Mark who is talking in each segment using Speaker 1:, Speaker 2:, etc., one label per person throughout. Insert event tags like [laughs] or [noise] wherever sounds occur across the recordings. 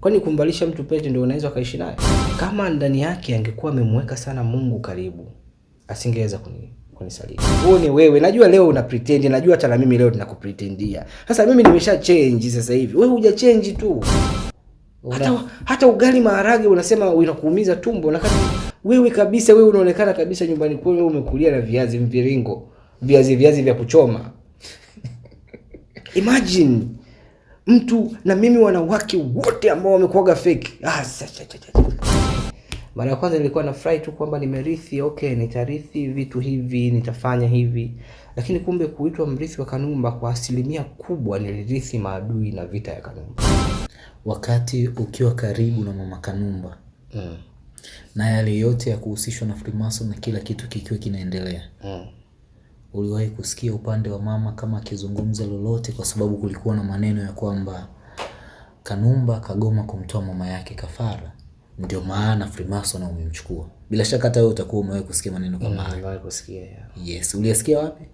Speaker 1: Kwani kumvalisha mtu pete ndio unaweza ukaishi naye? Kama ndani yake angekuwa amemweka sana Mungu karibu, asingeweza kuni kunisaliti. Huo ni wewe. Najua leo una pretend, najua hata na mimi leo ninakupretendia. Sasa mimi nimesha change sasa hivi. Wewe huja change tu. Hata, hata ugali maharage unasema unakuumiza tumbo na kati wewe kabisa wewe unaonekana kabisa nyumbani kwenu umekulia na viazi mviringo, viazi viazi vya kuchoma. [laughs] Imagine mtu na mimi wanawake wote ambao wamekuaga fake. Ah, mara ya kwanza nilikuwa nafurahi tu kwamba nimerithi, okay, nitarithi vitu hivi, nitafanya hivi, lakini kumbe kuitwa mrithi wa Kanumba kwa asilimia kubwa nilirithi maadui na vita ya Kanumba.
Speaker 2: Wakati ukiwa karibu na mama Kanumba
Speaker 1: Mm.
Speaker 2: na yale yote ya kuhusishwa na Freemason na kila kitu kikiwa kinaendelea,
Speaker 1: Mm.
Speaker 2: Uliwahi kusikia upande wa mama kama akizungumza lolote? Kwa sababu kulikuwa na maneno ya kwamba Kanumba kagoma kumtoa mama yake kafara, ndio maana Freemason umemchukua. Bila shaka hata wewe utakuwa umewahi kusikia maneno kama hayo.
Speaker 1: Umewahi kusikia ya.
Speaker 2: Yes, uliyasikia wapi?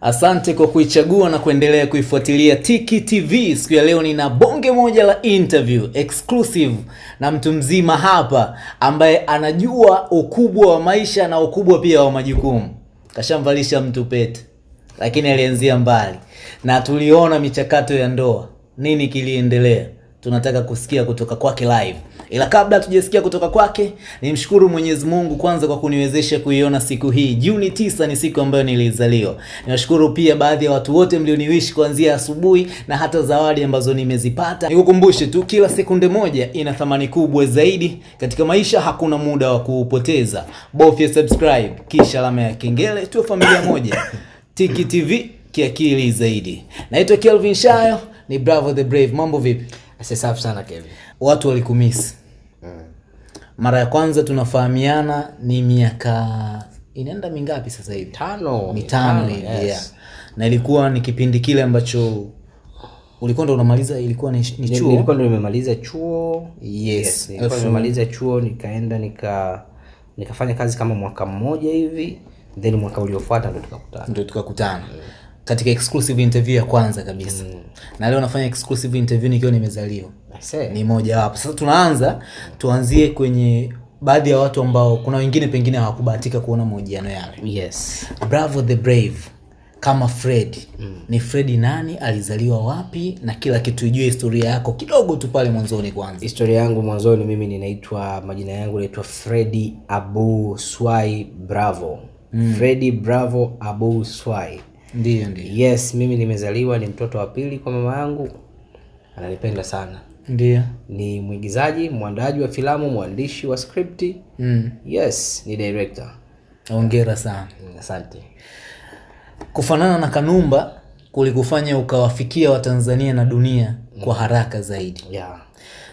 Speaker 2: Asante kwa kuichagua na kuendelea kuifuatilia Tiki TV. Siku ya leo nina bonge moja la interview exclusive na mtu mzima hapa ambaye anajua ukubwa wa maisha na ukubwa pia wa majukumu. Kashamvalisha mtu pete, lakini alianzia mbali na tuliona michakato ya ndoa, nini kiliendelea. Tunataka kusikia kutoka kwake live, ila kabla tujasikia kutoka kwake, nimshukuru Mwenyezi Mungu kwanza kwa kuniwezesha kuiona siku hii. Juni tisa ni siku ambayo nilizaliwa. Niwashukuru pia baadhi ya watu wote mlioniwishi kuanzia asubuhi na hata zawadi ambazo nimezipata. Nikukumbushe tu, kila sekunde moja ina thamani kubwa zaidi katika maisha. Hakuna muda wa kuupoteza, bofya subscribe kisha alama ya kengele, tuwe familia moja. Tiki TV kiakili zaidi. Naitwa Kelvin Shayo, ni Bravo the Brave. Mambo vipi?
Speaker 1: Safi sana Kevin.
Speaker 2: Watu walikumisi mara ya kwanza tunafahamiana ni miaka inaenda mingapi sasa hivi?
Speaker 1: Tano.
Speaker 2: Mitano hivi
Speaker 1: yes.
Speaker 2: yeah. Na ilikuwa ni kipindi kile ambacho ulikuwa ndo unamaliza, ilikuwa ni, ni chuo
Speaker 1: Nilikuwa ndo nimemaliza chuo.
Speaker 2: Yes.
Speaker 1: nilikuwa
Speaker 2: Elfu-
Speaker 1: nimemaliza chuo nikaenda nika nikafanya kazi kama mwaka mmoja hivi then mwaka uliofuata ndo tukakutana.
Speaker 2: ndo tukakutana katika exclusive interview ya kwanza kabisa mm. na leo nafanya exclusive interview nikiwa nimezaliwa ni moja wapo. Sasa tunaanza, tuanzie kwenye baadhi ya watu ambao kuna wengine pengine hawakubahatika kuona mahojiano yale.
Speaker 1: Yes.
Speaker 2: Bravo the Brave kama Fred mm. ni Fred nani, alizaliwa wapi, na kila kitu, ijue historia yako kidogo tu pale mwanzoni kwanza.
Speaker 1: Historia yangu mwanzoni, mimi ninaitwa majina yangu naitwa Fredi Abu Swai Bravo. mm. Fredi Bravo Abu Swai.
Speaker 2: Ndiyo, ndiyo,
Speaker 1: Yes, mimi nimezaliwa, ni mtoto wa pili kwa mama yangu, ananipenda sana.
Speaker 2: ndiyo.
Speaker 1: Ni mwigizaji, mwandaji wa filamu, mwandishi wa skripti.
Speaker 2: Mm.
Speaker 1: Yes, ni director.
Speaker 2: Hongera sana.
Speaker 1: Mm, Asante.
Speaker 2: Kufanana na Kanumba kulikufanya ukawafikia Watanzania na dunia kwa haraka zaidi.
Speaker 1: Yeah.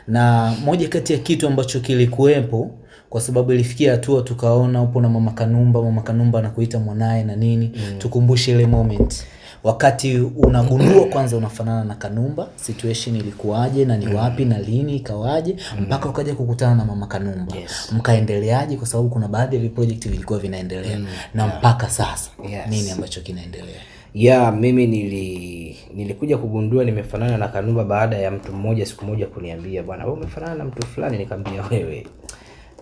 Speaker 2: na moja kati ya kitu ambacho kilikuwepo kwa sababu ilifikia hatua tukaona upo na mama Kanumba, mama Kanumba anakuita mwanaye na nini mm. tukumbushe ile moment wakati unagundua kwanza unafanana na Kanumba, situation ilikuwaje na ni wapi na lini ikawaje mpaka ukaja kukutana na mama Kanumba
Speaker 1: Yes.
Speaker 2: mkaendeleaje? Kwa sababu kuna baadhi ya project vilikuwa vinaendelea mm. na mpaka sasa
Speaker 1: Yes.
Speaker 2: nini ambacho kinaendelea?
Speaker 1: ya mimi nili nilikuja kugundua nimefanana na Kanumba baada ya mtu mmoja siku moja kuniambia bwana wewe umefanana na mtu fulani nikamwambia wewe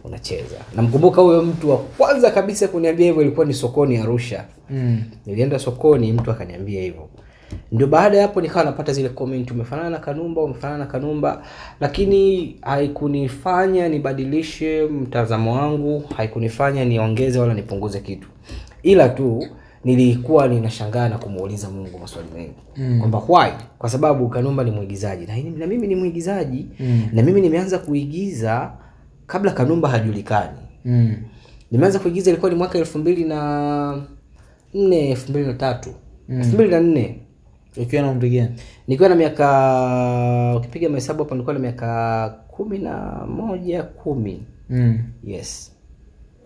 Speaker 1: unacheza. Namkumbuka huyo mtu wa kwanza kabisa kuniambia hivyo ilikuwa ni sokoni Arusha.
Speaker 2: Mm.
Speaker 1: nilienda sokoni mtu akaniambia hivyo. Ndio baada ya hapo nikawa napata zile comment umefanana na Kanumba umefanana na Kanumba. Lakini haikunifanya nibadilishe mtazamo wangu haikunifanya niongeze wala nipunguze kitu. Ila tu nilikuwa ninashangaa na kumuuliza Mungu maswali mengi. Mm. kwamba why? Kwa sababu Kanumba ni mwigizaji. Na, na mimi ni mwigizaji. Mm. na mimi nimeanza kuigiza kabla Kanumba hajulikani
Speaker 2: Mm.
Speaker 1: nimeanza kuigiza ilikuwa ni mwaka elfu mbili na nne elfu mbili na tatu elfu mbili na nne
Speaker 2: Ukiwa na umri gani?
Speaker 1: nikiwa na miaka ukipiga mahesabu hapo nilikuwa na miaka kumi na moja kumi
Speaker 2: Mm.
Speaker 1: yes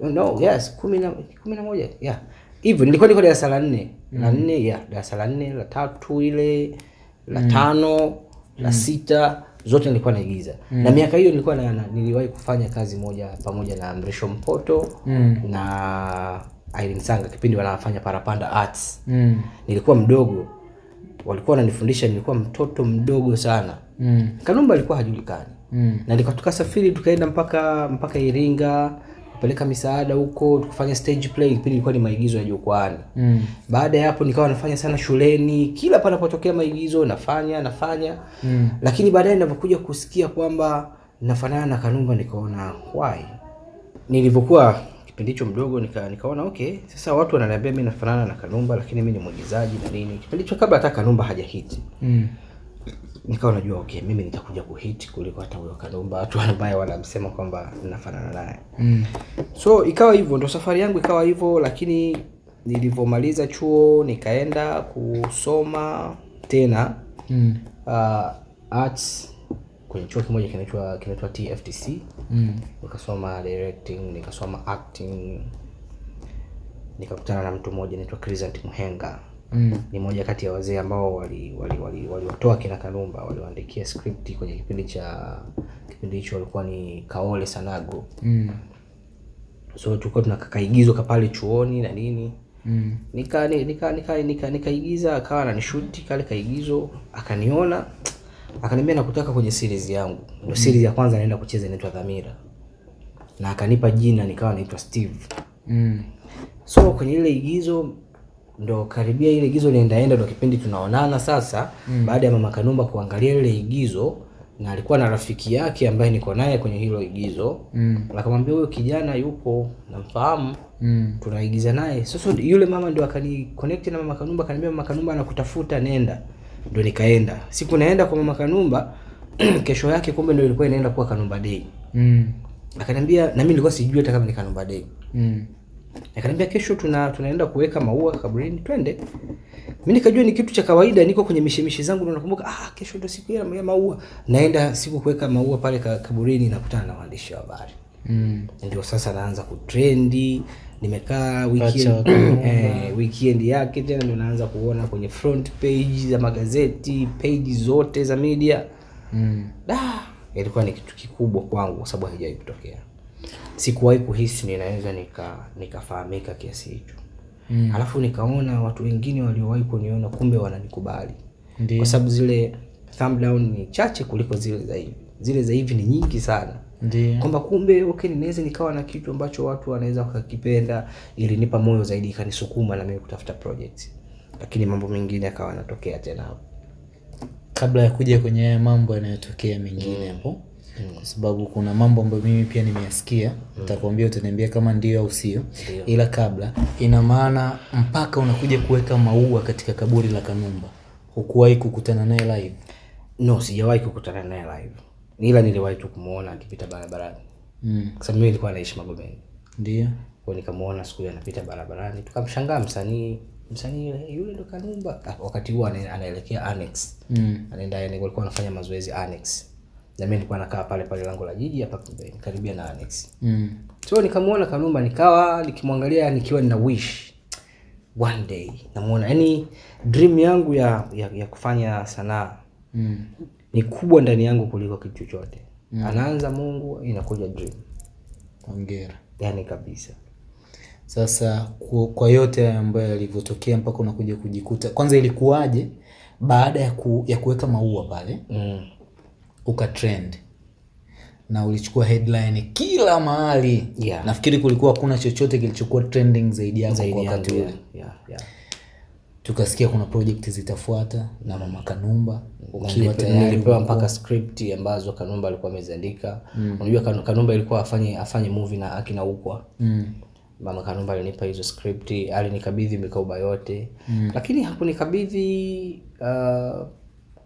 Speaker 1: no yes kumi na kumi na moja yeah hivyo nilikuwa niko darasa la nne mm. la nne yeah darasa la nne la tatu ile la mm. tano la mm. sita zote nilikuwa naigiza mm. na miaka hiyo nilikuwa na, na, niliwahi kufanya kazi moja pamoja na Mrisho Mpoto
Speaker 2: Mm.
Speaker 1: na Irene Sanga kipindi wanafanya Parapanda Arts
Speaker 2: mm.
Speaker 1: nilikuwa mdogo walikuwa wananifundisha nilikuwa mtoto mdogo sana
Speaker 2: Mm.
Speaker 1: kanumba alikuwa hajulikani
Speaker 2: Mm.
Speaker 1: na tukasafiri tukaenda mpaka mpaka iringa kupeleka misaada huko tukafanya stage play kipindi ilikuwa ni maigizo ya jukwaani
Speaker 2: Mm.
Speaker 1: baada ya hapo nikawa nafanya sana shuleni kila panapotokea maigizo nafanya nafanya
Speaker 2: Mm.
Speaker 1: lakini baadaye ninapokuja kusikia kwamba nafanana na kanumba nikaona why nilivyokuwa kipindi hicho mdogo nika, nikaona okay sasa watu wananiambia mi nafanana na kanumba lakini mi ni mwigizaji na nini kipindi hicho kabla hata kanumba hajahiti
Speaker 2: Mm.
Speaker 1: Nikawa najua okay mimi nitakuja kuhit kuliko hata huyo Kalumba, watu ambaye wanamsema kwamba nafanana naye
Speaker 2: Mm.
Speaker 1: so ikawa hivyo ndo safari yangu ikawa hivyo lakini nilivyomaliza chuo nikaenda kusoma tena
Speaker 2: Mm.
Speaker 1: uh, arts kwenye chuo kimoja kinaitwa kinaitwa tftc
Speaker 2: Mm.
Speaker 1: nikasoma directing nikasoma acting nikakutana na mtu mmoja anaitwa Crescent Mhenga
Speaker 2: Mm.
Speaker 1: ni moja kati ya wazee ambao waliwatoa wali, wali, wali kina Kanumba waliwaandikia script kwenye kipindi cha kipindi hicho walikuwa ni Kaole Sanago
Speaker 2: Mm.
Speaker 1: so tulikuwa tuna kaigizo kapale chuoni na nini
Speaker 2: Mm.
Speaker 1: nika ni- nika nika nika nikaigiza akawa ananishuti kale kaigizo akaniona akaniambia nakutaka kwenye series yangu ndio series ya kwanza naenda kucheza inaitwa Dhamira na akanipa jina nikawa naitwa Steve
Speaker 2: Mm.
Speaker 1: so kwenye ile igizo ndo karibia ile igizo liendaenda ndo kipindi tunaonana sasa mm. baada ya mama kanumba kuangalia ile igizo na alikuwa na rafiki yake ambaye niko naye kwenye hilo igizo
Speaker 2: Mm.
Speaker 1: akamwambia huyo kijana yupo namfahamu
Speaker 2: Mm.
Speaker 1: tunaigiza naye sasa yule mama ndo akani connect na mama kanumba akaniambia mama kanumba anakutafuta nenda ndo nikaenda siku naenda kwa mama kanumba [clears throat] kesho yake kumbe ndo ilikuwa inaenda kuwa kanumba day
Speaker 2: Mm.
Speaker 1: akaniambia na mimi nilikuwa sijui hata kama ni kanumba day
Speaker 2: Mm.
Speaker 1: Akaniambia kesho tuna tunaenda kuweka maua kaburini twende. Mimi nikajua ni kitu cha kawaida niko kwenye mishemishe zangu na nakumbuka ah kesho ndo siku ya maua. Naenda siku kuweka maua pale ka, kaburini nakutana na waandishi wa habari.
Speaker 2: Mm.
Speaker 1: ndio sasa naanza kutrendi nimekaa weekend, [clears throat] eh, weekend yake tena ndio naanza kuona kwenye front page za magazeti page zote za media.
Speaker 2: Mm.
Speaker 1: da ilikuwa ni kitu kikubwa kwangu kwa sababu haijawahi kutokea sikuwahi kuhisi ninaweza nika nikafahamika kiasi hicho.
Speaker 2: Mm.
Speaker 1: alafu nikaona watu wengine waliowahi kuniona kumbe wananikubali. Kwa sababu zile thumb down ni chache kuliko zile za hivi. Zile za hivi ni nyingi sana. Kwamba kumbe okay ninaweza nikawa na kitu ambacho watu wanaweza wakakipenda ilinipa moyo zaidi ikanisukuma na mimi kutafuta project lakini mambo mengine akawa yanatokea tena. Hapo
Speaker 2: kabla ya kuja kwenye mambo yanayotokea mengine hapo kwa sababu kuna mambo ambayo mimi pia nimeyasikia. Nitakwambia utaniambia kama ndio au sio. Ila kabla ina maana mpaka unakuja kuweka maua katika kaburi la kanumba. Hukuwahi kukutana naye live?
Speaker 1: No sijawahi kukutana naye live. Ila niliwahi tu kumuona akipita barabarani.
Speaker 2: Mm.
Speaker 1: kwa sababu mimi nilikuwa naishi magomeni
Speaker 2: ndio.
Speaker 1: Kwa nikamuona siku hiyo anapita barabarani. Tukamshangaa msanii msanii yule yule ndo kanumba. Ah, wakati huo anaelekea annex.
Speaker 2: Mm.
Speaker 1: anaenda yani walikuwa wanafanya mazoezi annex na mimi nilikuwa nakaa pale pale lango la jiji hapa pembeni karibia na annex
Speaker 2: Mm.
Speaker 1: so nikamuona kanumba nikawa nikimwangalia nikiwa nina wish one day namuona yani dream yangu ya, ya, ya kufanya sanaa
Speaker 2: Mm.
Speaker 1: ni kubwa ndani yangu kuliko kitu chochote mm. anaanza mungu inakuja dream
Speaker 2: hongera
Speaker 1: yani kabisa
Speaker 2: sasa kwa, kwa yote ambayo yalivyotokea mpaka unakuja kujikuta kwanza ilikuwaje baada ya, ku, ya kuweka maua pale
Speaker 1: mm.
Speaker 2: Ukatrend na ulichukua headline kila mahali
Speaker 1: Yeah.
Speaker 2: nafikiri kulikuwa hakuna chochote kilichokuwa trending zaidi yako
Speaker 1: zaidi
Speaker 2: kwa wakati ule
Speaker 1: yeah, yeah.
Speaker 2: tukasikia kuna project zitafuata na mama kanumba ukiwa tayarilipewa
Speaker 1: mpaka script ambazo kanumba alikuwa ameziandika mm. unajua kanumba ilikuwa afanye afanye movie na akina ukwa
Speaker 2: mm.
Speaker 1: mama kanumba alinipa hizo script alinikabidhi mikoba yote mm. lakini hakunikabidhi uh,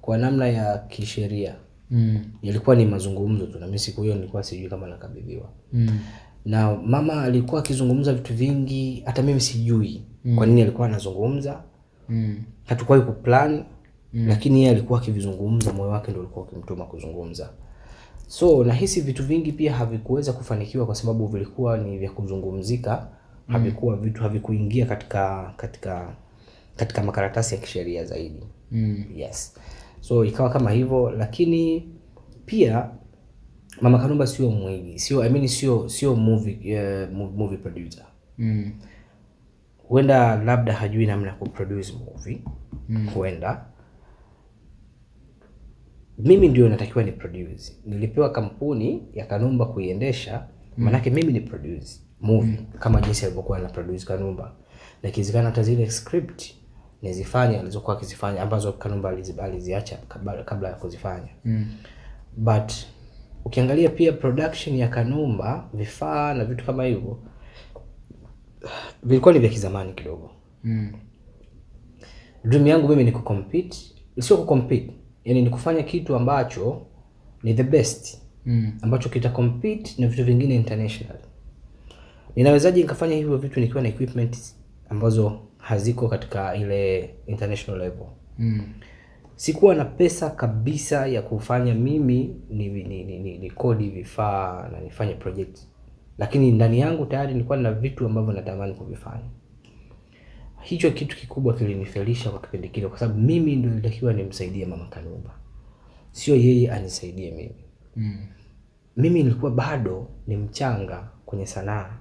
Speaker 1: kwa namna ya kisheria
Speaker 2: Mm.
Speaker 1: Yalikuwa ni mazungumzo tu na mimi siku hiyo nilikuwa sijui kama nakabidhiwa
Speaker 2: Mm.
Speaker 1: na mama alikuwa akizungumza vitu vingi hata mimi sijui mm. kwa nini alikuwa anazungumza
Speaker 2: Mm.
Speaker 1: hatukuwahi kuplan mm. lakini yeye alikuwa akivizungumza moyo wake ndio ulikuwa ukimtuma kuzungumza so nahisi vitu vingi pia havikuweza kufanikiwa kwa sababu vilikuwa ni vya kuzungumzika mm. havikuwa vitu havikuingia katika katika katika makaratasi ya kisheria zaidi
Speaker 2: Mm.
Speaker 1: yes so ikawa kama hivyo lakini pia mama kanumba sio mwingi, sio I mean sio sio movie, uh, movie producer
Speaker 2: Mm.
Speaker 1: huenda labda hajui namna ya kuproduce movie
Speaker 2: Mm.
Speaker 1: huenda mimi ndio natakiwa ni produce nilipewa kampuni ya kanumba kuiendesha maanake mimi ni produce movie mm. kama jinsi alivyokuwa na produce kanumba na ikiwezekana hata zile script nizifanye alizokuwa akizifanya ambazo kanumba aliziacha kabla, kabla ya kuzifanya
Speaker 2: Mm.
Speaker 1: but ukiangalia pia production ya kanumba vifaa na vitu kama hivyo vilikuwa ni vya kizamani kidogo
Speaker 2: Mm.
Speaker 1: dream yangu mimi ni kucompete sio kucompete yani ni kufanya kitu ambacho ni the best
Speaker 2: Mm.
Speaker 1: ambacho kita compete na vitu vingine international ninawezaje nikafanya hivyo vitu nikiwa na equipment ambazo haziko katika ile international level.
Speaker 2: Mm.
Speaker 1: sikuwa na pesa kabisa ya kufanya mimi ni, ni, ni, ni, ni kodi vifaa na nifanye project. Lakini ndani yangu tayari nilikuwa na vitu ambavyo natamani kuvifanya. Hicho kitu kikubwa kilinifelisha kwa kipindi kile kwa sababu mimi ndio nilitakiwa nimsaidie mama kanumba. Sio yeye anisaidie mimi.
Speaker 2: Mm.
Speaker 1: mimi nilikuwa bado ni mchanga kwenye sanaa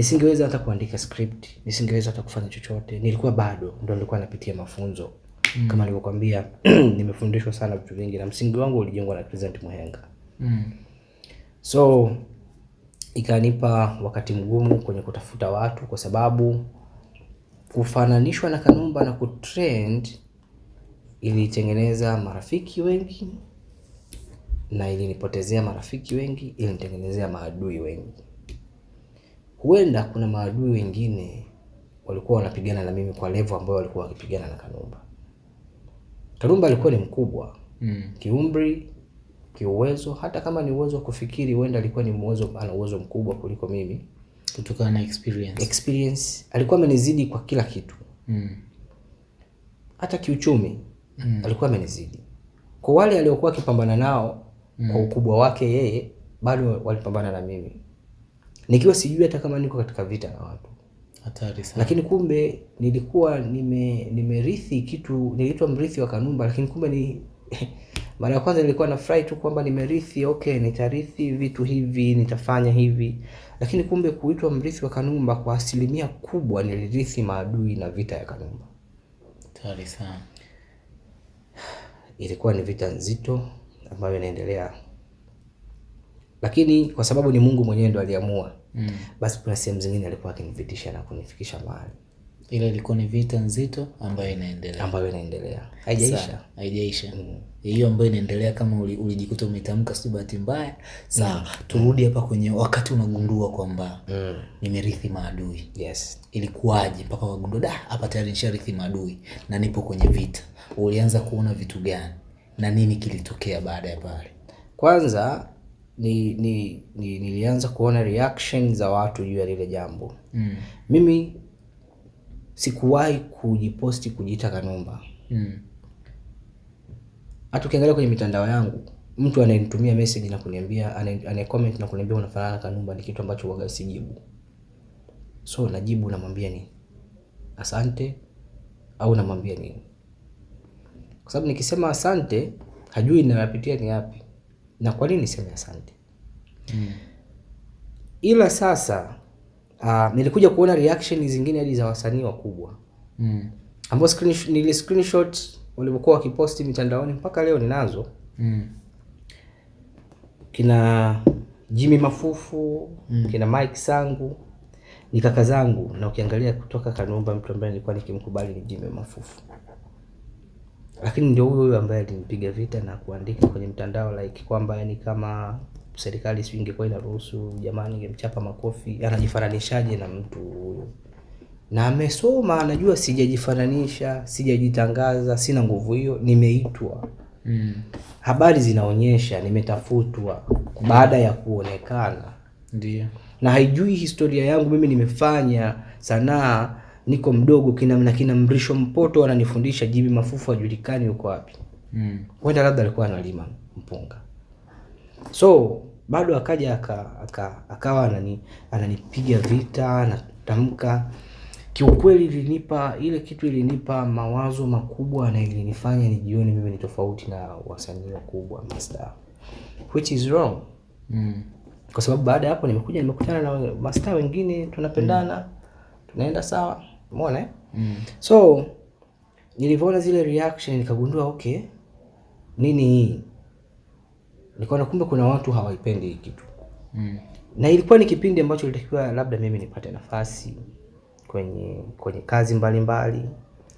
Speaker 1: nisingeweza hata kuandika script nisingeweza hata kufanya chochote nilikuwa bado ndo nilikuwa napitia mafunzo mm. kama nilivyokwambia [clears throat] nimefundishwa sana vitu vingi na msingi wangu ulijengwa na Crescent Muhenga
Speaker 2: Mm.
Speaker 1: so ikanipa wakati mgumu kwenye kutafuta watu kwa sababu kufananishwa na kanumba na kutrend ilitengeneza marafiki wengi na ilinipotezea marafiki wengi ilinitengenezea maadui wengi huenda kuna maadui wengine walikuwa wanapigana na mimi kwa levo ambayo walikuwa wakipigana na kanumba kanumba alikuwa ni mkubwa
Speaker 2: Mm.
Speaker 1: kiumri kiuwezo hata kama ni uwezo wa kufikiri huenda alikuwa ni uwezo ana uwezo mkubwa kuliko mimi
Speaker 2: kutokana na experience
Speaker 1: experience alikuwa amenizidi kwa kila kitu
Speaker 2: mm.
Speaker 1: hata kiuchumi mm. alikuwa amenizidi kwa wale aliokuwa akipambana nao mm. kwa ukubwa wake yeye bado walipambana na mimi nikiwa sijui hata kama niko katika vita na watu.
Speaker 2: Hatari sana.
Speaker 1: Lakini kumbe nilikuwa nime nimerithi kitu niliitwa mrithi wa kanumba lakini kumbe ni [laughs] mara ya kwanza nilikuwa nafurahi tu kwamba nimerithi okay nitarithi vitu hivi nitafanya hivi. Lakini kumbe kuitwa mrithi wa kanumba kwa asilimia kubwa nilirithi maadui na vita ya kanumba.
Speaker 2: Hatari sana.
Speaker 1: Ilikuwa ni vita nzito ambayo inaendelea. Lakini kwa sababu ni mungu mwenyewe ndo aliamua
Speaker 2: mm.
Speaker 1: basi kuna sehemu zingine alikuwa akinipitisha na kunifikisha mahali.
Speaker 2: Ile ilikuwa ni vita nzito ambayo inaendelea.
Speaker 1: Ambayo inaendelea. Haijaisha.
Speaker 2: Haijaisha. Hiyo ambayo inaendelea kama uli- ulijikuta umetamka si bahati mbaya. Sawa turudi hapa kwenye wakati unagundua kwamba
Speaker 1: mm.
Speaker 2: nimerithi maadui.
Speaker 1: Yes.
Speaker 2: Ilikuwaje mpaka wagundua da hapa tayari nisharithi maadui na nipo kwenye vita. Ulianza kuona vitu gani na nini kilitokea baada ya pale?
Speaker 1: Kwanza ni, ni, ni nilianza kuona reaction za watu juu ya lile jambo.
Speaker 2: Mm.
Speaker 1: mimi sikuwahi kujiposti kujiita kanumba.
Speaker 2: Mm.
Speaker 1: hata ukiangalia kwenye mitandao yangu mtu anayenitumia message na kuniambia anaye anaye comment na kuniambia unafanana kanumba ni kitu ambacho waga sijibu so najibu namwambia ni asante au namwambia nini? Kwa sababu nikisema asante hajui ninayopitia ni yapi na kwa nini niseme asante
Speaker 2: Mm.
Speaker 1: ila sasa uh, nilikuja kuona reaction zingine hadi za wasanii wakubwa
Speaker 2: Mm.
Speaker 1: ambao screen, nili screenshot walivyokuwa wakiposti mitandaoni mpaka leo ninazo
Speaker 2: Mm.
Speaker 1: kina Jimmy Mafufu mm. kina Mike Sangu ni kaka zangu, na ukiangalia kutoka Kanumba, mtu ambaye nilikuwa nikimkubali ni Jimmy Mafufu, lakini ndio huyo huyo ambaye alinipiga vita na kuandika kwenye mtandao like kwamba yani kama serikali si ingekuwa inaruhusu jamani, ingemchapa makofi. Anajifananishaje na mtu huyo? Na amesoma, anajua sijajifananisha, sijajitangaza, sina nguvu hiyo, nimeitwa
Speaker 2: Mm.
Speaker 1: habari zinaonyesha nimetafutwa baada ya kuonekana
Speaker 2: Ndio.
Speaker 1: na haijui historia yangu mimi nimefanya sanaa niko mdogo kina na kina mrisho mpoto ananifundisha jibi mafufu ajulikani yuko wapi
Speaker 2: Mm.
Speaker 1: Wenda labda alikuwa analima mpunga so bado akaja aka, aka, akawa anani, ananipiga vita anatamka kiukweli ilinipa ile kitu ilinipa mawazo makubwa na ilinifanya nijione mimi ni tofauti na wasanii wakubwa mastaa which is wrong
Speaker 2: Mm.
Speaker 1: kwa sababu baada ya hapo nimekuja nimekutana na mastaa wengine tunapendana mm. tunaenda sawa umeona eh?
Speaker 2: Mm.
Speaker 1: so nilivyoona zile reaction nikagundua okay nini hii nikaona kumbe kuna watu hawaipendi hii kitu
Speaker 2: Mm.
Speaker 1: na ilikuwa ni kipindi ambacho ilitakiwa labda mimi nipate nafasi kwenye kwenye kazi mbalimbali mbali.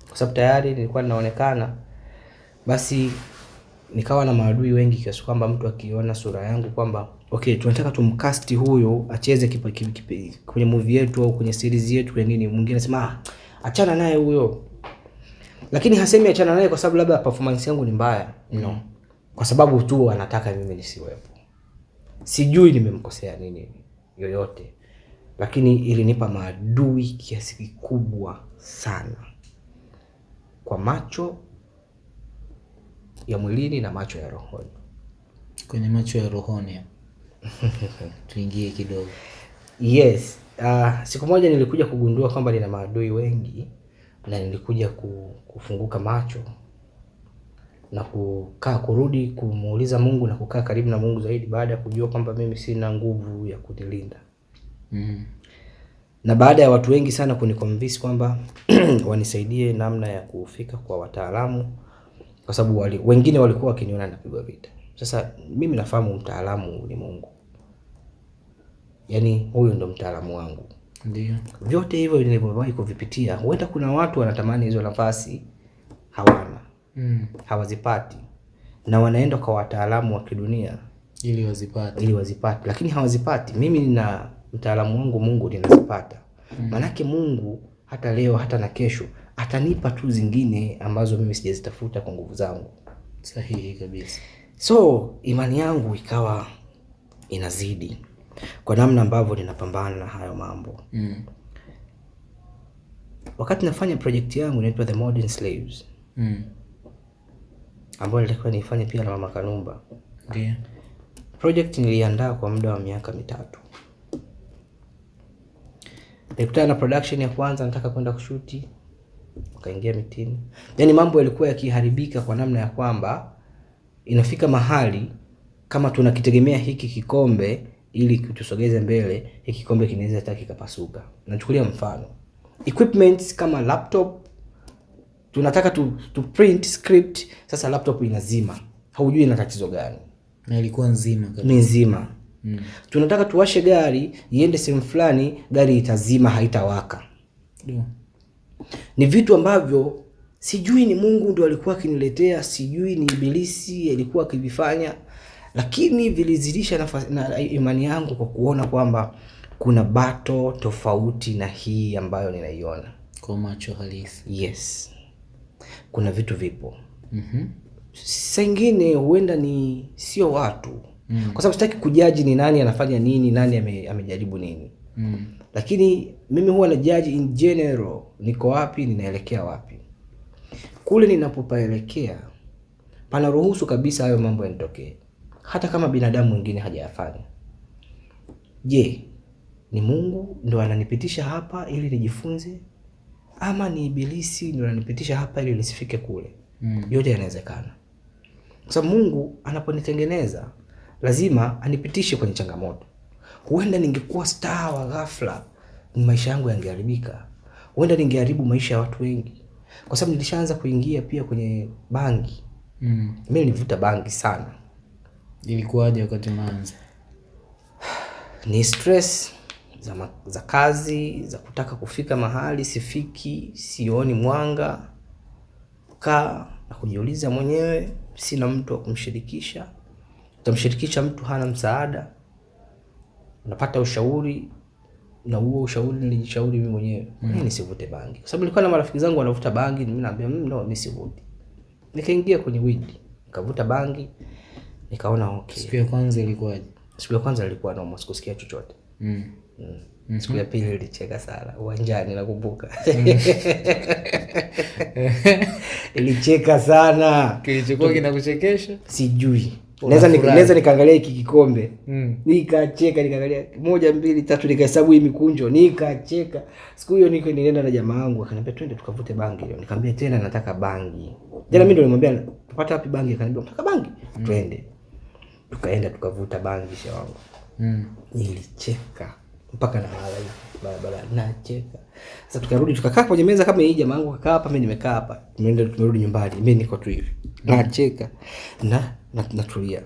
Speaker 1: kwa sababu tayari nilikuwa ninaonekana basi nikawa na maadui wengi kiasi kwamba mtu akiona sura yangu kwamba okay tunataka tumkasti huyu acheze kipa, kipa, kwenye movie yetu au kwenye series yetu kwenye nini mwingine anasema ah, achana naye huyo. Lakini hasemi achana naye kwa sababu labda performance yangu ni mbaya. No. Kwa sababu tu anataka mimi nisiwepo. Sijui nimemkosea nini yoyote. Lakini ilinipa maadui kiasi kikubwa sana. Kwa macho ya mwilini na macho ya rohoni.
Speaker 2: Kwenye macho ya rohoni [laughs] tuingie kidogo.
Speaker 1: Yes uh, siku moja nilikuja kugundua kwamba nina maadui wengi na nilikuja kufunguka macho na kukaa kurudi kumuuliza mungu na kukaa karibu na mungu zaidi baada ya kujua kwamba mimi sina nguvu ya kunilinda.
Speaker 2: Mm.
Speaker 1: na baada ya watu wengi sana kuniconvince kwamba [clears throat] wanisaidie namna ya kufika kwa wataalamu kwa sababu wali, wengine walikuwa wakiniona napigwa vita. Sasa mimi nafahamu mtaalamu ni mungu. Yaani huyu ndo mtaalamu wangu.
Speaker 2: Ndio.
Speaker 1: Vyote hivyo nilivyowahi kuvipitia huenda kuna watu wanatamani hizo nafasi hawana.
Speaker 2: Mm.
Speaker 1: hawazipati. Na wanaenda kwa wataalamu wa kidunia
Speaker 2: ili wazipate.
Speaker 1: ili wazipate. Lakini hawazipati. Mimi na mtaalamu wangu mungu ninazipata. Mm. maanake mungu hata leo hata na kesho atanipa tu zingine ambazo mimi sijazitafuta kwa nguvu zangu.
Speaker 2: Sahihi kabisa.
Speaker 1: So imani yangu ikawa inazidi kwa namna ambavyo ninapambana na hayo mambo.
Speaker 2: Mm.
Speaker 1: wakati nafanya projekti yangu inaitwa the modern slaves
Speaker 2: Mm.
Speaker 1: ambayo nilitakiwa niifanye pia na mama kanumba.
Speaker 2: Ndio.
Speaker 1: Project niliandaa kwa muda wa miaka mitatu. Nilikutana na production ya kwanza nataka kwenda kushuti ukaingia mitini. Yaani mambo yalikuwa yakiharibika kwa namna ya kwamba inafika mahali kama tunakitegemea hiki kikombe ili tusogeze mbele hiki kikombe kinaweza hata kikapasuka. Nachukulia mfano. Equipments kama laptop tunataka tu, tu print script sasa laptop inazima. Haujui ina tatizo gani.
Speaker 2: Na ilikuwa nzima kabisa.
Speaker 1: Ni nzima.
Speaker 2: Mm.
Speaker 1: tunataka tuwashe gari iende sehemu fulani gari itazima haitawaka.
Speaker 2: Ndio.
Speaker 1: Ni vitu ambavyo sijui ni mungu ndo alikuwa akiniletea sijui ni ibilisi alikuwa akivifanya lakini vilizidisha na, na imani yangu kwa kuona kwamba kuna bato tofauti na hii ambayo ninaiona
Speaker 2: kwa macho halisi
Speaker 1: yes kuna vitu vipo
Speaker 2: mm-hmm.
Speaker 1: saa ingine huenda ni sio watu mm. kwa sababu sitaki kujaji ni nani anafanya nini nani ame, amejaribu nini
Speaker 2: mm.
Speaker 1: Lakini mimi huwa na in general niko wapi ninaelekea wapi. Kule ninapopaelekea panaruhusu kabisa hayo mambo yanitokee. Hata kama binadamu mwingine hajayafanya. Je ni mungu ndo ananipitisha hapa ili nijifunze? Ama ni ibilisi ndo ananipitisha hapa ili nisifike kule?
Speaker 2: Mm.
Speaker 1: yote yanawezekana. Kwa sababu mungu anaponitengeneza lazima anipitishe kwenye changamoto huenda ningekuwa star wa ghafla maisha yangu yangeharibika. Huenda ningeharibu maisha ya watu wengi. Kwa sababu nilishaanza kuingia pia kwenye bangi.
Speaker 2: Mm.
Speaker 1: mi nilivuta bangi sana.
Speaker 2: Ilikuwaje wakati unaanza
Speaker 1: ni stress za, ma- za kazi za kutaka kufika mahali sifiki sioni mwanga kaa na kujiuliza mwenyewe sina mtu wa kumshirikisha. Utamshirikisha mtu hana msaada unapata ushauri na huo ushauri nilijishauri mimi mwenyewe. Mm. mimi nisivute bangi? Kwa sababu nilikuwa na marafiki zangu wanavuta bangi mimi naambia mimi no mimi sivuti. Nikaingia kwenye widi nikavuta bangi nikaona okay.
Speaker 2: Siku ya kwanza ilikuwaje?
Speaker 1: Siku ya kwanza nilikuwa noma sikusikia chochote.
Speaker 2: Mm.
Speaker 1: mm. siku ya pili nilicheka sana uwanjani nakumbuka. [laughs] Ilicheka sana.
Speaker 2: Kilichokuwa kinakuchekesha?
Speaker 1: Sijui naweza naweza nikaangalia hiki kikombe.
Speaker 2: Mm.
Speaker 1: nikacheka nikaangalia moja mbili tatu nikahesabu hii mikunjo. Nikacheka. Siku hiyo niko nilienda na jamaa wangu akaniambia twende tukavute bangi leo. Nikamwambia tena nataka bangi. Tena mimi ndo nilimwambia tupate wapi bangi? Akaniambia nataka bangi. Twende. Tukaenda tukavuta bangi she wangu.
Speaker 2: Mm.
Speaker 1: nilicheka mpaka nalala hivi barabara nacheka. Sasa tukarudi tukakaa kwenye meza kama hii jamaa yangu kakaa hapa mimi nimekaa hapa tumeenda tumerudi nyumbani mimi niko tu hivi nacheka na na- natulia.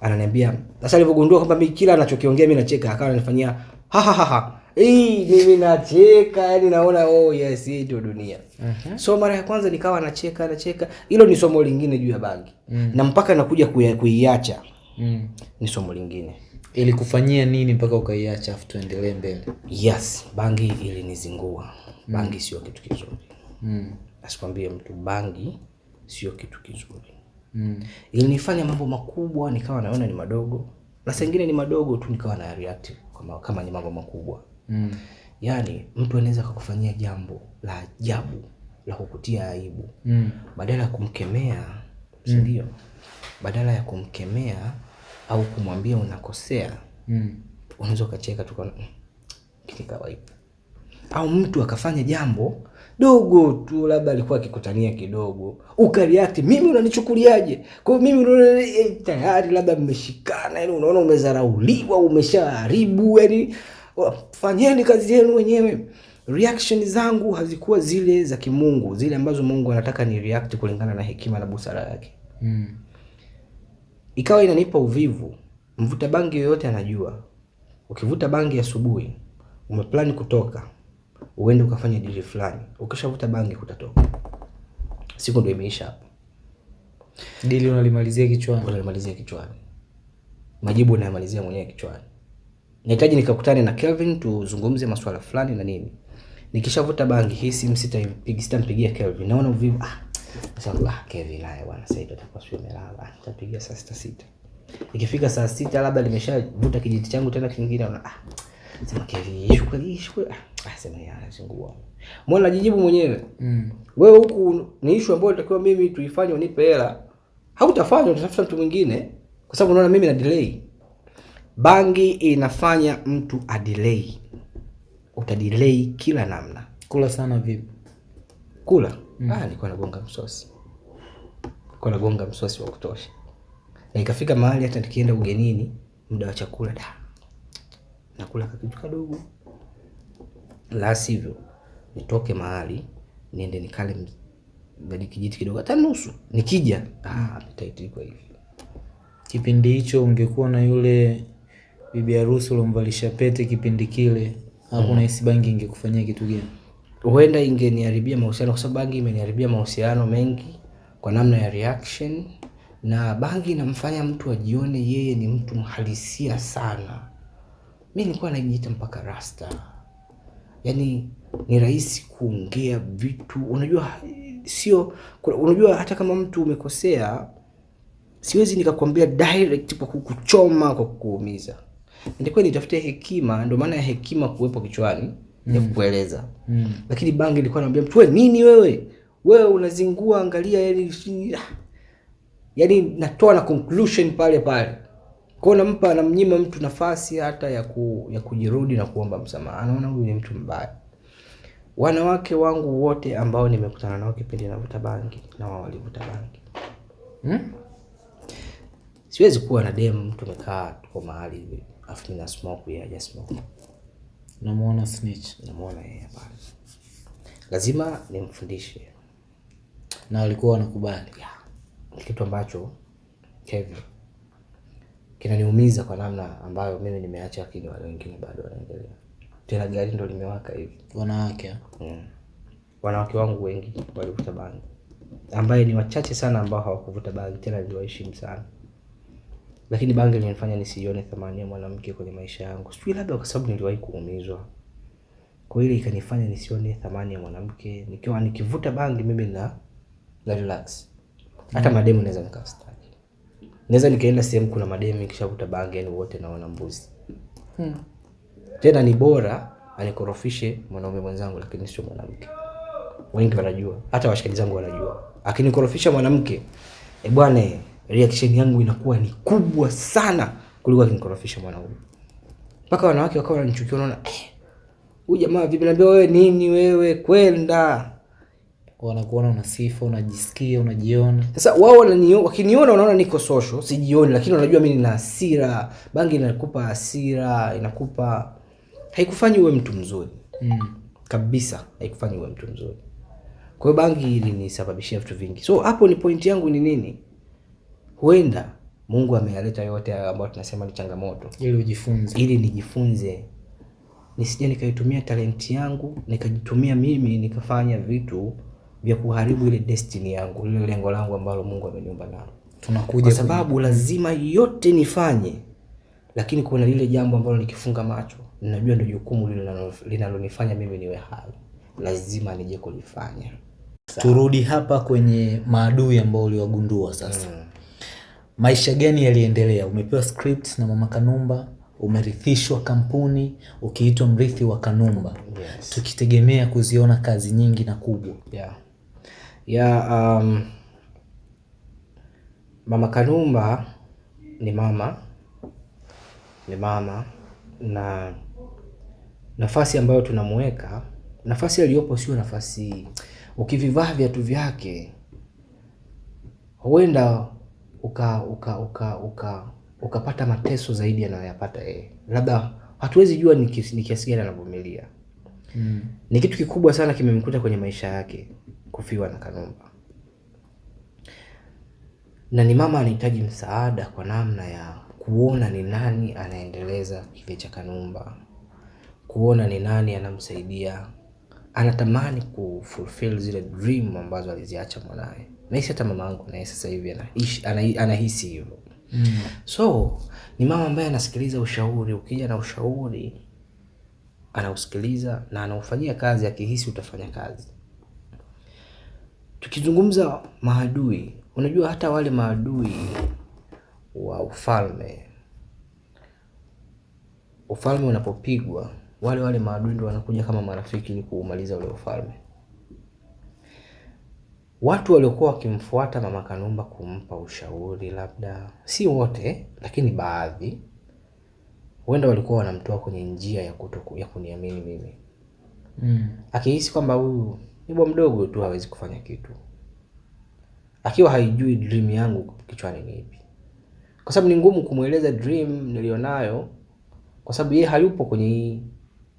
Speaker 1: Ananiambia sasa alivyogundua kwamba mimi kila anachokiongea mimi nacheka akawa ananifanyia ha ha ha ha. Hey, mimi nacheka yani naona oh yes hii ndio dunia. Uh-huh. so mara ya kwanza nikawa nacheka nacheka. Hilo ni somo lingine juu ya bangi. Mm. na mpaka nakuja kuiacha.
Speaker 2: Mm.
Speaker 1: ni somo lingine
Speaker 2: ilikufanyia nini mpaka ukaiacha afu tuendelee mbele?
Speaker 1: Yes bangi ilinizingua. Bangi sio kitu kizuri.
Speaker 2: Mm.
Speaker 1: asikwambie mtu bangi sio kitu kizuri.
Speaker 2: Mm.
Speaker 1: ilinifanya mambo makubwa nikawa naona ni madogo. Na sengine ni madogo tu nikawa na react kama, kama ni mambo makubwa.
Speaker 2: Mm.
Speaker 1: yaani mtu anaweza kakufanyia jambo la ajabu la kukutia aibu.
Speaker 2: Mm.
Speaker 1: badala ya kumkemea sindio badala ya kumkemea au kumwambia unakosea
Speaker 2: Mm.
Speaker 1: unaweza ukacheka tu ukaona, "Mm, hiki ni kawaida au mtu akafanya jambo dogo tu labda alikuwa akikutania kidogo ukariakti mimi unanichukuliaje kwa hiyo mimi eh, tayari labda mmeshikana yani unaona umezarauliwa umeshaharibu yani fanyeni kazi yenu wenyewe reaction zangu hazikuwa zile za kimungu zile ambazo mungu anataka ni react kulingana na hekima na busara yake
Speaker 2: Mm.
Speaker 1: Ikawa inanipa uvivu mvuta bangi yoyote anajua. Ukivuta bangi asubuhi umeplani kutoka uende ukafanya dili fulani. Ukishavuta bangi kutatoka siku ndio imeisha hapo.
Speaker 2: Dili unalimalizia kichwani.
Speaker 1: Unalimalizia kichwani. Majibu unayamalizia mwenyewe kichwani. Nahitaji nikakutane na kelvin tuzungumze masuala fulani na nini. Nikishavuta bangi hii simu sitampigia kelvin. Naona uvivu. Ah, nasema, ah, kelvin bwana sasa hivi atakuwa sio amelala. Nitapiga saa sita sita. Ikifika saa sita labda nimeshavuta kijiti changu tena kingine naona ah, sema Kevi issue kweli ah, ah, sema ya zingua mbona najijibu mwenyewe.
Speaker 2: Mm.
Speaker 1: wewe huku ni ishu ambayo natakiwa mimi tuifanye unipe hela. Hautafanya utatafuta mtu mwingine. Kwa sababu unaona mimi na delay. Bangi inafanya mtu adelay utadelay kila namna.
Speaker 2: Kula sana vipi?
Speaker 1: Kula mm. ah, alikuwa nagonga msosi. Alikuwa anagonga msosi wa kutosha. Na ikafika mahali hata nikienda ugenini muda wa chakula da nakula kakitu kadogo. La sivyo nitoke mahali niende nikale badi kijiti kidogo hata nusu. Nikija ah, hivi
Speaker 2: kipindi hicho ungekuwa na yule bibi harusi uliomvalisha pete kipindi kile hapo unahisi bangi ingekufanyia kitu gani
Speaker 1: huenda ingeniharibia mahusiano kwa sababu bangi imeniharibia mahusiano mengi kwa namna ya reaction na bangi inamfanya mtu ajione yeye ni mtu mhalisia sana. Mi nilikuwa najiita mpaka rasta. Yaani ni rahisi kuongea vitu. Unajua sio unajua hata kama mtu umekosea siwezi nikakwambia direct kwa kukuchoma kwa kukuumiza. Nitakuwa nitafute hekima ndio maana ya hekima kuwepo kichwani ya kukueleza.
Speaker 2: Mm.
Speaker 1: lakini bangi ilikuwa naambia mtu wewe nini wewe? Wewe unazingua angalia yani ah." yani natoa na conclusion pale pale. Kwao nampa namnyima mtu nafasi hata ya ku, ya kujirudi na kuomba msamaha. Anaona huyu ni mtu mbaya. Wanawake wangu wote ambao nimekutana nao kipindi navuta bangi na wao walivuta bangi.
Speaker 2: Hmm?
Speaker 1: siwezi kuwa na dem mtu amekaa tuko mahali hivi afu nina na smoke yeye yeah, smoke
Speaker 2: namuona snitch.
Speaker 1: Namuona yeye pale. Lazima nimfundishe.
Speaker 2: Na walikuwa wanakubali.
Speaker 1: Yeah. ni kitu ambacho Kevin kinaniumiza kwa namna ambayo mimi nimeacha lakini wale wengine bado wanaendelea. Tena gari ndo limewaka hivi.
Speaker 2: Wanawake.
Speaker 1: Mm. wanawake wangu wengi walivuta bangi. Ambaye ni wachache sana ambao hawakuvuta bangi tena niliwaheshimu sana lakini bangi linifanya nisione thamani ya mwanamke kwenye maisha yangu. Sijui labda kwa sababu niliwahi kuumizwa. Kwa ile ikanifanya nisione thamani ya mwanamke. Nikiwa nikivuta bangi mimi na na relax. Hata mademu naweza nikastaki. Naweza nikaenda sehemu kuna mademu nikishavuta bangi yani wote naona mbuzi.
Speaker 2: Hmm.
Speaker 1: tena ni bora anikorofishe mwanaume mwenzangu lakini sio mwanamke. Wengi wanajua. Hata washikaji zangu wanajua. Akinikorofisha mwanamke e bwana reaction yangu inakuwa ni kubwa sana kuliko akinikorofisha mwanaume mpaka wanawake wakawa wananichukia wanaona eh, huyu jamaa vipi? Naambia wewe nini wewe? Kwenda.
Speaker 2: Wanakuona una sifa unajisikia unajiona.
Speaker 1: Sasa wao wananiona, wakiniona wanaona niko social sijioni lakini wanajua mimi nina hasira bangi inakupa hasira inakupa haikufanyi uwe mtu mzuri.
Speaker 2: Mm.
Speaker 1: kabisa haikufanyi uwe mtu mzuri. Kwa hiyo bangi ilinisababishia vitu vingi. So hapo ni point yangu ni nini huenda mungu ameyaleta yote haya ambayo tunasema ni changamoto.
Speaker 2: Ili ujifunze.
Speaker 1: Ili nijifunze. Nisija nikaitumia talenti yangu nikajitumia mimi nikafanya vitu vya kuharibu ile destiny yangu lile lengo langu ambalo mungu ameniumba nalo.
Speaker 2: Tunakuja
Speaker 1: kwa sababu lazima yote nifanye lakini kuna lile jambo ambalo nikifunga macho ninajua ndio jukumu linalonifanya mimi niwe hai. Lazima nije kulifanya.
Speaker 2: Turudi hapa kwenye maadui ambao uliwagundua sasa maisha gani yaliendelea? Umepewa script na mama kanumba? Umerithishwa kampuni? Ukiitwa mrithi wa kanumba?
Speaker 1: Yes.
Speaker 2: tukitegemea kuziona kazi nyingi na kubwa.
Speaker 1: Yeah. Yeah, um, mama kanumba ni mama ni mama na nafasi ambayo tunamuweka nafasi aliyopo sio nafasi ukivivaa viatu vyake huenda uka uka uka uka ukapata mateso zaidi anayoyapata yeye. Labda hatuwezi jua ni kiasi ni kiasi gani anavumilia.
Speaker 2: Mm.
Speaker 1: ni kitu kikubwa sana kimemkuta kwenye maisha yake kufiwa na kanumba. Na ni mama anahitaji msaada kwa namna ya kuona ni nani anaendeleza kile cha kanumba. Kuona ni nani anamsaidia. Anatamani kufulfill zile dream ambazo aliziacha mwanaye nahisi hata mama angu naye sasa hivi anahisi hivyo.
Speaker 2: Mm.
Speaker 1: so ni mama ambaye anasikiliza ushauri. Ukija na ushauri anausikiliza na anaufanyia kazi akihisi utafanya kazi. Tukizungumza maadui unajua hata wale maadui wa ufalme ufalme unapopigwa wale wale maadui ndo wanakuja kama marafiki ili kuumaliza ule ufalme watu waliokuwa wakimfuata mama kanumba kumpa ushauri labda si wote lakini baadhi huenda walikuwa wanamtoa kwenye njia ya kuto ya kuniamini mimi
Speaker 2: Mm.
Speaker 1: akihisi kwamba huyu ni bwa mdogo tu hawezi kufanya kitu akiwa haijui dream yangu kichwani ni ipi kwa sababu ni ngumu kumweleza dream nilionayo kwa sababu yeye hayupo kwenye hii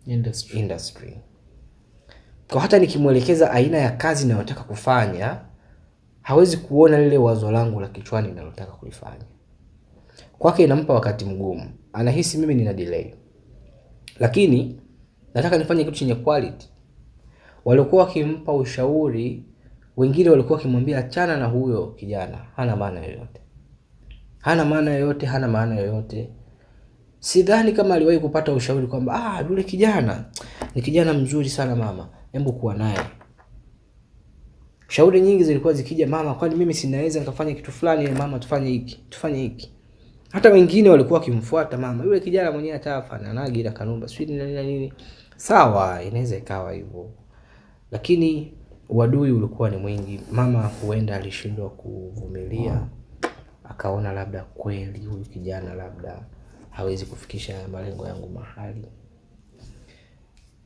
Speaker 2: Industry.
Speaker 1: industry kwa hata nikimwelekeza aina ya kazi inayotaka kufanya hawezi kuona lile wazo langu la kichwani ninalotaka kulifanya. Kwake inampa wakati mgumu. Anahisi mimi nina delay. Lakini nataka nifanye kitu chenye quality. Waliokuwa wakimpa ushauri wengine walikuwa wakimwambia achana na huyo kijana. Hana maana yoyote. Hana maana yoyote hana maana yoyote. Sidhani kama aliwahi kupata ushauri kwamba ah, yule kijana. Ni kijana mzuri sana mama hebu kuwa naye. Shauri nyingi zilikuwa zikija mama kwani mimi sinaweza nikafanya kitu fulani? Mama tufanye hiki tufanye hiki. Hata wengine walikuwa wakimfuata mama yule kijana mwenyewe hata afananagi na kanumba sijui nini na nini sawa inaweza ikawa hivyo. Lakini uadui ulikuwa ni mwingi. Mama huenda alishindwa kuvumilia akaona labda kweli huyu kijana labda hawezi kufikisha malengo yangu mahali.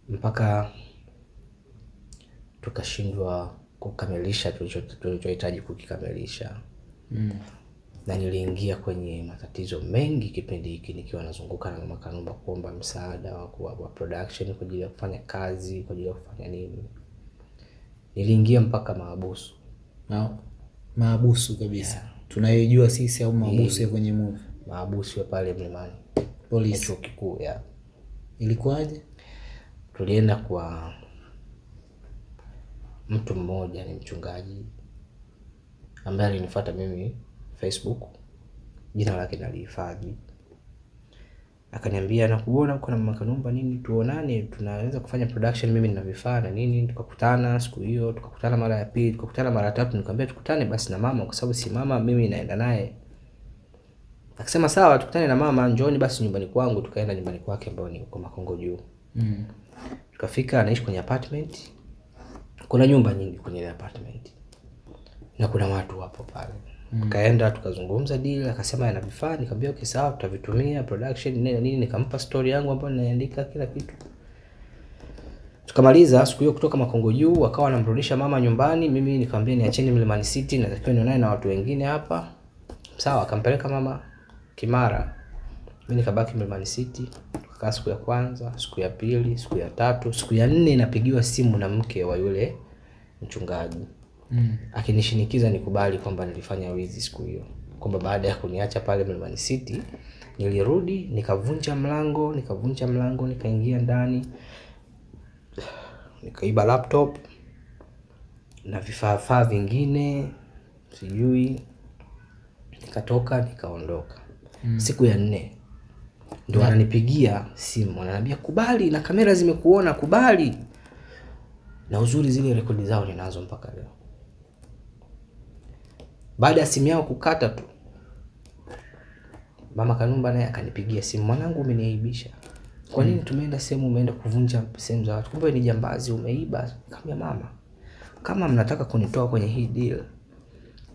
Speaker 1: Mpaka tukashindwa kukamilisha tulichohitaji kukikamilisha.
Speaker 2: Mm.
Speaker 1: na niliingia kwenye matatizo mengi kipindi hiki nikiwa nazunguka na mama Kanumba kuomba msaada wa, wa, production kwa ajili ya kufanya kazi kwa ajili ya kufanya nini. Niliingia mpaka maabusu
Speaker 2: no. maabusu kabisa. Yeah. tunayoijua sisi au maabusu ya kwenye movie?
Speaker 1: Maabusu ya pale mlimani.
Speaker 2: Polisi.
Speaker 1: Chuo kikuu ya
Speaker 2: ilikuwaje?
Speaker 1: Tulienda kwa mtu mmoja ni mchungaji ambaye alinifuata mimi facebook. Jina lake nalihifadhi. Akaniambia nakuona uko na mama kanumba nini tuonane tunaweza kufanya production mimi nina vifaa na nini. Tukakutana siku hiyo tukakutana mara ya pili tukakutana mara ya tatu nikamwambia tukutane basi na mama kwa sababu si mama mimi naenda naye. Akasema sawa tukutane na mama njooni basi nyumbani kwangu tukaenda nyumbani kwake ambao ni uko makongo juu.
Speaker 2: Mm.
Speaker 1: tukafika anaishi kwenye apartment kuna nyumba nyingi kwenye ile apartment. Na kuna watu wapo pale. Tukaenda tukazungumza deal akasema ana vifaa nikamwambia okay sawa tutavitumia production nini nini. Nikampa story yangu ambayo ninaandika kila kitu. Tukamaliza siku hiyo kutoka makongo juu akawa anamrudisha mama nyumbani. Mimi nikamwambia niacheni mlimani city natakiwa nionane na watu wengine hapa. Sawa akampeleka mama kimara. Mi nikabaki mlimani city Nakaa siku ya kwanza, siku ya pili, siku ya tatu, siku ya nne inapigiwa simu na mke wa yule mchungaji
Speaker 2: Mm.
Speaker 1: akinishinikiza nikubali kwamba nilifanya wizi siku hiyo, kwamba baada ya kuniacha pale Mlimani City nilirudi nikavunja mlango, nikavunja mlango, nikaingia ndani, nikaiba laptop na vifaafaa vingine sijui, nikatoka nikaondoka. mm. Siku ya nne ndio wananipigia simu, wananiambia kubali, na kamera zimekuona, kubali. Na uzuri zile rekodi zao ninazo mpaka leo. Baada ya simu yao kukata tu, mama Kanumba naye akanipigia simu, mwanangu, umeniaibisha. Kwa nini tumeenda sehemu, umeenda kuvunja sehemu za watu, kumbe ni jambazi, umeiba. Nikamwambia mama, kama mnataka kunitoa kwenye hii deal,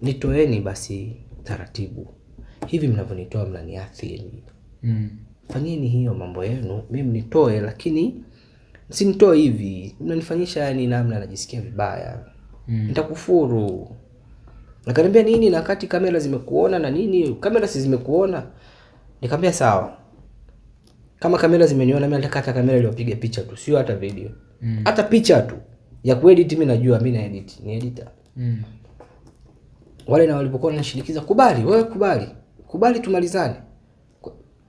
Speaker 1: nitoeni basi taratibu. Hivi mnavyonitoa mnaniathiri.
Speaker 2: Mm.
Speaker 1: Fanyeni hiyo mambo yenu, mimi nitoe, lakini msinitoe hivi, mnanifanyisha yani namna najisikia vibaya
Speaker 2: Mm.
Speaker 1: nitakufuru. Akaniambia nini, na kati kamera zimekuona na nini, kamera si zimekuona? Nikamwambia sawa, kama kamera zimeniona mimi, nataka hata kamera iliyopiga picha tu, sio hata video,
Speaker 2: Mm.
Speaker 1: hata picha tu ya kuedit. Mimi najua mimi na edit, ni editor.
Speaker 2: Mm.
Speaker 1: Wale na walipokuwa wanashinikiza, kubali wewe, kubali, kubali tumalizane.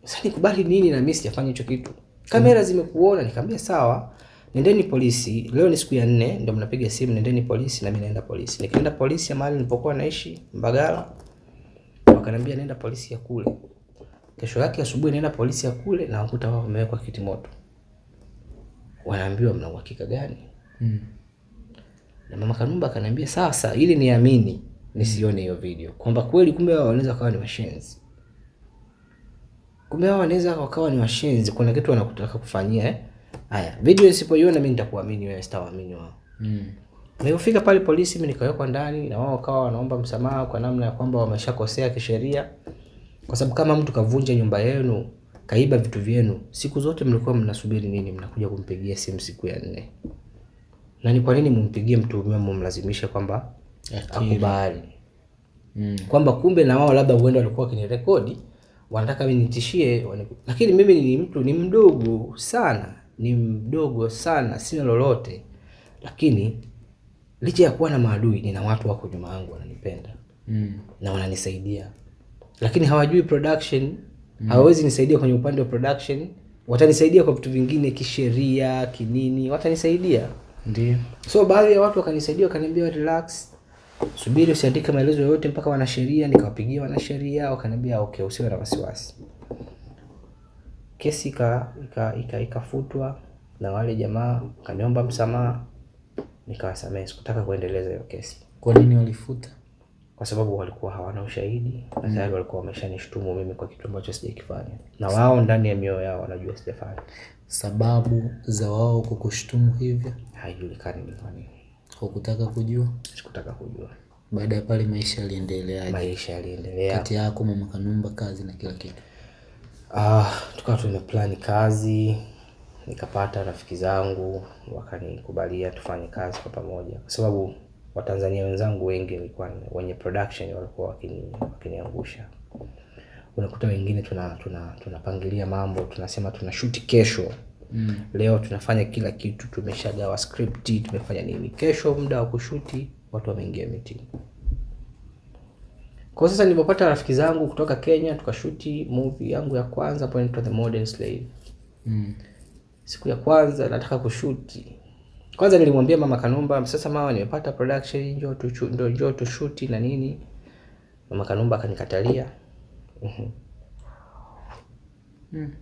Speaker 1: Sasa nikubali nini, na mimi sijafanya hicho kitu. Kamera zimekuona. Nikamwambia sawa, nendeni polisi. Leo ni siku ya nne, ndio mnapiga simu, nendeni polisi, na mimi naenda polisi. Nikaenda polisi ya mahali nilipokuwa naishi Mbagala, wakaniambia nenda polisi ya kule. Kesho yake asubuhi naenda polisi ya kule, na wakuta wao wamewekwa kiti moto. Wanaambiwa mna uhakika gani?
Speaker 2: Mm.
Speaker 1: Na mama Kanumba akaniambia sasa, ili niamini nisione hiyo video kwamba kweli kumbe wao wanaweza kawa ni washenzi, kumbe wao wanaweza wakawa ni washenzi, kuna kitu wanakutaka kufanyia eh. Haya, video isipoiona mimi nitakuamini wewe, sitawaamini wao.
Speaker 2: Mm.
Speaker 1: Nilipofika pale polisi, mimi nikawekwa ndani, na wao wakawa wanaomba msamaha kwa namna ya kwamba wameshakosea kisheria, kwa sababu kama mtu kavunja nyumba yenu, kaiba vitu vyenu, siku zote mlikuwa mnasubiri nini? Mnakuja kumpigia simu siku ya nne. Na ni kwa nini mumpigie mtuhumiwa, mumlazimishe kwamba akubali?
Speaker 2: Mm.
Speaker 1: kwamba kumbe na wao labda huenda walikuwa wakinirekodi wanataka mimi nitishie lakini mimi ni mtu ni mdogo sana ni mdogo sana sina lolote lakini licha ya kuwa na maadui nina watu wako nyuma yangu wananipenda
Speaker 2: Mm.
Speaker 1: na wananisaidia lakini hawajui production mm. hawawezi nisaidia kwenye upande wa production watanisaidia kwa vitu vingine kisheria kinini watanisaidia
Speaker 2: Ndio.
Speaker 1: so baadhi ya watu wakanisaidia wakaniambia relax subiri usiandike maelezo yoyote mpaka wanasheria nikawapigia wanasheria wakaniambia okay usiwe na wasiwasi. Kesi ika- ika- ika- ikafutwa na wale jamaa kaniomba msamaha nikawasamehe. Sikutaka kuendeleza hiyo kesi.
Speaker 2: Kwa nini walifuta?
Speaker 1: kwa sababu walikuwa hawana ushahidi na tayari walikuwa wameshanishtumu mimi kwa kitu ambacho sijakifanya. Na wao ndani ya mioyo yao wanajua sijafanya.
Speaker 2: Sababu za wao kukushtumu hivyo?
Speaker 1: Haijulikani ni kwa nini
Speaker 2: hukutaka kujua?
Speaker 1: sikutaka kujua
Speaker 2: Baada ya pale maisha yaliendeleaje?
Speaker 1: maisha yaliendelea
Speaker 2: Kati yako mama Kanumba, kazi na kila kitu.
Speaker 1: Ah, tukawa tumeplani kazi, nikapata rafiki zangu wakanikubalia tufanye kazi kwa pamoja, kwa sababu Watanzania wenzangu wengi walikuwa wenye production walikuwa wakini, wakiniangusha. Unakuta wengine tuna tuna tunapangilia mambo, tunasema tunashuti kesho
Speaker 2: Mm.
Speaker 1: leo tunafanya kila kitu, tumeshagawa script, tumefanya nini. Kesho muda wa kushuti, watu wameingia meeting. Kwa sasa nilipopata rafiki zangu kutoka Kenya, tukashuti movie yangu ya kwanza inaitwa The Modern Slave.
Speaker 2: Mm.
Speaker 1: Siku ya kwanza nataka kushuti, kwanza nilimwambia mama Kanumba, sasa mama, nimepata production, njoo tu ndio njoo tushuti na nini. Mama Kanumba akanikatalia. Mhm.
Speaker 2: Mm.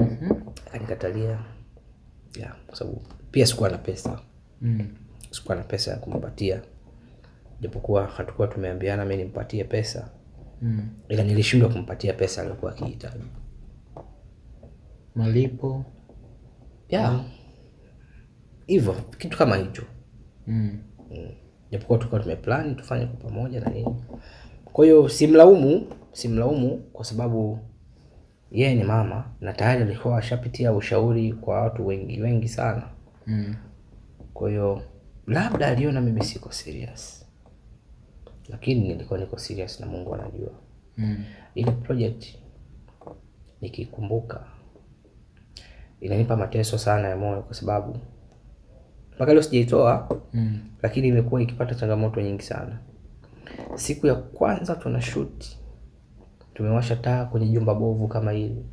Speaker 2: Mhm.
Speaker 1: Akanikatalia. Yeah, kwa sababu pia sikuwa na pesa.
Speaker 2: Mm.
Speaker 1: sikuwa na pesa ya kumpatia japokuwa hatukuwa tumeambiana mi nimpatie pesa
Speaker 2: Mm.
Speaker 1: ila nilishindwa kumpatia pesa aliyokuwa akihitaji
Speaker 2: Malipo.
Speaker 1: yeah. hivyo kitu kama hicho
Speaker 2: Mm.
Speaker 1: Mm. japokuwa tulikuwa tumeplani tufanye kwa pamoja na nini kwa hiyo simlaumu simlaumu kwa sababu yeye ni mama na tayari alikuwa ashapitia ushauri kwa watu wengi wengi sana
Speaker 2: Mm.
Speaker 1: kwa hiyo labda aliona mimi siko serious lakini nilikuwa niko serious na mungu anajua
Speaker 2: Mm.
Speaker 1: ile project nikikumbuka inanipa mateso sana ya moyo kwa sababu mpaka leo sijaitoa
Speaker 2: Mm.
Speaker 1: lakini imekuwa ikipata changamoto nyingi sana siku ya kwanza tuna shoot tumewasha taa kwenye jumba bovu kama hili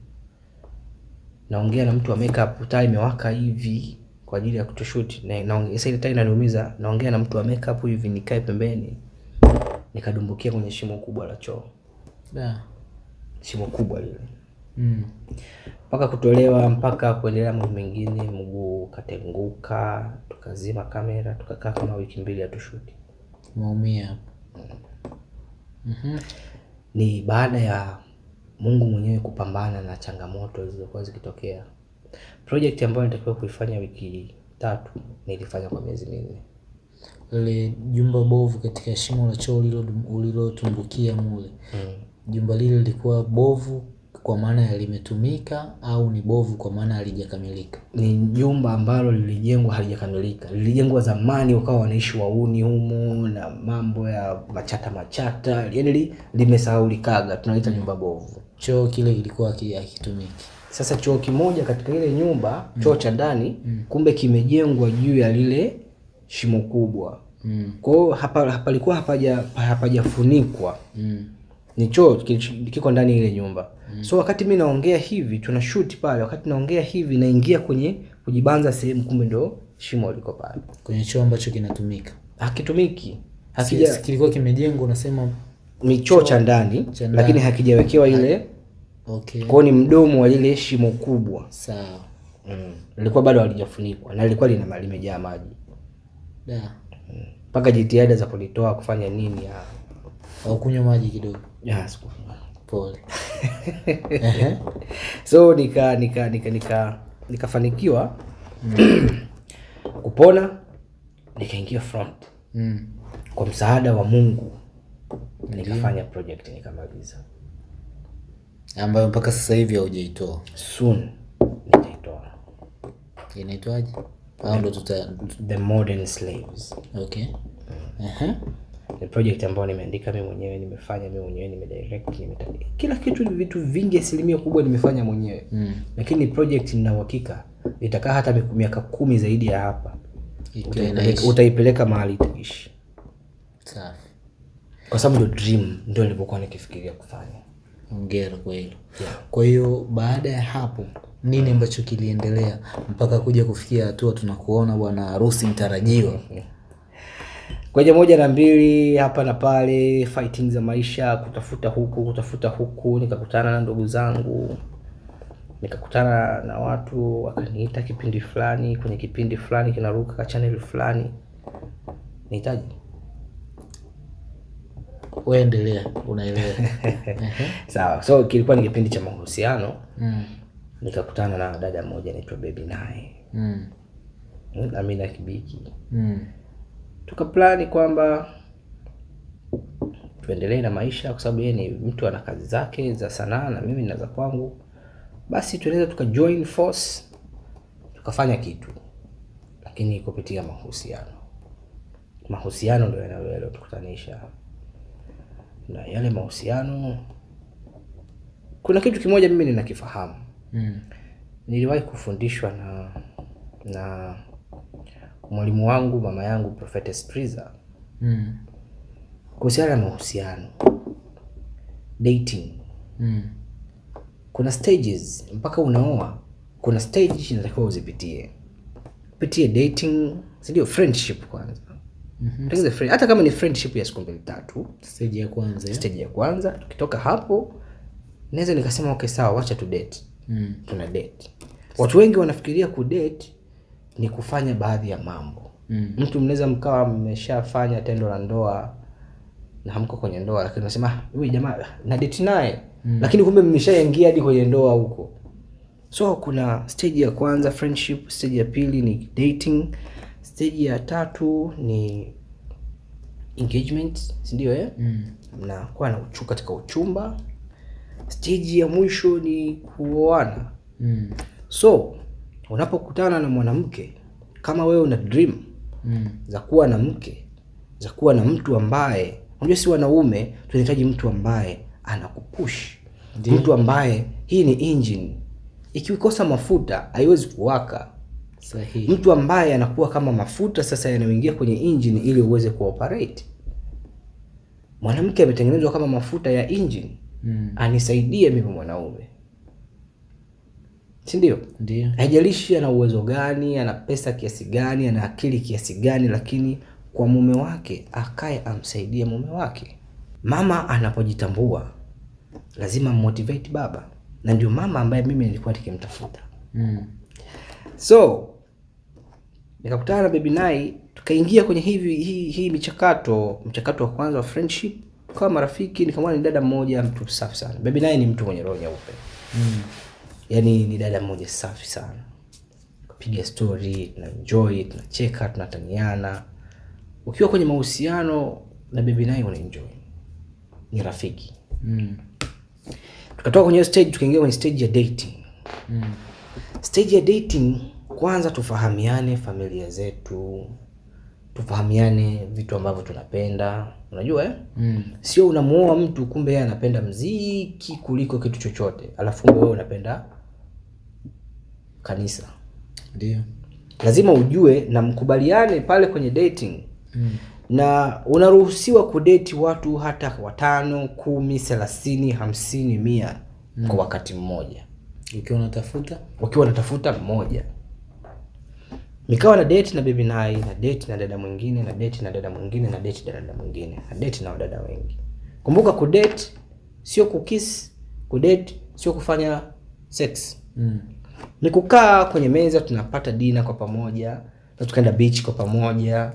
Speaker 1: naongea na mtu wa makeup taa imewaka hivi kwa ajili ya kutoshoot na naongea sasa ile taa inaniumiza naongea na mtu wa makeup hivi nikae pembeni nikadumbukia kwenye shimo kubwa la choo
Speaker 2: Da.
Speaker 1: shimo kubwa lile
Speaker 2: Mm.
Speaker 1: mpaka kutolewa mpaka kuendelea mambo mengine mguu ukatenguka tukazima kamera tukakaa kama wiki mbili hatushuti
Speaker 2: Maumia hapo. Mhm.
Speaker 1: Ni baada ya mungu mwenyewe kupambana na changamoto zilizokuwa zikitokea project ambayo nitakiwa kuifanya wiki tatu nilifanya kwa miezi minne
Speaker 2: Lile jumba bovu katika shimo la choo ulilo- ulilotumbukia mule. mm. Jumba lile lilikuwa bovu kwa maana ya limetumika au ni bovu kwa maana halijakamilika?
Speaker 1: ni jumba ambalo lilijengwa halijakamilika lilijengwa zamani wakawa wanaishi wauni humo na mambo ya machata machata yani li, limesahaulikaga tunaita nyumba bovu
Speaker 2: Choo kile kilikuwa haki- hakitumiki.
Speaker 1: sasa choo kimoja katika ile nyumba choo cha ndani kumbe kimejengwa juu ya lile shimo kubwa
Speaker 2: Mm.
Speaker 1: kwa hiyo hapa hapalikuwa hapaja hapajafunikwa
Speaker 2: Mm.
Speaker 1: Ni choo kiko ndani ile nyumba mm. so wakati mi naongea hivi tuna shoot pale wakati naongea hivi naingia kwenye kujibanza sehemu kumbe ndo shimo liko pale
Speaker 2: Kwenye choo ambacho kinatumika.
Speaker 1: hakitumiki hakija
Speaker 2: kilikuwa kimejengwa unasema
Speaker 1: ni choo cha ndani lakini hakijawekewa ile
Speaker 2: okay.
Speaker 1: kwao ni mdomo wa ile shimo kubwa
Speaker 2: Sawa.
Speaker 1: mm. lilikuwa bado halijafunikwa na lilikuwa lina limejaa maji
Speaker 2: Da.
Speaker 1: mpaka jitihada za kulitoa kufanya nini ya,
Speaker 2: Au kunywa maji kidogo.
Speaker 1: Siku
Speaker 2: Pole.
Speaker 1: So nika nika nika nika nikafanikiwa [clears throat] kupona nikaingia front
Speaker 2: Mm.
Speaker 1: kwa msaada wa mungu nikafanya project nikamaliza
Speaker 2: Ambayo mpaka sasa hivi haujaitoa.
Speaker 1: soon nitaitoa
Speaker 2: Inaitwaje? Au ndo tuta
Speaker 1: the modern slaves
Speaker 2: okay. Ehe.
Speaker 1: Ni project ambayo nimeandika mimi mwenyewe nimefanya mimi mwenyewe nimedirect nimeta kila kitu vitu vingi asilimia kubwa nimefanya mwenyewe
Speaker 2: Mm.
Speaker 1: lakini ni project nina uhakika itakaa hata miaka kumi zaidi ya hapa utaipeleka, utaipeleka mahali itaishi
Speaker 2: Safi.
Speaker 1: kwa sababu ndio dream ndio nilivyokuwa nikifikiria kufanya
Speaker 2: Hongera kwa hilo.
Speaker 1: Yeah.
Speaker 2: Kwa hiyo baada ya hapo nini ambacho kiliendelea mpaka kuja kufikia hatua tunakuona bwana harusi mtarajiwa?
Speaker 1: Kwenye moja na mbili hapa na pale fighting za maisha kutafuta huku kutafuta huku nikakutana na ndugu zangu nikakutana na watu wakaniita kipindi fulani kwenye kipindi fulani kinaruka ka channel fulani nihitaji
Speaker 2: Wewe endelea, unaelewa. [laughs]
Speaker 1: Sawa so kilikuwa ni kipindi cha mahusiano
Speaker 2: Mm.
Speaker 1: nikakutana na dada mmoja anaitwa baby naye
Speaker 2: Mm.
Speaker 1: Mm, amina kibiki
Speaker 2: Mm.
Speaker 1: Tukaplani kwamba tuendelee na maisha kwa sababu yeye ni mtu ana kazi zake za sanaa na mimi na za kwangu. Basi tunaweza tuka join force tukafanya kitu lakini kupitia mahusiano. Mahusiano ndio yanayotukutanisha, na yale mahusiano kuna kitu kimoja mimi ninakifahamu.
Speaker 2: Mm.
Speaker 1: niliwahi kufundishwa na na mwalimu wangu mama yangu Prophetess Triza
Speaker 2: Mm.
Speaker 1: kuhusiana na mahusiano dating
Speaker 2: Mm.
Speaker 1: kuna stages mpaka unaoa kuna stage inatakiwa uzipitie pitie dating sindio friendship kwanza
Speaker 2: mm
Speaker 1: -hmm. friend- hata kama ni friendship ya siku mbili tatu
Speaker 2: Stage ya kwanza.
Speaker 1: stage ya kwanza tukitoka hapo naweza nikasema okay sawa wacha tu date
Speaker 2: Mm.
Speaker 1: tuna date watu wengi wanafikiria kudate ni kufanya baadhi ya mambo
Speaker 2: Mm.
Speaker 1: mtu mnaweza mkawa mmeshafanya tendo la ndoa na hamko kwenye ndoa lakini unasema "Ah, huyu jamaa na date naye mm. lakini kumbe mmeshaingia hadi kwenye ndoa huko so kuna stage ya kwanza friendship stage ya pili ni dating stage ya tatu ni engagement sindio eh?
Speaker 2: Mm.
Speaker 1: mnakuwa na uchu katika uchumba stage ya mwisho ni kuoana
Speaker 2: Mm.
Speaker 1: so unapokutana na mwanamke kama wewe una dream
Speaker 2: Mm.
Speaker 1: za kuwa na mke za kuwa na mtu ambaye unajua si wanaume tunahitaji mtu ambaye anakupush. Mtu ambaye hii ni engine. Ikikosa mafuta haiwezi kuwaka.
Speaker 2: Sahihi.
Speaker 1: mtu ambaye anakuwa kama mafuta sasa yanayoingia kwenye engine ili uweze kuoperate. Mwanamke ametengenezwa kama mafuta ya engine.
Speaker 2: Mm.
Speaker 1: anisaidie mimi mwanaume si ndio?
Speaker 2: Ndio.
Speaker 1: haijalishi ana uwezo gani ana pesa kiasi gani ana akili kiasi gani lakini kwa mume wake akae amsaidie mume wake. Mama anapojitambua lazima motivate baba. Na ndio mama ambaye mimi nilikuwa nikimtafuta.
Speaker 2: Mm.
Speaker 1: so nikakutana na baby nai tukaingia kwenye hivi hii, hii michakato mchakato wa kwanza wa friendship. Tukawa marafiki nikamwona ni dada mmoja mtu safi sana. Baby nai ni mtu mwenye roho nyeupe.
Speaker 2: Mm.
Speaker 1: Yaani ni dada mmoja safi sana kupiga story tunaenjoy tunacheka tunataniana ukiwa kwenye mahusiano na bebi naye unaenjoy ni rafiki
Speaker 2: Mm.
Speaker 1: tukatoka kwenye stage tukaingia kwenye stage ya dating
Speaker 2: Mm.
Speaker 1: stage ya dating kwanza tufahamiane familia zetu tufahamiane vitu ambavyo tunapenda unajua eh?
Speaker 2: Mm.
Speaker 1: sio unamuoa mtu kumbe yeye anapenda mziki kuliko kitu chochote alafu wewe unapenda kanisa
Speaker 2: Ndio.
Speaker 1: lazima ujue na mkubaliane pale kwenye dating
Speaker 2: Mm.
Speaker 1: na unaruhusiwa kudeti watu hata watano kumi thelathini hamsini mia mm. kwa wakati mmoja
Speaker 2: Ukiwa unatafuta
Speaker 1: wakiwa unatafuta mmoja nikawa na date na bibi nai na date na dada mwingine na date na dada mwingine na date na dada mwingine na date na wadada wengi kumbuka kudate sio kukis kudate sio kufanya sex
Speaker 2: mm.
Speaker 1: Ni kukaa kwenye meza tunapata dina kwa pamoja na tukaenda beach kwa pamoja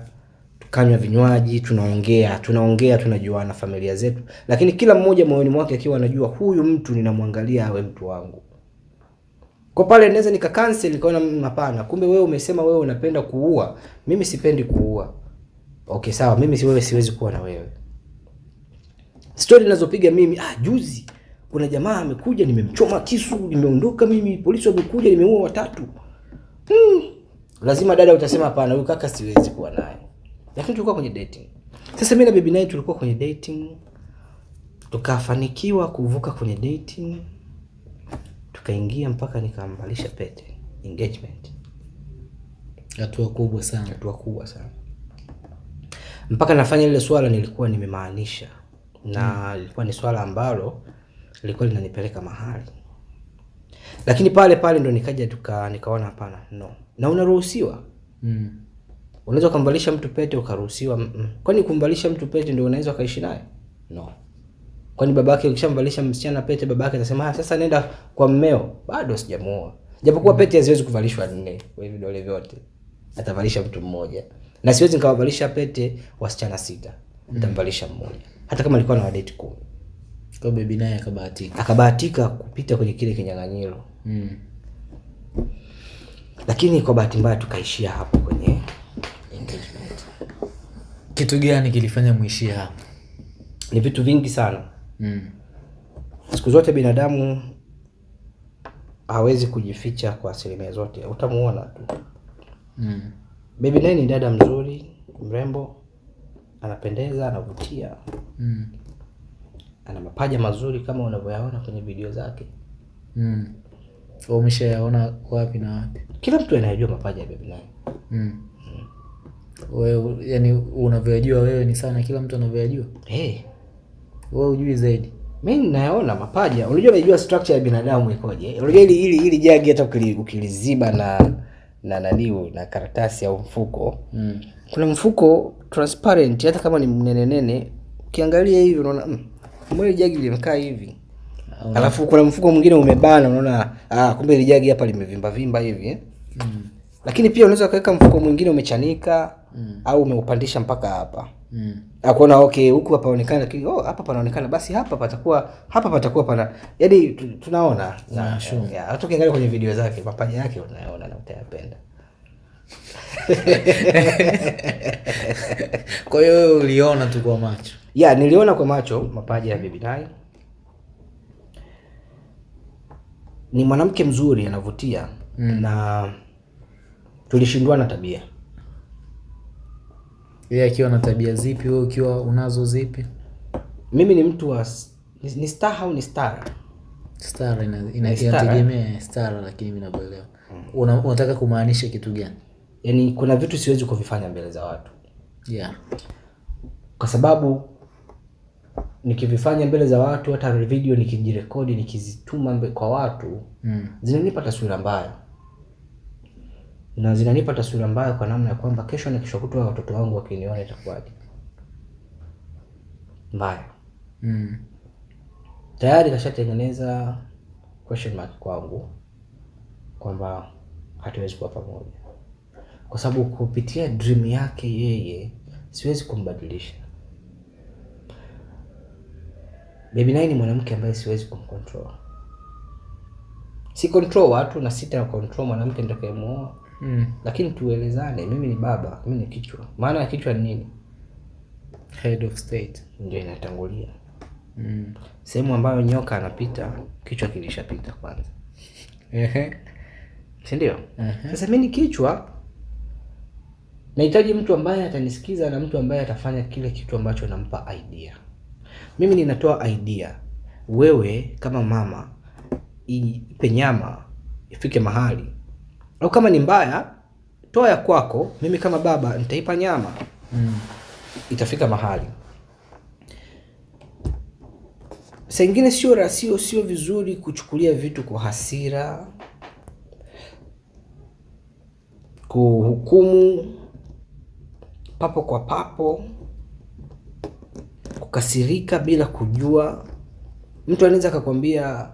Speaker 1: tukanywa vinywaji tunaongea tunaongea tunajuana familia zetu. Lakini kila mmoja moyoni mwake akiwa anajua huyu mtu ninamwangalia awe mtu wangu. Kwa pale naweza nika cancel nikaona "Mm, hapana kumbe wewe umesema wewe unapenda kuua. Mimi sipendi kuua. Okay sawa mimi si wewe siwezi kuwa na wewe. Stori ninazopiga mimi ah, juzi kuna jamaa amekuja nimemchoma kisu nimeondoka mimi polisi wamekuja nimeua watatu. Hmm. lazima dada utasema hapana huyu kaka siwezi kuwa naye. Lakini tulikuwa kwenye dating. Sasa mimi na baby naye tulikuwa kwenye dating. Tukafanikiwa kuvuka kwenye dating. Tukaingia mpaka nikamvalisha pete engagement.
Speaker 2: Hatua kubwa sana.
Speaker 1: Hatua kubwa sana. Mpaka nafanya ile swala nilikuwa nimemaanisha. Na lilikuwa ni swala ambalo lilikuwa linanipeleka mahali. Lakini pale pale ndo nikaja tuka nikaona hapana no. Na unaruhusiwa?
Speaker 2: Mm.
Speaker 1: unaweza kumbalisha mtu pete ukaruhusiwa mm-mm. kwani kumvalisha mtu pete ndio unaweza ukaishi naye? No. Kwani babake ukishamvalisha msichana pete babake atasema "Ah, sasa nenda kwa mmeo. Bado sijamuoa. Japokuwa mm. pete haziwezi kuvalishwa nne kwa hivi vidole vyote. Atavalisha mtu mmoja. Na siwezi nikawavalisha pete wasichana sita. Nitamvalisha mmoja. Hata kama alikuwa na wadate kumi
Speaker 2: kwa bebi naye akabahatika
Speaker 1: akabahatika kupita kwenye kile kinyang'anyiro
Speaker 2: mm.
Speaker 1: lakini kwa bahati mbaya tukaishia hapo kwenye engagement
Speaker 2: kitu gani kilifanya muishie hapo
Speaker 1: ni vitu vingi sana
Speaker 2: mm.
Speaker 1: siku zote binadamu hawezi kujificha kwa asilimia zote utamuona tu
Speaker 2: Mm.
Speaker 1: Bebi naye ni dada mzuri mrembo anapendeza anavutia
Speaker 2: Mm.
Speaker 1: Ana mapaja mazuri kama unavyoyaona kwenye video zake.
Speaker 2: Mm. umeshayaona wapi na wapi?
Speaker 1: Kila mtu anayejua mapaja ya baby naye
Speaker 2: mm. wewe yani unavyoyajua wewe ni sana kila mtu anavyoyajua
Speaker 1: hey,
Speaker 2: wewe ujui zaidi.
Speaker 1: Mi nayaona mapaja. Unajua najua structure ya binadamu ikoje? Unajua ili ili ili jagi hata ukiliziba na na naniu na karatasi au mfuko.
Speaker 2: Mm.
Speaker 1: kuna mfuko transparent hata kama ni mnenenene ukiangalia hivi unaona mm, mbona ile jagi limekaa hivi alafu kuna mfuko mwingine umebana unaona ah, kumbe ile jagi hapa limevimba vimba hivi eh?
Speaker 2: Mm.
Speaker 1: lakini pia unaweza ukaweka mfuko mwingine umechanika
Speaker 2: Mm.
Speaker 1: au umeupandisha mpaka hapa
Speaker 2: Mm.
Speaker 1: akuona okay huku hapaonekana lakini oh, hapa panaonekana basi hapa patakuwa hapa patakuwa pana yaani tunaona na,
Speaker 2: yeah, sure.
Speaker 1: ya, hata ukiangalia kwenye video zake mapaja yake unayaona na utayapenda [laughs]
Speaker 2: kwa hiyo uliona tu kwa macho
Speaker 1: ya niliona kwa macho mapaja ya bibi nai ni mwanamke mzuri anavutia
Speaker 2: Mm.
Speaker 1: na tulishindwana tabia
Speaker 2: yeye akiwa na tabia zipi wewe ukiwa unazo zipi
Speaker 1: mimi ni mtu wa ni, ni star au ni star
Speaker 2: Stara ina- ina-
Speaker 1: Ni stara,
Speaker 2: inategemea stara, lakini mimi mm. Una, unataka kumaanisha kitu gani?
Speaker 1: yaani kuna vitu siwezi kuvifanya mbele za watu
Speaker 2: Yeah.
Speaker 1: kwa sababu nikivifanya mbele za watu hata video nikijirekodi nikizituma mbe- kwa watu
Speaker 2: Mm.
Speaker 1: zinanipa taswira mbaya. Na zinanipa taswira mbaya kwa namna ya kwamba kesho na kesho kutwa watoto wangu wakiniona itakuwaje. Mbaya.
Speaker 2: Mm.
Speaker 1: tayari kashatengeneza question mark kwangu kwamba hatuwezi kuwa pamoja. Kwa sababu kupitia dream yake yeye siwezi kumbadilisha Baby Nine ni mwanamke ambaye siwezi kumcontrol. Si control watu na sita na control mwanamke nitakayemuoa
Speaker 2: Mm.
Speaker 1: lakini tuelezane mimi ni baba mimi ni kichwa. Maana ya kichwa ni nini?
Speaker 2: Head of state.
Speaker 1: ndio inatangulia.
Speaker 2: Mm.
Speaker 1: sehemu ambayo nyoka anapita kichwa kilishapita kwanza.
Speaker 2: Ehe.
Speaker 1: si ndio? Sasa mimi ni kichwa nahitaji mtu ambaye atanisikiza na mtu ambaye atafanya kile kitu ambacho nampa idea mimi ninatoa idea. Wewe kama mama ipe nyama ifike mahali. Au kama ni mbaya toa ya kwako. Mimi kama baba nitaipa nyama.
Speaker 2: Mm.
Speaker 1: itafika mahali. Saa ingine sio rasio sio vizuri kuchukulia vitu kwa hasira kuhukumu papo kwa papo kukasirika bila kujua mtu anaweza akakwambia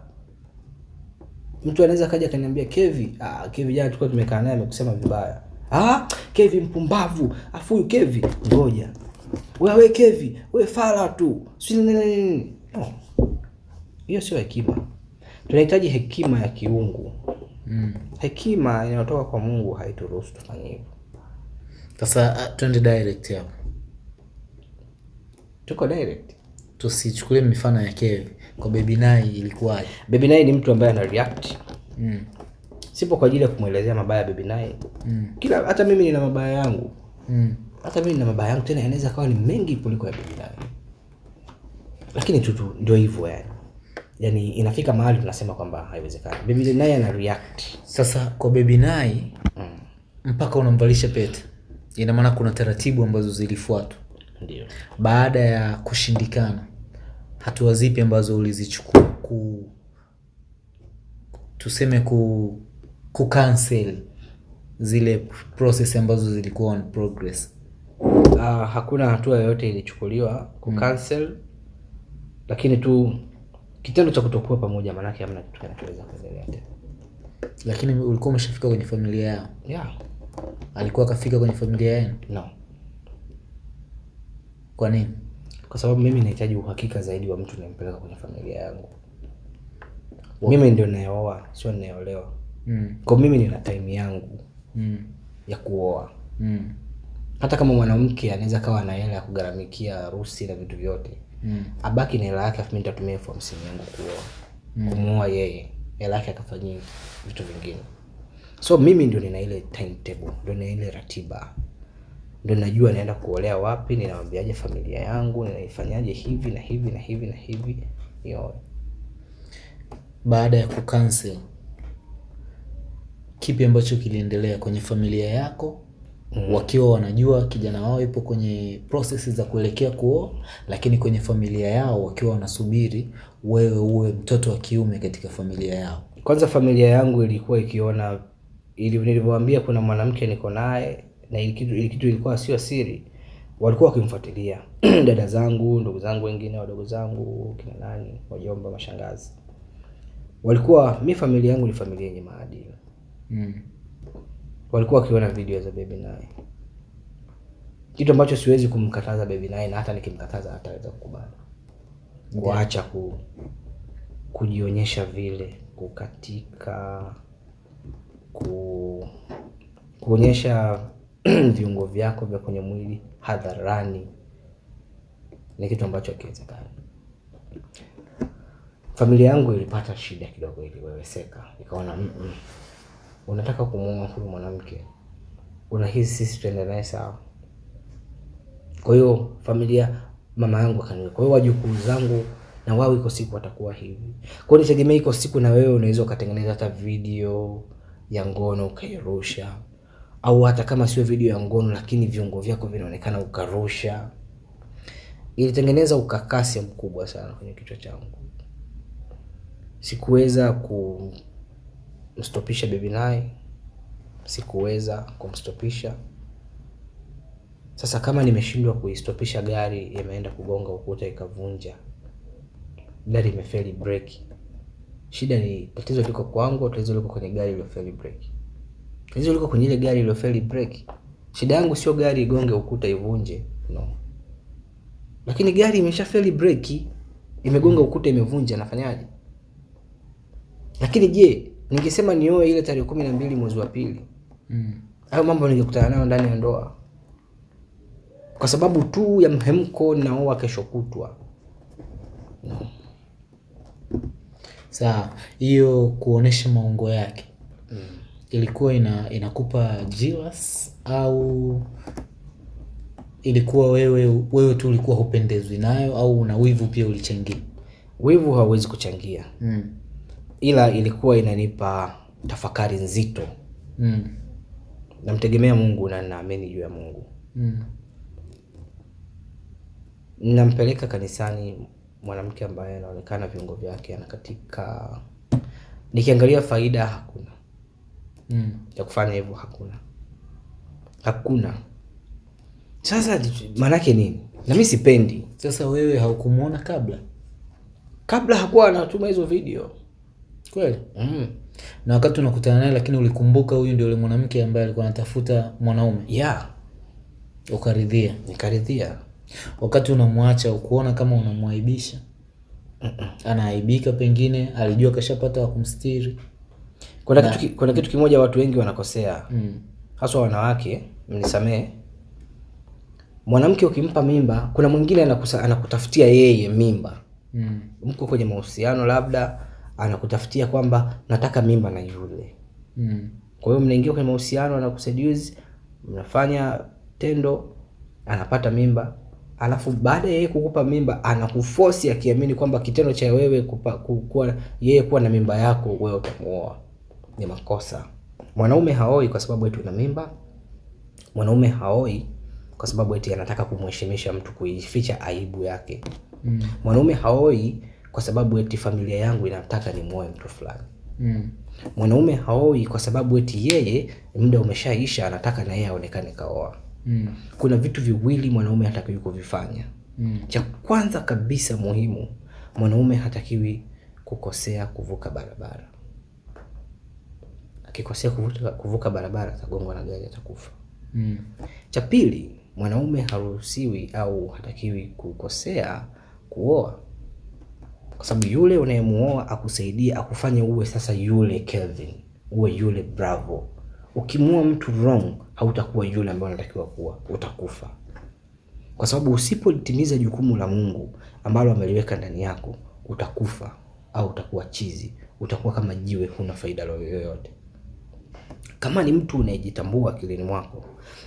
Speaker 1: mtu anaweza kaja akaniambia kevi ah, kevi jana tulikuwa tumekaa naye amekusema vibaya ah, kevi mpumbavu afu huyu kevi ngoja wewe kevi we fala tu si nini nini nini. no. hiyo sio hekima tunahitaji hekima ya kiungu
Speaker 2: Mm.
Speaker 1: hekima inayotoka kwa mungu haituruhusu tufanye hivyo
Speaker 2: Sasa ah, twende direct hapo.
Speaker 1: Tuko direct
Speaker 2: Tusichukulie mifano ya Kevi. Kwa Baby Nai ilikuwaje?
Speaker 1: Baby Nai ni mtu ambaye ana react
Speaker 2: Mm.
Speaker 1: sipo kwa ajili ya kumwelezea mabaya ya Baby Nai
Speaker 2: Mm.
Speaker 1: kila hata mimi nina mabaya yangu
Speaker 2: Mm.
Speaker 1: hata mimi nina mabaya yangu tena yanaweza kawa ni mengi kuliko ya Baby Nai lakini tu ndio hivyo yani yani inafika mahali tunasema kwamba haiwezekani Baby Nai ana react
Speaker 2: Sasa kwa Baby Nai
Speaker 1: mm.
Speaker 2: mpaka unamvalisha pete, ina maana kuna taratibu ambazo zilifuatwa
Speaker 1: ndio
Speaker 2: baada ya kushindikana. Hatua zipi ambazo ulizichukua ku tuseme ku ku cancel zile process ambazo zilikuwa on progress?
Speaker 1: uh, hakuna hatua yoyote ilichukuliwa kucancel lakini tu kitendo cha kutokuwa pamoja maanake hamna kitu kinachoweza kuendelea tena
Speaker 2: Lakini ulikuwa umeshafika kwenye familia yao,
Speaker 1: yeah.
Speaker 2: alikuwa akafika kwenye familia yenu,
Speaker 1: no
Speaker 2: kwa nini?
Speaker 1: kwa sababu mimi nahitaji uhakika zaidi wa mtu nampeleka kwenye familia yangu Wow. mimi ndio nayeoa sio ninayeolewa.
Speaker 2: Mm.
Speaker 1: kwa mimi nina time yangu
Speaker 2: Mm.
Speaker 1: ya kuoa
Speaker 2: Mm.
Speaker 1: hata kama mwanamke anaweza kawa na hela ya kugaramikia harusi na vitu vyote
Speaker 2: Mm.
Speaker 1: abaki na hela yake afu mimi nitatumia elfu hamsini yangu kuoa mm. kumuoa yeye hela yake akafanyia vitu vingine so mimi ndio nina ile timetable ndio nina ile ratiba ndio najua naenda kuolea wapi ninawambiaje familia yangu ninaifanyaje hivi na hivi na hivi na hivi nioe
Speaker 2: Baada ya kukansel, kipi ambacho kiliendelea kwenye familia yako Mm. wakiwa wanajua kijana wao ipo kwenye process za kuelekea kuoa, lakini kwenye familia yao wakiwa wanasubiri wewe uwe mtoto wa kiume katika familia yao.
Speaker 1: kwanza familia yangu ilikuwa ikiona ili nilivyowaambia kuna mwanamke niko naye na ili kitu, ilikuwa sio siri. Walikuwa wakimfuatilia. [clears throat] Dada zangu ndugu zangu wengine wadogo zangu kina nani wajomba mashangazi. Walikuwa mi familia yangu ni familia yenye maadili.
Speaker 2: Mm.
Speaker 1: walikuwa wakiona video za baby naye kitu ambacho siwezi kumkataza baby naye na hata nikimkataza hataweza kukubali. Kuacha ku, kujionyesha vile kukatika ku, kuonyesha [clears throat] viungo vyako vya kwenye mwili hadharani ni kitu ambacho hakiwezekani. Familia yangu ilipata shida kidogo iliweweseka ikaona "Mm, mm, unataka kumuoa huyu mwanamke unahisi sisi tuende naye sawa? Kwa hiyo familia mama yangu akaniwe, kwa hiyo wajukuu zangu na wao iko siku watakuwa hivi. Kwa nitegemea iko siku na wewe unaweza ukatengeneza hata video ya ngono ukairusha au hata kama sio video ya ngono lakini viungo vyako vinaonekana ukarusha. Ilitengeneza ukakasi mkubwa sana kwenye kichwa changu. Sikuweza kumstopisha bibi naye. Sikuweza kumstopisha. Sasa kama nimeshindwa kuistopisha gari imeenda kugonga ukuta ikavunja. Gari imefeli breki. Shida ni tatizo liko kwangu tatizo liko kwenye gari iliyofeli breki tatizo liko kwenye ile gari iliyofeli breki shida yangu sio gari igonge ukuta ivunje no. Lakini gari imeshafeli breki imegonga ukuta imevunja nafanyaje? Lakini je ningesema nioe ile tarehe kumi na mbili mwezi wa pili?
Speaker 2: Mm.
Speaker 1: hayo mambo ningekutana nayo ndani ya ndoa. Kwa sababu tu ya mhemko naoa kesho kutwa. No.
Speaker 2: Sawa, hiyo kuonesha maungo yake ilikuwa ina inakupa jealous au ilikuwa wewe wewe tu ulikuwa hupendezwi nayo au una wivu pia ulichangia?
Speaker 1: wivu hauwezi kuchangia
Speaker 2: Mm.
Speaker 1: ila ilikuwa inanipa tafakari nzito
Speaker 2: Mm.
Speaker 1: namtegemea mungu na naamini juu ya mungu
Speaker 2: Mm.
Speaker 1: nampeleka kanisani mwanamke ambaye anaonekana viungo vyake anakatika nikiangalia faida hakuna
Speaker 2: Mm.
Speaker 1: ya kufanya hivyo hakuna. Hakuna. Sasa maanake nini? Na mi sipendi.
Speaker 2: Sasa wewe haukumuona kabla?
Speaker 1: Kabla hakuwa anatuma hizo video.
Speaker 2: Kweli?
Speaker 1: mm.
Speaker 2: Na wakati unakutana naye, lakini ulikumbuka huyu ndio yule mwanamke ambaye alikuwa anatafuta mwanaume,
Speaker 1: yeah
Speaker 2: ukaridhia.
Speaker 1: nikaridhia.
Speaker 2: Wakati unamwacha ukuona kama unamwaibisha, anaaibika, pengine alijua kashapata wa kumstiri.
Speaker 1: Kuna kitu, ki- kuna kitu kimoja watu wengi wanakosea.
Speaker 2: Mm.
Speaker 1: haswa wanawake mnisamee mwanamke ukimpa mimba kuna mwingine anakusa, anakutafutia yeye mimba.
Speaker 2: Mm.
Speaker 1: mko kwenye mahusiano labda anakutafutia kwamba nataka mimba na yule.
Speaker 2: Mm.
Speaker 1: kwa hiyo mnaingia kwenye mahusiano anakuseduce mnafanya tendo anapata mimba. Alafu baada ya yeye kukupa mimba anakufosi akiamini kwamba kitendo cha wewe kupa, kuwa, yeye kuwa na mimba yako wewe utamuoa ni makosa mwanaume haoi kwa sababu eti una mimba mwanaume haoi kwa sababu eti anataka kumheshimisha mtu kuificha aibu yake
Speaker 2: Mm.
Speaker 1: mwanaume haoi kwa sababu eti familia yangu inataka nimwoe mtu fulani
Speaker 2: Mm.
Speaker 1: mwanaume haoi kwa sababu eti yeye muda umeshaisha anataka na yeye aonekane kaoa
Speaker 2: Mm.
Speaker 1: kuna vitu viwili mwanaume hatakiwi kuvifanya
Speaker 2: Mm.
Speaker 1: cha kwanza kabisa muhimu mwanaume hatakiwi kukosea kuvuka barabara akikosea kuvuka, kuvuka barabara atagongwa na gari atakufa.
Speaker 2: Mm.
Speaker 1: cha pili mwanaume haruhusiwi au hatakiwi kukosea kuoa. Kwa sababu yule unayemuoa akusaidia akufanye uwe sasa yule Kelvin uwe yule Bravo. Ukimuoa mtu wrong hautakuwa yule ambaye unatakiwa kuwa utakufa. Kwa sababu usipolitimiza jukumu la Mungu ambalo ameliweka ndani yako utakufa au utakuwa chizi utakuwa kama jiwe huna faida yoyote kama ni mtu unayejitambua akilini mwako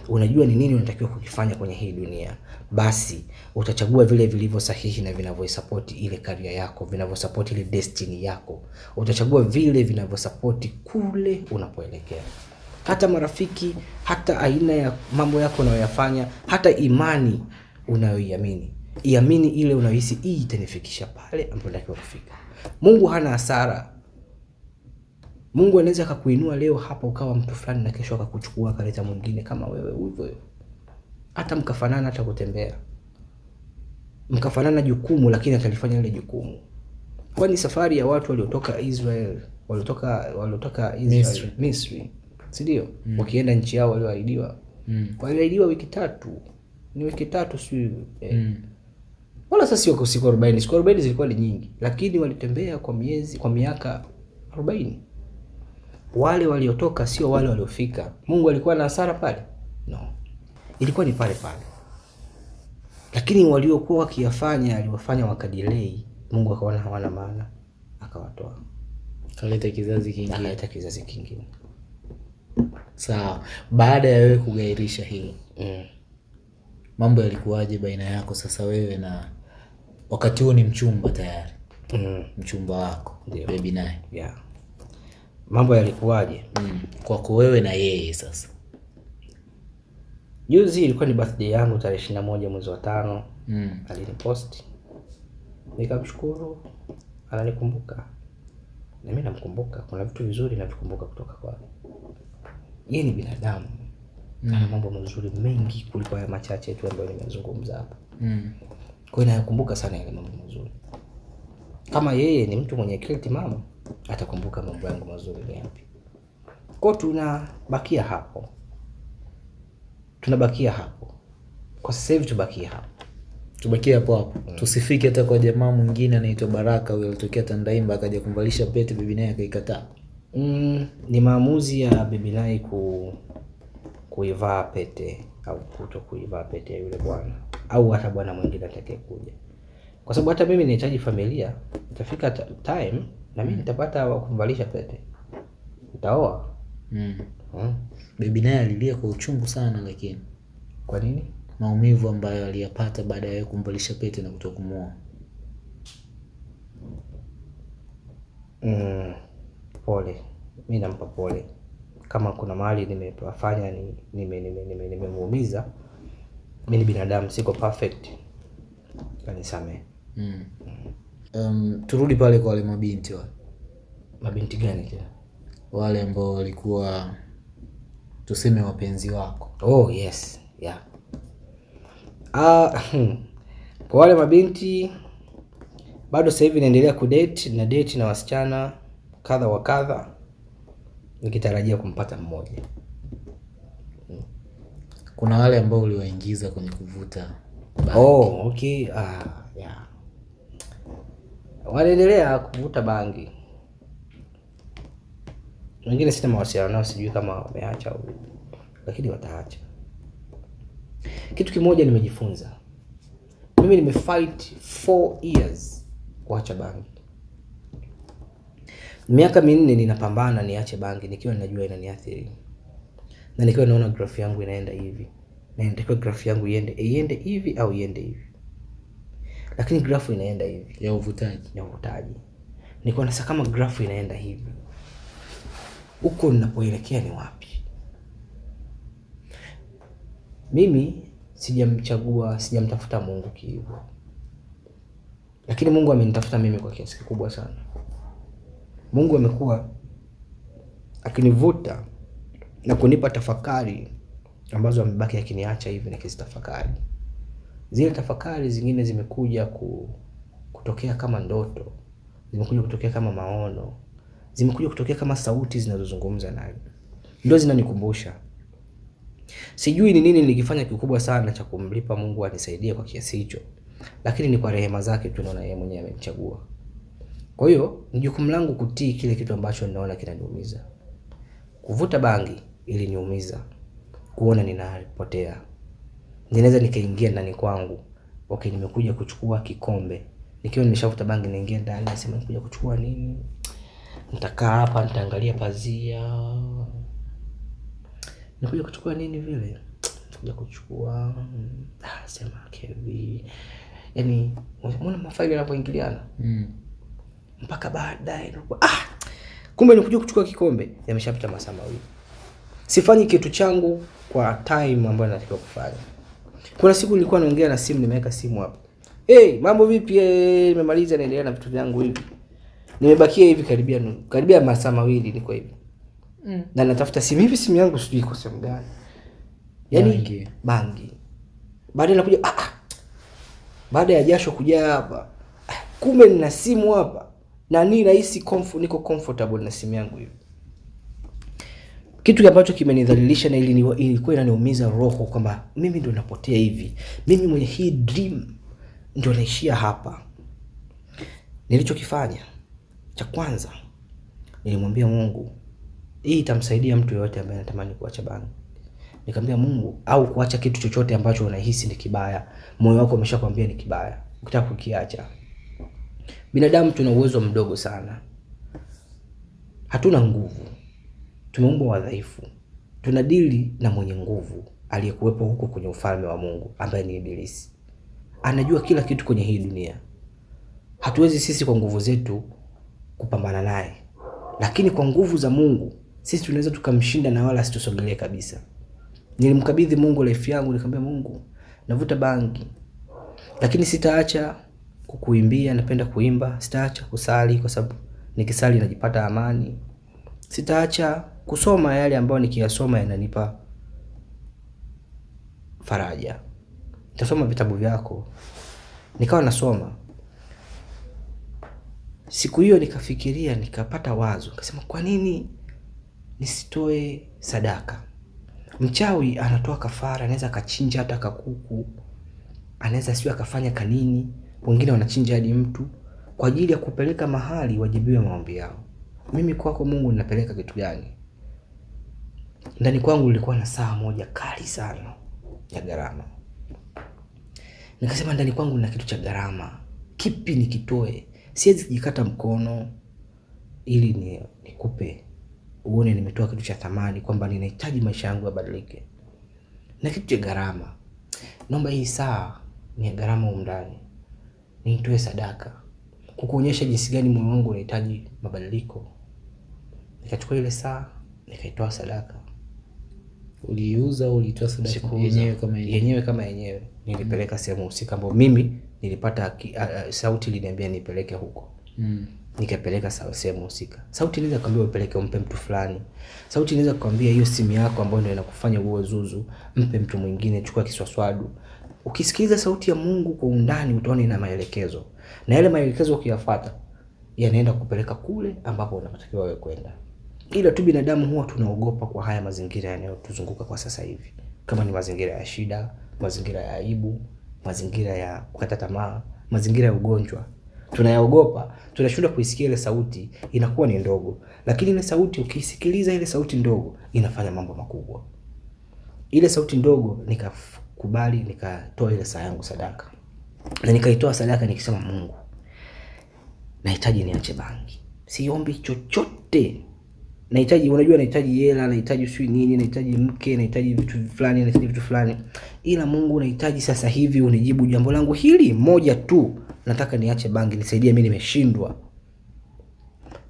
Speaker 1: unajua ni nini unatakiwa kukifanya kwenye hii dunia basi utachagua vile vilivyo sahihi na vinavyosapoti ile karia yako vinavyosapoti ile destiny yako. Utachagua vile vinavyosapoti kule unapoelekea. Hata marafiki hata aina ya mambo yako unayoyafanya hata imani unayoiamini. Iamini ile unayohisi hii itanifikisha pale ambapo natakiwa kufika. Mungu hana hasara mungu anaweza akakuinua leo hapa ukawa mtu fulani na kesho akakuchukua akaleta mwingine kama wewe hivyo hata mkafanana hata kutembea. Mkafanana jukumu lakini atalifanya ile jukumu. Kwani safari ya watu waliotoka israel waliotoka waliotoka Israel,
Speaker 2: Misri.
Speaker 1: misri. Sindio mm. wakienda nchi yao walioahidiwa.
Speaker 2: Mm.
Speaker 1: waliahidiwa wiki tatu. Ni wiki tatu si eh,
Speaker 2: Mm.
Speaker 1: wala sasa sio kwa siku arobaini. Siku arobaini zilikuwa ni nyingi. Lakini walitembea kwa miezi kwa miaka arobaini wale waliotoka sio wale waliofika mungu alikuwa na hasara pale no ilikuwa ni pale pale lakini waliokuwa wakiyafanya aliwafanya wakadelay. mungu akaona hawana maana akawatoa
Speaker 2: Kaleta kizazi kingine.
Speaker 1: akaleta kizazi kingine
Speaker 2: Sawa. Baada ya wewe kugairisha hilo,
Speaker 1: mm.
Speaker 2: mambo yalikuwaje baina yako sasa wewe na wakati huo ni mchumba tayari
Speaker 1: mm.
Speaker 2: mchumba wako
Speaker 1: Ndio.
Speaker 2: baby naye
Speaker 1: yeah. Mambo yalikuwaje?
Speaker 2: Mm. kwako wewe na yeye sasa.
Speaker 1: Juzi ilikuwa ni birthday yangu tarehe ishiri na moja mwezi wa tano.
Speaker 2: Mm.
Speaker 1: aliniposti. Nikamshukuru. Ananikumbuka. Na mi namkumbuka. Kuna vitu vizuri navikumbuka kutoka kwake. Yeye ni binadamu. Mm. ana mambo mazuri mengi kuliko haya machache tu ambayo nimezungumza hapa.
Speaker 2: Mm.
Speaker 1: kwa hiyo nayakumbuka sana yale mambo mazuri. Kama yeye ni mtu mwenye akili timamu atakumbuka mambo yangu mazuri yapi. Kwa tunabakia hapo. Tunabakia hapo. Kwa sasa hivi tubakie hapo.
Speaker 2: Tubakie hapo hapo. Mm. tusifike hata kwa jamaa mwingine anaitwa baraka huyo alitokea tandaimba akaja kumvalisha pete bibi naye akaikataa.
Speaker 1: Mm, ni maamuzi ya bibi naye ku kuivaa pete au kuto kuivaa pete ya yule bwana. Au hata bwana mwingine atakaye kuja kwa sababu hata mimi nahitaji familia. Itafika time na mimi nitapata wa kumvalisha pete nitaoa.
Speaker 2: Mm.
Speaker 1: mm.
Speaker 2: bibi naye alilia kwa uchungu sana lakini.
Speaker 1: Kwa nini?
Speaker 2: Maumivu ambayo aliyapata baada ya kumvalisha pete na kutoka kumuoa
Speaker 1: mm, pole. Mi nampa pole. Kama kuna mahali nimefanya ni nimemuumiza nime, nime, nime mi ni binadamu siko perfect. Kanisamee
Speaker 2: mm. Um, turudi pale kwa wale mabinti wale.
Speaker 1: Mabinti gani tena?
Speaker 2: Wale ambao walikuwa tuseme wapenzi wako.
Speaker 1: Oh yes yeah. Ah, kwa wale mabinti bado sasa hivi naendelea kudate na date na wasichana kadha wa kadha nikitarajia kumpata mmoja.
Speaker 2: Kuna wale ambao uliwaingiza kwenye kuvuta
Speaker 1: oh okay. Ah, yeah. Wanaendelea kuvuta bangi. Wengine sina mawasiliano nao sijui kama wameacha au lakini wataacha. Kitu kimoja nimejifunza. Mimi nimefight four years kuacha bangi. Miaka minne ninapambana niache bangi nikiwa ninajua inaniathiri. Na nikiwa naona grafu yangu inaenda hivi na grafu yangu iende iende hivi au iende hivi lakini grafu inaenda hivi.
Speaker 2: Ya uvutaji.
Speaker 1: Ya uvutaji. Nilikuwa nasa kama grafu inaenda hivi. Huko ninapoelekea ni wapi? Mimi sijamchagua sijamtafuta mungu kiivo, lakini mungu amenitafuta mimi kwa kiasi kikubwa sana. Mungu amekuwa akinivuta na kunipa tafakari ambazo amebaki akiniacha hivi nikizitafakari zile tafakari zingine zimekuja ku, kutokea kama ndoto zimekuja kutokea kama maono zimekuja kutokea kama sauti zinazozungumza naye ndio zinanikumbusha. Sijui ni nini nilikifanya kikubwa sana cha kumlipa mungu anisaidie kwa kiasi hicho lakini ni kwa rehema zake tu naona yeye mwenyewe amenichagua. Kwa hiyo ni jukumu langu kutii kile kitu ambacho ninaona kinaniumiza. Kuvuta bangi iliniumiza kuona ninapotea ninaweza nikaingia ndani kwangu. Okay nimekuja kuchukua kikombe. Nikiwa nimeshavuta bangi naingia ndani nasema nikuja kuchukua nini? Nitakaa hapa nitaangalia pazia. Nikuja kuchukua nini vile? Nikuja kuchukua mm, ah, sema kevi. Yani unaona mafaili yanapoingiliana?
Speaker 2: Mm.
Speaker 1: mpaka baadaye ah, kumbe nikuja kuchukua kikombe. Yameshapita masaa mawili. Sifanyi kitu changu kwa time ambayo natakiwa kufanya kuna siku nilikuwa naongea na simu nimeweka simu hapo. Hey, mambo vipi? Eh, nimemaliza naendelea na vitu vyangu hivi. Nimebakia hivi karibia nu- karibia masaa mawili niko hivi.
Speaker 2: Mm.
Speaker 1: na natafuta simu. Hivi simu yangu sijui iko sehemu gani. Yaani
Speaker 2: Bangi.
Speaker 1: bangi. Baadaye nakuja ah, ah. baada ya jasho kujaa hapa. Ah, kumbe nina simu hapa. Na ni rahisi comfort, niko comfortable na simu yangu hivi kitu ambacho kimenidhalilisha na ilikuwa inaniumiza roho kwamba mimi ndo napotea hivi. Mimi mwenye hii dream ndio naishia hapa. Nilichokifanya cha kwanza nilimwambia mungu hii itamsaidia mtu yoyote ambaye anatamani kuacha bangi. Nikamwambia mungu au kuacha kitu chochote ambacho unahisi ni kibaya. Moyo wako umeshakwambia ni kibaya. Ukitaka kukiacha. Binadamu tuna uwezo mdogo sana. Hatuna nguvu tumeumbwa wadhaifu tunadili na mwenye nguvu aliyekuwepo huko kwenye ufalme wa mungu ambaye ni ibilisi anajua kila kitu kwenye hii dunia hatuwezi sisi kwa nguvu zetu kupambana naye, lakini kwa nguvu za Mungu sisi tunaweza tukamshinda na wala asitusogelee kabisa. Nilimkabidhi Mungu life yangu, nikamwambia Mungu, navuta bangi, lakini sitaacha kukuimbia. Napenda kuimba, sitaacha kusali kwa sababu nikisali najipata amani. Sitaacha kusoma yale ambayo nikiyasoma yananipa faraja. Nitasoma vitabu vyako. Nikawa nasoma. Siku hiyo nikafikiria, nikapata wazo, nikasema kwa nini nisitoe sadaka? Mchawi anatoa kafara, anaweza akachinja hata kakuku, anaweza sio akafanya kanini, wengine wanachinja hadi mtu kwa ajili ya kupeleka mahali wajibiwe maombi yao. Mimi kwako Mungu ninapeleka kitu gani? Ndani kwangu ilikuwa na saa moja kali sana ya gharama. Nikasema ndani kwangu na kitu cha gharama, kipi nikitoe? Siwezi kujikata mkono ili ni nikupe uone nimetoa kitu cha thamani, kwamba ninahitaji maisha yangu yabadilike na kitu cha gharama. Naomba hii saa ni ya gharama humu ndani, niitoe sadaka kukuonyesha jinsi gani moyo wangu unahitaji mabadiliko. Nikachukua ile saa nikaitoa sadaka.
Speaker 2: Uliiuza au ulitoa sadaka yenyewe kama yenyewe?
Speaker 1: yenyewe kama yenyewe nilipeleka mm. sehemu husika ambayo mimi nilipata ki- a- a- sauti iliniambia nipeleke huko
Speaker 2: Mm.
Speaker 1: nikapeleka sehemu husika. Sauti inaweza kuambia upeleke umpe mtu fulani. Sauti inaweza kukwambia hiyo simu yako ambayo ndio inakufanya uwe zuzu, mpe mtu mwingine, chukua kiswaswadu. Ukisikiliza sauti ya Mungu kwa undani, utaona ina maelekezo, na yale maelekezo ukiyafuata yanaenda kupeleka kule ambapo unatakiwa wewe kwenda. Ila tu binadamu huwa tunaogopa kwa haya mazingira yanayotuzunguka kwa sasa hivi, kama ni mazingira ya shida, mazingira ya aibu, mazingira ya kukata tamaa, mazingira ya ugonjwa. Tunayaogopa, tunashindwa kuisikia ile sauti, inakuwa ni ndogo, lakini ile sauti ukisikiliza, ile sauti ndogo inafanya mambo makubwa. Ile sauti ndogo nikakubali, nikatoa ile saa yangu sadaka, na nikaitoa sadaka nikisema, Mungu, nahitaji niache bangi, siombi chochote nahitaji unajua, nahitaji hela, nahitaji sijui nini, nahitaji mke, nahitaji vitu fulani, nahitaji vitu fulani, ila Mungu, nahitaji sasa hivi unijibu jambo langu hili moja tu, nataka niache bangi, nisaidie, mimi nimeshindwa.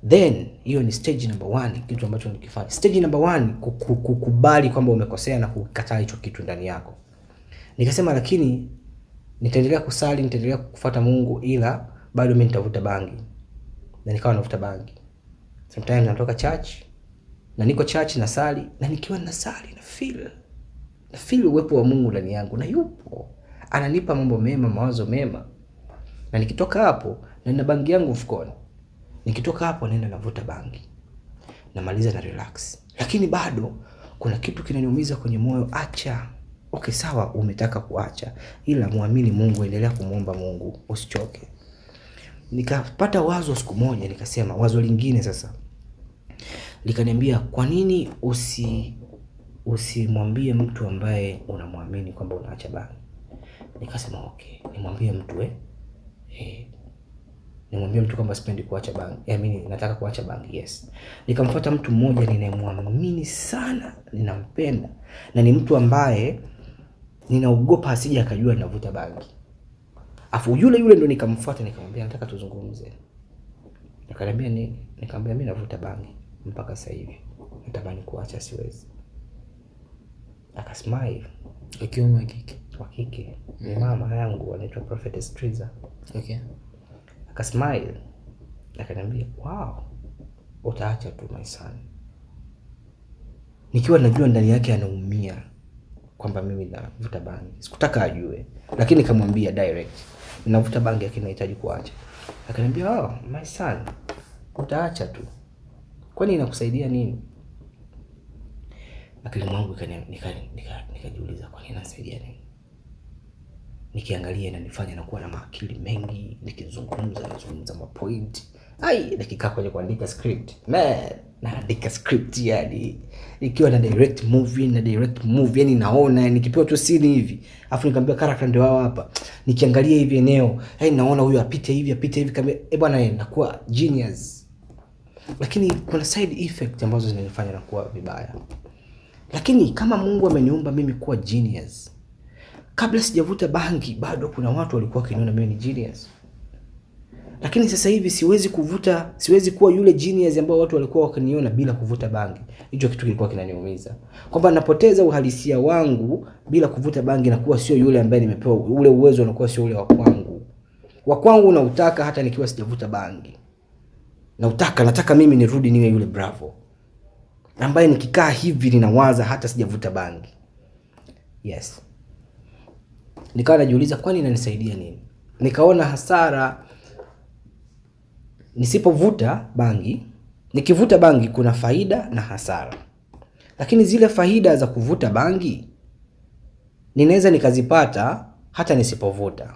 Speaker 1: Then hiyo ni stage number one, kitu ambacho nikifanya. Stage number one, kukubali kwamba umekosea na kukataa hicho kitu ndani yako. Nikasema lakini nitaendelea kusali, nitaendelea kufuata Mungu, ila bado mimi nitavuta bangi, na nikawa navuta bangi. Sometimes natoka church na niko church na sali na nikiwa na sali na feel na feel uwepo wa Mungu ndani yangu, na yupo ananipa mambo mema, mawazo mema, na nikitoka hapo na nina bangi yangu mfukoni, nikitoka hapo naenda navuta bangi, namaliza na relax, lakini bado kuna kitu kinaniumiza kwenye moyo. Acha. Okay, sawa, umetaka kuacha, ila muamini Mungu, endelea kumwomba Mungu, usichoke. Nikapata wazo siku moja, nikasema wazo lingine sasa likaniambia kwa nini usi usimwambie mtu ambaye unamwamini kwamba unaacha bangi. Nikasema okay, nimwambie mtu eh, eh nimwambie mtu kwamba sipendi kuacha bangi, eh, mimi nataka kuacha bangi. Yes, nikamfuata mtu mmoja ninayemwamini sana, ninampenda na ni mtu ambaye ninaogopa asije akajua ninavuta bangi. Afu yule yule ndo nikamfuata, nikamwambia nataka tuzungumze. Akaniambia nini? Nikamwambia mimi navuta bangi mpaka sasa hivi, natamani kuacha, siwezi. Akasmile,
Speaker 2: Akiwa wa kike?
Speaker 1: wa kike, ni mama yangu anaitwa Prophetess Triza.
Speaker 2: Okay.
Speaker 1: Akasmile, akaniambia wow, utaacha tu my son. Nikiwa najua ndani yake anaumia kwamba mimi navuta bangi, sikutaka ajue, lakini nikamwambia direct, navuta bangi lakini nahitaji kuacha. Akaniambia oh, my son, utaacha tu, kwani inakusaidia nini? Akili mwangu nikajiuliza kwani inasaidia nini? Nikiangalia inanifanya nakuwa na maakili mengi, nikizungumza nazungumza mapoint. Ai, nikikaa kwenye kuandika script man, naandika script yani, ikiwa na direct movie na direct movie yani, naona nikipewa tu scene hivi, afu nikamwambia character ndio hao hapa, nikiangalia hivi eneo, hey, naona huyu apite hivi apite hivi, kama eh bwana, nakuwa genius. Lakini kuna side effect ambazo zinanifanya na kuwa vibaya. Lakini kama Mungu ameniumba mimi kuwa genius, kabla sijavuta bangi bado kuna watu walikuwa wakiniona mimi ni genius. lakini sasa hivi siwezi kuvuta siwezi kuwa yule genius ambao watu walikuwa wakiniona bila kuvuta bangi hicho kitu kilikuwa kinaniumiza kwamba napoteza uhalisia wangu bila kuvuta bangi nakuwa sio yule ambaye nimepewa ule uwezo unakuwa sio ule wa kwangu wa kwangu nautaka hata nikiwa sijavuta bangi nautaka nataka mimi nirudi niwe yule bravo. Ambaye nikikaa hivi ninawaza hata sijavuta bangi. Yes. Nikawa najiuliza kwani inanisaidia nini? Nikaona hasara nisipovuta bangi nikivuta bangi kuna faida na hasara. Lakini zile faida za kuvuta bangi ninaweza nikazipata hata nisipovuta.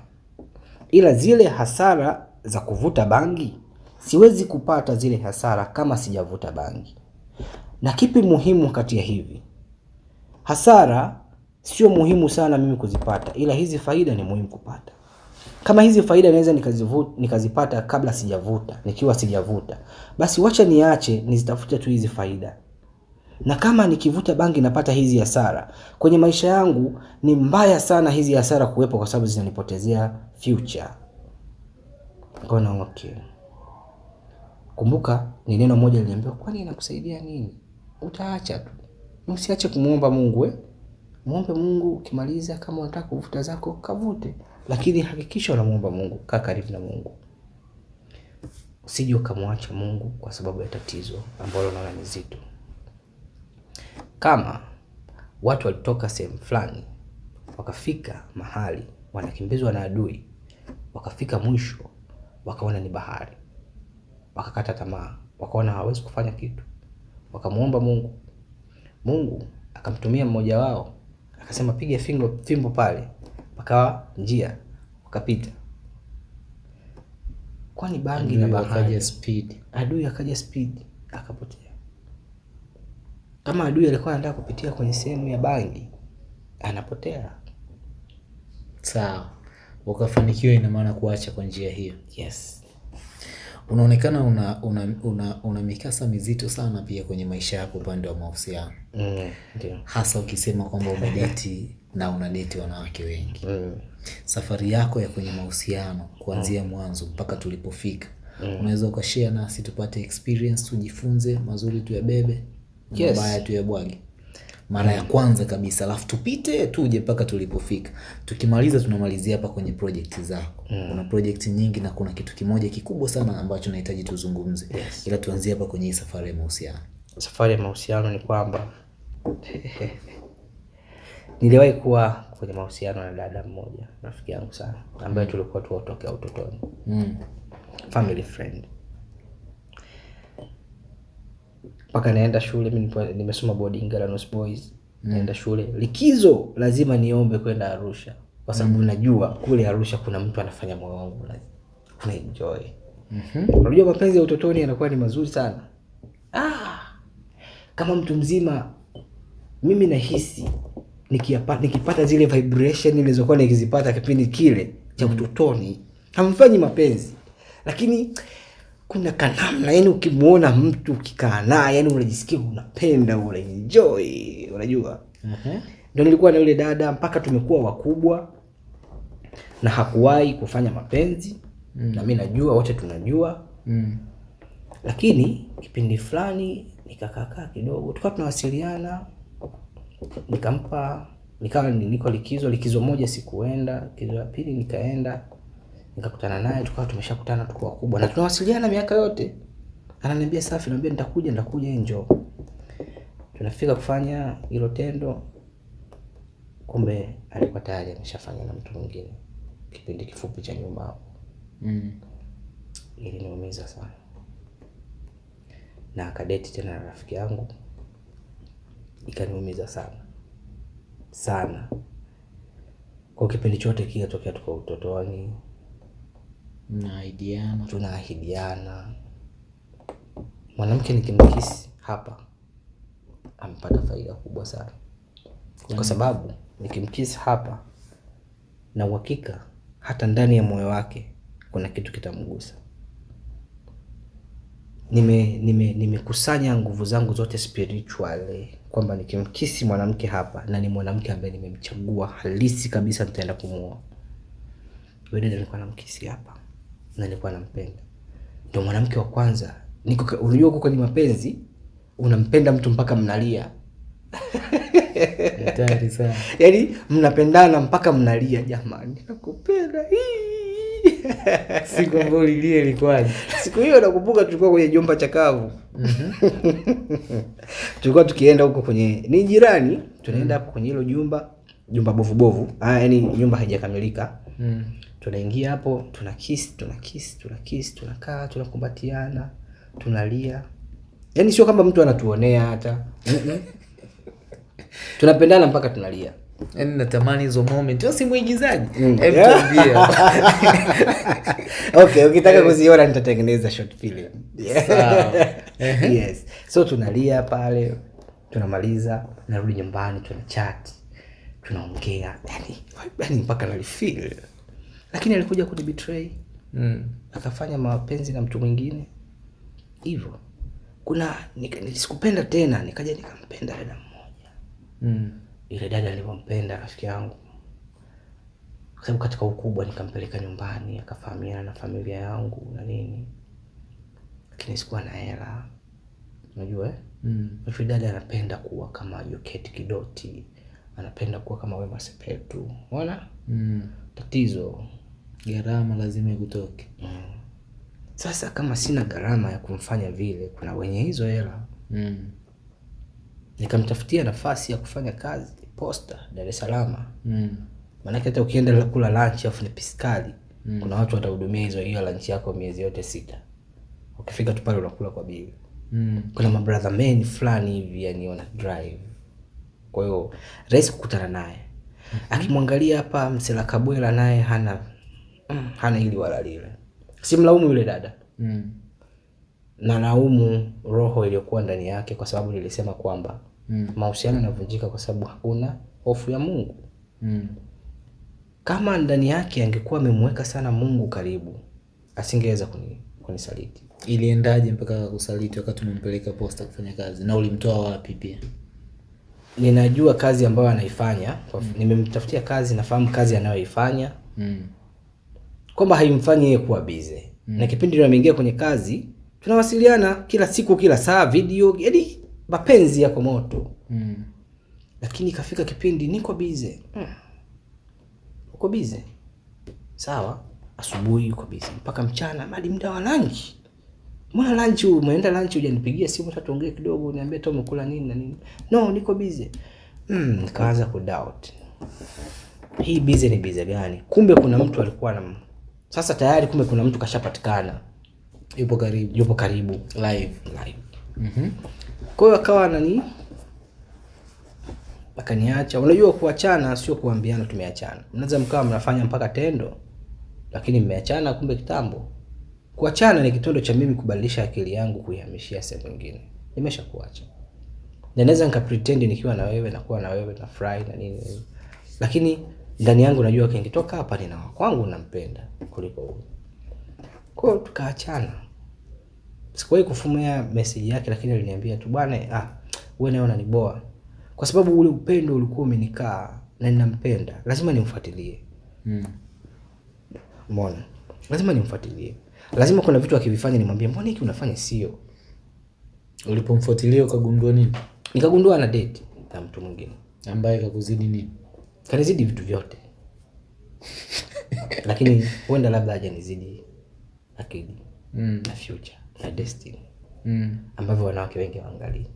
Speaker 1: Ila zile hasara za kuvuta bangi siwezi kupata zile hasara kama sijavuta bangi. Na kipi muhimu kati ya hivi? Hasara sio muhimu sana mimi kuzipata ila hizi faida ni muhimu kupata. Kama hizi faida naweza nikazipata kabla sijavuta nikiwa sijavuta basi wacha niache nizitafute tu hizi faida. Na kama nikivuta bangi napata hizi hasara kwenye maisha yangu ni mbaya sana hizi hasara kuwepo kwa sababu zinanipotezea future. Nikaona okay kumbuka ni neno moja liliambiwa kwani inakusaidia nini? Utaacha tu. Usiache kumwomba mungu eh? Muombe mungu ukimaliza kama unataka kuvuta zako kavute. Lakini hakikisha unamuomba mungu kaa karibu na mungu. Usije ukamwacha mungu kwa sababu ya tatizo ambalo unaona ni zito. Kama watu walitoka sehemu fulani wakafika mahali wanakimbizwa na adui wakafika mwisho wakaona ni bahari wakakata tamaa wakaona hawawezi kufanya kitu. Wakamwomba mungu. Mungu akamtumia mmoja wao akasema piga fimbo, fimbo pale. Pakawa njia wakapita. Kwani bangi na bahari?
Speaker 2: speed.
Speaker 1: adui akaja speed akapotea. Kama adui alikuwa anataka kupitia kwenye sehemu ya bangi anapotea.
Speaker 2: Sawa, ukafanikiwa, ina maana kuacha kwa njia hiyo.
Speaker 1: yes
Speaker 2: Unaonekana una, una, una, una mikasa mizito sana pia kwenye maisha yako upande wa mahusiano,
Speaker 1: mm,
Speaker 2: hasa ukisema kwamba [laughs] umedeti na unadeti wanawake wengi.
Speaker 1: mm.
Speaker 2: Safari yako ya kwenye mahusiano kuanzia mwanzo mpaka tulipofika, mm. unaweza ukashea nasi tupate experience, tujifunze mazuri tuyabebe,
Speaker 1: Yes.
Speaker 2: mabaya tuyabwage mara ya kwanza kabisa, alafu tupite tuje mpaka tulipofika. Tukimaliza tunamalizia hapa kwenye project zako. mm. Kuna project nyingi na kuna kitu kimoja kikubwa sana ambacho nahitaji tuzungumze,
Speaker 1: Yes.
Speaker 2: ila tuanzie hapa kwenye hii safari ya mahusiano.
Speaker 1: safari ya mahusiano ni kwamba [laughs] niliwahi kuwa kwenye mahusiano na dada mmoja rafiki yangu sana ambaye tulikuwa tuwatokea utotoni
Speaker 2: Mm.
Speaker 1: family friend mpaka naenda shule mi nimesoma boarding Galanos Boys. Naenda shule. Likizo lazima niombe kwenda Arusha. Kwa sababu mm. najua kule Arusha kuna mtu anafanya moyo wangu una- una mm unajua mapenzi ya utotoni yanakuwa ni mazuri sana. Ah, kama mtu mzima mimi nahisi nikiapa- nikipata zile vibration nilizokuwa nikizipata kipindi kile cha utotoni hamfanyi mapenzi. Lakini kuna kanamna yani ukimwona mtu ukikaa naye yani unajisikia unapenda unaenjoy unajua
Speaker 2: Mhm.
Speaker 1: ndo nilikuwa na yule dada mpaka tumekuwa wakubwa na hakuwahi kufanya mapenzi mm. na mi najua wote tunajua
Speaker 2: Mm.
Speaker 1: lakini kipindi fulani nikakaakaa kidogo tukawa tunawasiliana nikampa nikawa ni- niko likizo likizo moja sikuenda likizo ya pili nikaenda nikakutana naye tukawa tumeshakutana tuko wakubwa. Na tunawasiliana miaka yote. Ananiambia safi naambia nitakuja nitakuja enjo tunafika kufanya hilo tendo. Kumbe alikuwa tayari ameshafanya na mtu mwingine. Kipindi kifupi cha nyuma hapo.
Speaker 2: Mm.
Speaker 1: iliniumiza sana. Na akadeti tena na rafiki yangu. Ikaniumiza sana. Sana. Kwa kipindi chote kile tokea tuko utotoni
Speaker 2: Mnaidiana.
Speaker 1: tunaahidiana. Mwanamke nikimkisi hapa amepata faida kubwa sana. Kwa sababu nikimkisi hapa na uhakika hata ndani ya moyo wake kuna kitu kitamgusa. Nime nime nimekusanya nguvu zangu zote spiritually kwamba nikimkisi mwanamke hapa na ni mwanamke ambaye nimemchagua halisi kabisa nitaenda kumuoa. Wewe ndio nilikuwa namkisi hapa na nilikuwa nampenda ndio mwanamke wa kwanza niko unajua uko kwenye mapenzi unampenda mtu mpaka mnalia
Speaker 2: Hatari sana. [laughs]
Speaker 1: yaani mnapendana mpaka mnalia jamani nakupenda. [laughs]
Speaker 2: Siku ambayo ulilia ilikuwaje?
Speaker 1: siku hiyo nakumbuka tulikuwa kwenye jumba chakavu [laughs] tulikuwa tukienda huko kwenye ni jirani tunaenda hapo kwenye hilo jumba jumba bovu bovu ah, yani nyumba haijakamilika
Speaker 2: Mm.
Speaker 1: Tunaingia hapo tuna kiss tuna kiss tuna kiss tunakaa tunakumbatiana tunalia. Yaani sio kama mtu anatuonea hata. [laughs] Tunapendana mpaka tunalia.
Speaker 2: Yaani natamani hizo moment. Wewe si mwigizaji?
Speaker 1: Mm. [laughs] Okay ukitaka kuziona nitatengeneza short film.
Speaker 2: Sawa. [laughs]
Speaker 1: yes. So tunalia pale tunamaliza narudi nyumbani tuna chat tunaongea. Yani, yani mpaka nalifeel lakini alikuja kunibetray
Speaker 2: Mm.
Speaker 1: akafanya mapenzi na mtu mwingine hivyo kuna sikupenda tena nikaja nikampenda dada mmoja
Speaker 2: Mm.
Speaker 1: ile dada alivyompenda rafiki yangu kwa sababu katika ukubwa nikampeleka nyumbani akafahamiana na familia yangu na nini lakini sikuwa na hela unajua eh?
Speaker 2: Mm.
Speaker 1: Dada anapenda kuwa kama Joketi Kidoti, anapenda kuwa kama wemasepetu ona Unaona
Speaker 2: Mm.
Speaker 1: tatizo.
Speaker 2: Gharama lazima ikutoke.
Speaker 1: Sasa kama sina gharama ya kumfanya vile, kuna wenye hizo hela.
Speaker 2: Mm.
Speaker 1: Nikamtafutia nafasi ya kufanya kazi posta Dar es Salaam,
Speaker 2: Mm.
Speaker 1: maanake hata ukienda la- kula lunch afu ni piskali mm. kuna watu watahudumia hizo hiyo lunch yako miezi yote sita. Ukifika tu pale unakula kwa bili.
Speaker 2: Mm.
Speaker 1: kuna mabrother men fulani hivi yani wana drive kwa hiyo rahisi kukutana naye mm -hmm. akimwangalia hapa msela kabwela naye hana mm, hana hili wala lile simlaumu yule dada
Speaker 2: Mm.
Speaker 1: na naumu roho iliyokuwa ndani yake kwa sababu nilisema kwamba
Speaker 2: Mm.
Speaker 1: mahusiano yanavunjika kwa sababu hakuna hofu ya mungu
Speaker 2: Mm.
Speaker 1: kama ndani yake angekuwa amemweka sana mungu karibu asingeweza kuni, kunisaliti
Speaker 2: Iliendaje mpaka kusaliti wakati umempeleka posta kufanya kazi na ulimtoa wapi pia?
Speaker 1: ninajua kazi ambayo anaifanya mm. nimemtafutia kazi nafahamu kazi anayoifanya
Speaker 2: Mm.
Speaker 1: Kwamba haimfanyi yeye kuwa bize mm. na kipindi ndio ameingia kwenye kazi tunawasiliana kila siku kila saa video yani mapenzi yako moto.
Speaker 2: Mm.
Speaker 1: lakini ikafika kipindi niko bize mm. uko bize sawa asubuhi uko bize mpaka mchana hadi muda wa lunch. Mbona lunch umeenda lunch hujanipigia simu hata tuongee kidogo niambie tu umekula nini na nini. No niko bize mm, nikaanza kudoubt hii bize ni bize gani? Kumbe kuna mtu alikuwa na sasa tayari kumbe kuna mtu kashapatikana
Speaker 2: Yupo karibu.
Speaker 1: yupo karibu
Speaker 2: Live.
Speaker 1: live
Speaker 2: Mhm.
Speaker 1: kwa hiyo akawa nani akaniacha unajua kuachana sio kuambiana tumeachana mnaweza mkawa mnafanya mpaka tendo lakini mmeachana kumbe kitambo kuachana ni kitendo cha mimi kubadilisha akili yangu kuihamishia sehemu nyingine nimesha kuacha na naweza nikapretend nikiwa na wewe nakuwa na wewe na furahi na nini. lakini ndani yangu najua kingitoka hapa nina wa kwangu nampenda kuliko huyu kwa hiyo tukaachana. Sikuwahi kufumia message yake lakini aliniambia tu bwana ah, wewe naye unaniboa kwa sababu ule upendo ulikuwa umenikaa na ninampenda. Lazima nimfuatilie.
Speaker 2: Mm.
Speaker 1: umeona? Lazima nimfuatilie. Lazima kuna vitu akivifanya nimwambie mbona hiki unafanya sio?
Speaker 2: Ulipomfuatilia ukagundua nini?
Speaker 1: nikagundua ana date na mtu mwingine.
Speaker 2: Ambaye kakuzidi nini?
Speaker 1: Kanizidi vitu vyote [laughs] lakini huenda labda hajanizidi akili
Speaker 2: Mm.
Speaker 1: na future na destiny
Speaker 2: Mm.
Speaker 1: ambavyo wanawake wengi waangalii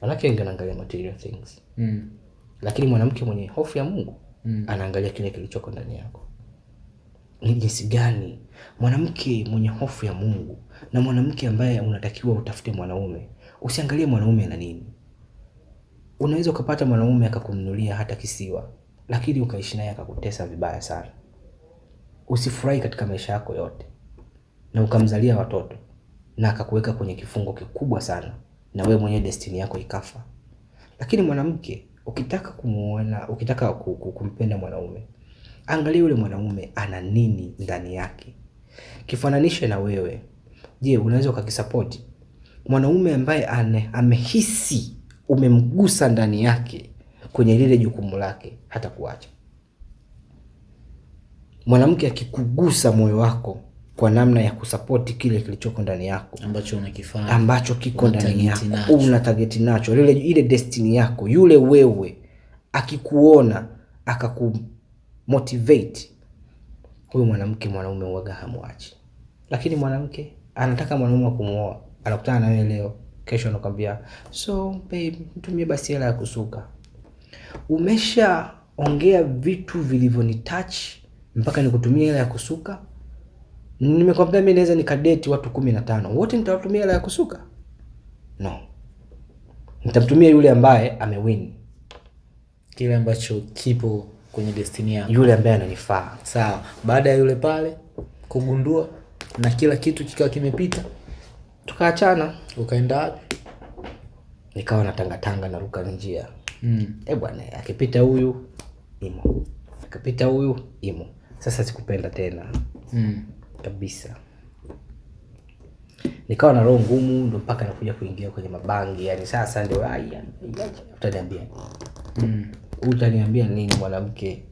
Speaker 1: wanawake wengi wanaangalia material things
Speaker 2: Mm.
Speaker 1: lakini mwanamke mwenye hofu ya mungu
Speaker 2: Mm.
Speaker 1: anaangalia kile kilichoko ndani yako ni jinsi gani mwanamke mwenye hofu ya mungu na mwanamke ambaye unatakiwa utafute mwanaume usiangalie mwanaume na nini unaweza ukapata mwanaume akakununulia hata kisiwa lakini ukaishi naye akakutesa vibaya sana. Usifurahi katika maisha yako yote. Na ukamzalia watoto na akakuweka kwenye kifungo kikubwa sana na wewe mwenyewe destini yako ikafa. Lakini mwanamke ukitaka kumuona ukitaka ku- ku- kumpenda mwanaume angalia yule mwanaume ana nini ndani yake. Kifananishe na wewe. Je unaweza ukakisapoti mwanaume ambaye ane, amehisi umemgusa ndani yake kwenye lile jukumu lake hata kuacha. Mwanamke akikugusa moyo wako kwa namna ya kusapoti kile kilichoko ndani yako
Speaker 2: ambacho unakifanya
Speaker 1: ambacho kiko ndani yako una target nacho ile, ile destiny yako yule wewe akikuona akakumotivate huyu mwanamke mwanaume uwaga hamwachi lakini mwanamke anataka mwanaume wa kumwoa anakutana na wewe leo kesho nakwambia, so babe mtumie basi hela ya kusuka. Umeshaongea vitu vilivyonitouch mpaka nikutumia hela ya kusuka. Nimekwambia mi naweza nikadeti watu kumi na tano. Wote nitawatumia hela ya kusuka? No. Nitamtumia yule ambaye amewin.
Speaker 2: Kile ambacho kipo kwenye destiny yako.
Speaker 1: Yule ambaye ananifaa.
Speaker 2: Sawa. Baada ya yule pale kugundua na kila kitu kikawa kimepita
Speaker 1: tukaachana.
Speaker 2: Ukaenda wapi?
Speaker 1: Nikawa natangatanga naruka njia.
Speaker 2: Mm.
Speaker 1: e bwana akipita huyu imo. Akipita huyu imo. Sasa sikupenda tena.
Speaker 2: Mm.
Speaker 1: kabisa. Nikawa na roho ngumu ndo mpaka nakuja kuingia kwenye mabangi. Yani sasa ndio utaniambia.
Speaker 2: Mm.
Speaker 1: utaniambia nini mwanamke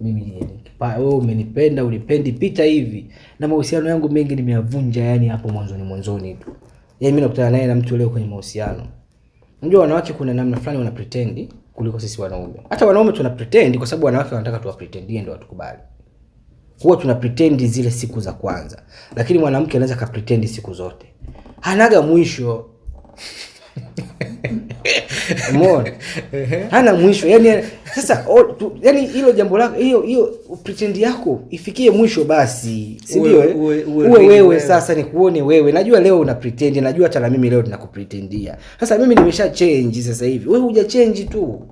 Speaker 1: mimi wewe umenipenda ulipendi pita hivi. Na mahusiano yangu mengi nimeyavunja yani hapo mwanzoni mwanzoni tu. Yani mi nakutana naye na mtu leo kwenye mahusiano. Unajua wanawake kuna namna fulani wana pretend kuliko sisi wanaume. Hata wanaume tuna pretendi kwa sababu wanawake wanataka tuwapretendie ndo watukubali. Huwa tuna pretendi zile siku za kwanza. Lakini mwanamke anaweza kapretendi siku zote. Anaga mwisho [laughs] [laughs] umeona? Hana mwisho. Yani sasa o, tu, yani hilo jambo lako hiyo hiyo pretend yako ifikie mwisho basi si
Speaker 2: Uwe-
Speaker 1: ndio eh?
Speaker 2: uwe- uwe
Speaker 1: uwe wewe
Speaker 2: sasa
Speaker 1: sasa nikuone wewe. Najua leo una pretend najua hata na mimi leo ninakupretendia. Sasa mimi nimesha change sasa hivi. Wewe huja change tu.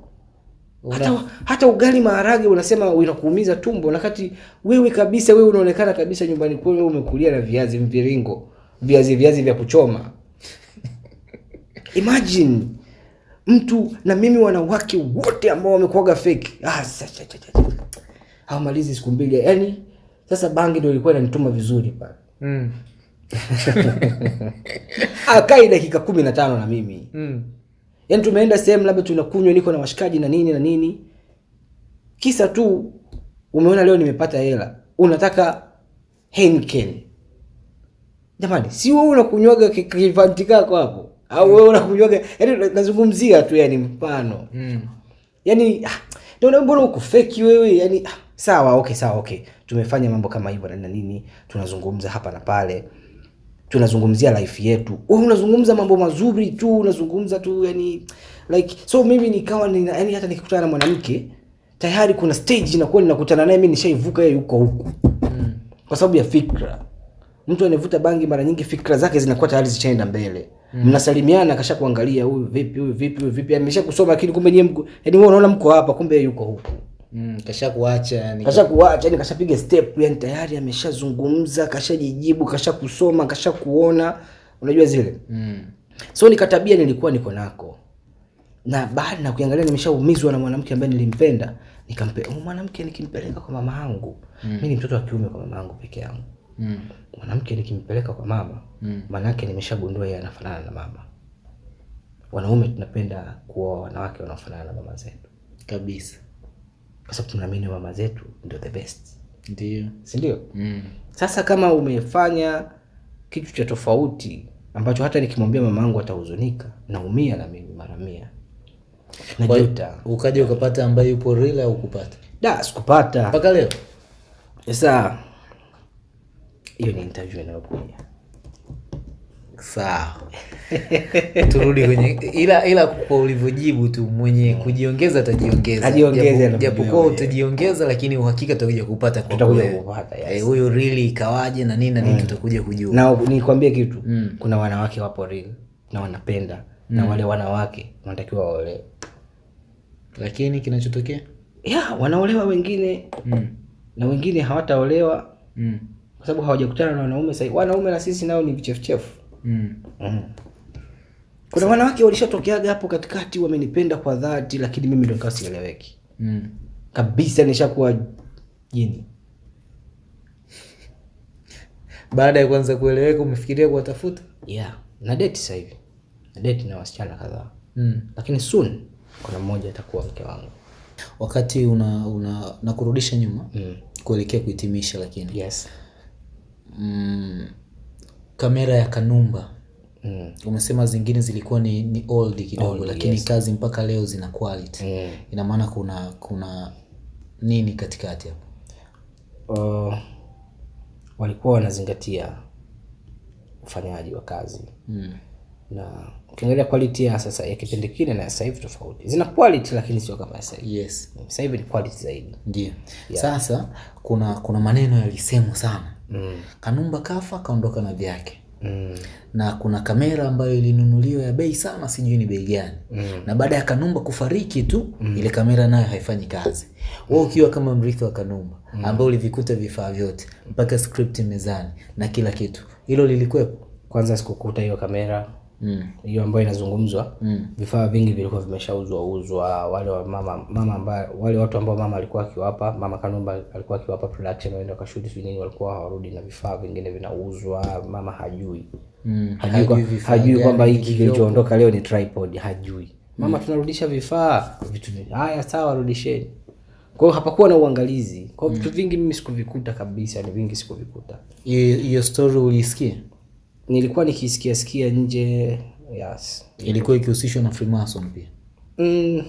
Speaker 1: Hata, hata ugali maharage unasema unakuumiza tumbo nakati wewe kabisa wewe unaonekana kabisa nyumbani kwenu umekulia na viazi mviringo viazi viazi vya kuchoma. [laughs] Imagine mtu na mimi wanawake wote ambao wamekuaga fake. Ah, hawamalizi siku mbili. Yani sasa bangi ndo ilikuwa inanituma vizuri pale.
Speaker 2: Mm. [laughs]
Speaker 1: akai dakika kumi na tano na mimi.
Speaker 2: Mm.
Speaker 1: yani tumeenda sehemu labda tunakunywa niko na washikaji na nini na nini. Kisa tu umeona leo nimepata hela. Unataka henken jamani si wewe unakunywaga ki- kivanti kako hapo au wewe unakujuaga? Yani nazungumzia tu yani mfano.
Speaker 2: Mm.
Speaker 1: yani ah, ndio mbona uko feki wewe? Yani ah, sawa okay sawa okay. Tumefanya mambo kama hivyo na nini tunazungumza hapa na pale tunazungumzia life yetu. Wewe unazungumza mambo mazuri tu unazungumza tu yani like so mimi nikawa nina, yani hata nikikutana na mwanamke tayari kuna stage inakuwa ninakutana naye mimi nishaivuka yeye yuko huku.
Speaker 2: Mm.
Speaker 1: kwa sababu ya fikra. Mtu anayevuta bangi mara nyingi fikra zake zinakuwa tayari zishaenda mbele. Mnasalimiana kasha kuangalia huyu vipi huyu vipi huyu vipi amesha kusoma lakini kumbe nyie mko yani wewe unaona mko hapa kumbe yuko huku
Speaker 2: Mm. kasha kuacha yani
Speaker 1: kasha kuacha yani kashapiga step yani tayari ameshazungumza kashajijibu kasha kusoma kasha kuona unajua zile
Speaker 2: mm.
Speaker 1: so nikatabia nilikuwa niko nako na baada na kuangalia nimeshaumizwa na mwanamke ambaye nilimpenda nikampe oh, mwanamke nikimpeleka kwa mama yangu mm. mimi ni mtoto wa kiume kwa mama yangu peke yangu
Speaker 2: Mm.
Speaker 1: mwanamke nikimpeleka kwa mama
Speaker 2: Mm.
Speaker 1: Maanake nimeshagundua yeye anafanana na mama. Wanaume tunapenda kuwa wanawake wanaofanana na mama zetu.
Speaker 2: Kabisa.
Speaker 1: Kwa sababu tunaamini mama zetu ndio the best.
Speaker 2: Ndio.
Speaker 1: Si ndio?
Speaker 2: Mm.
Speaker 1: sasa kama umefanya kitu cha tofauti ambacho hata nikimwambia mama yangu atahuzunika naumia na mimi mara mia. Najuta.
Speaker 2: ukaja ukapata ambaye yupo real au kupata
Speaker 1: da sikupata.
Speaker 2: Mpaka leo?
Speaker 1: Sasa hiyo ni interview inayokuja
Speaker 2: sawa. Turudi kwenye ila ila kwa ulivyojibu tu mwenye kujiongeza atajiongeza. Japokuwa utajiongeza lakini uhakika tutakuja kupata
Speaker 1: Tutakuja kupata, yes.
Speaker 2: Eh, huyo really ikawaje na nini na nini tutakuja kujua.
Speaker 1: Na nikwambie kitu
Speaker 2: Mm.
Speaker 1: kuna wanawake wapo real na wanapenda na wale wanawake wanatakiwa waolewe
Speaker 2: lakini kinachotokea?
Speaker 1: Ya wanaolewa wengine.
Speaker 2: Mm.
Speaker 1: na wengine hawataolewa.
Speaker 2: Mm.
Speaker 1: kwa sababu hawajakutana na wanaume sahii wanaume na sisi nao ni vichefuchefu
Speaker 2: mm.
Speaker 1: mm. kuna wanawake walishatokeaga hapo katikati wamenipenda kwa dhati lakini mimi ndo nikawa sieleweki
Speaker 2: mm.
Speaker 1: kabisa nishakuwa jini
Speaker 2: baada ya kwanza kueleweka umefikiria kuwatafuta
Speaker 1: yeah na deti sasa hivi na deti na wasichana kadhaa
Speaker 2: mm.
Speaker 1: lakini soon kuna mmoja atakuwa mke wangu
Speaker 2: wakati una, una na kurudisha nyuma
Speaker 1: mm.
Speaker 2: kuelekea kuhitimisha lakini
Speaker 1: yes
Speaker 2: mm, kamera ya kanumba
Speaker 1: mm.
Speaker 2: umesema zingine zilikuwa ni, ni old kidogo
Speaker 1: Old,
Speaker 2: lakini
Speaker 1: yes.
Speaker 2: kazi mpaka leo zina quality
Speaker 1: Mm.
Speaker 2: ina maana kuna kuna nini katikati hapo
Speaker 1: Uh, walikuwa wanazingatia ufanyaji wa kazi
Speaker 2: mm.
Speaker 1: na ukiangalia quality ya sasa ya kipindi kile na sasa hivi tofauti zina quality lakini sio kama sasa hivi
Speaker 2: yes
Speaker 1: sasa hivi ni quality zaidi
Speaker 2: ndio yeah. sasa kuna kuna maneno yalisemwa sana
Speaker 1: mm.
Speaker 2: kanumba kafa kaondoka na vyake
Speaker 1: Mm.
Speaker 2: na kuna kamera ambayo ilinunuliwa ya bei sana sijui ni bei gani
Speaker 1: Mm.
Speaker 2: na baada ya kanumba kufariki tu mm. ile kamera nayo haifanyi kazi wewe ukiwa kama mrithi wa kanumba mm. ambao ulivikuta vifaa vyote mpaka script mezani na kila kitu hilo lilikuwepo
Speaker 1: kwanza sikukuta hiyo kamera
Speaker 2: mm.
Speaker 1: hiyo ambayo inazungumzwa
Speaker 2: Mm.
Speaker 1: vifaa vingi vilikuwa vimeshauzwa uzwa wale wa mama mama ambaye wale watu ambao mama alikuwa akiwapa mama Kanumba alikuwa akiwapa production waende kwa sijui nini walikuwa hawarudi na vifaa vingine vinauzwa mama hajui.
Speaker 2: Mm.
Speaker 1: hajui, kwa- hajui kwamba hiki kilichoondoka leo ni tripod hajui. Mama tunarudisha vifaa. Vitu vingi haya sawa rudisheni kwa hiyo hapakuwa na uangalizi. Kwa hiyo vitu vingi mimi sikuvikuta kabisa ni vingi sikuvikuta.
Speaker 2: Hiyo story uliisikia
Speaker 1: nilikuwa nikisikia sikia nje yes.
Speaker 2: Ilikuwa ikihusishwa na freemason pia?
Speaker 1: Mm,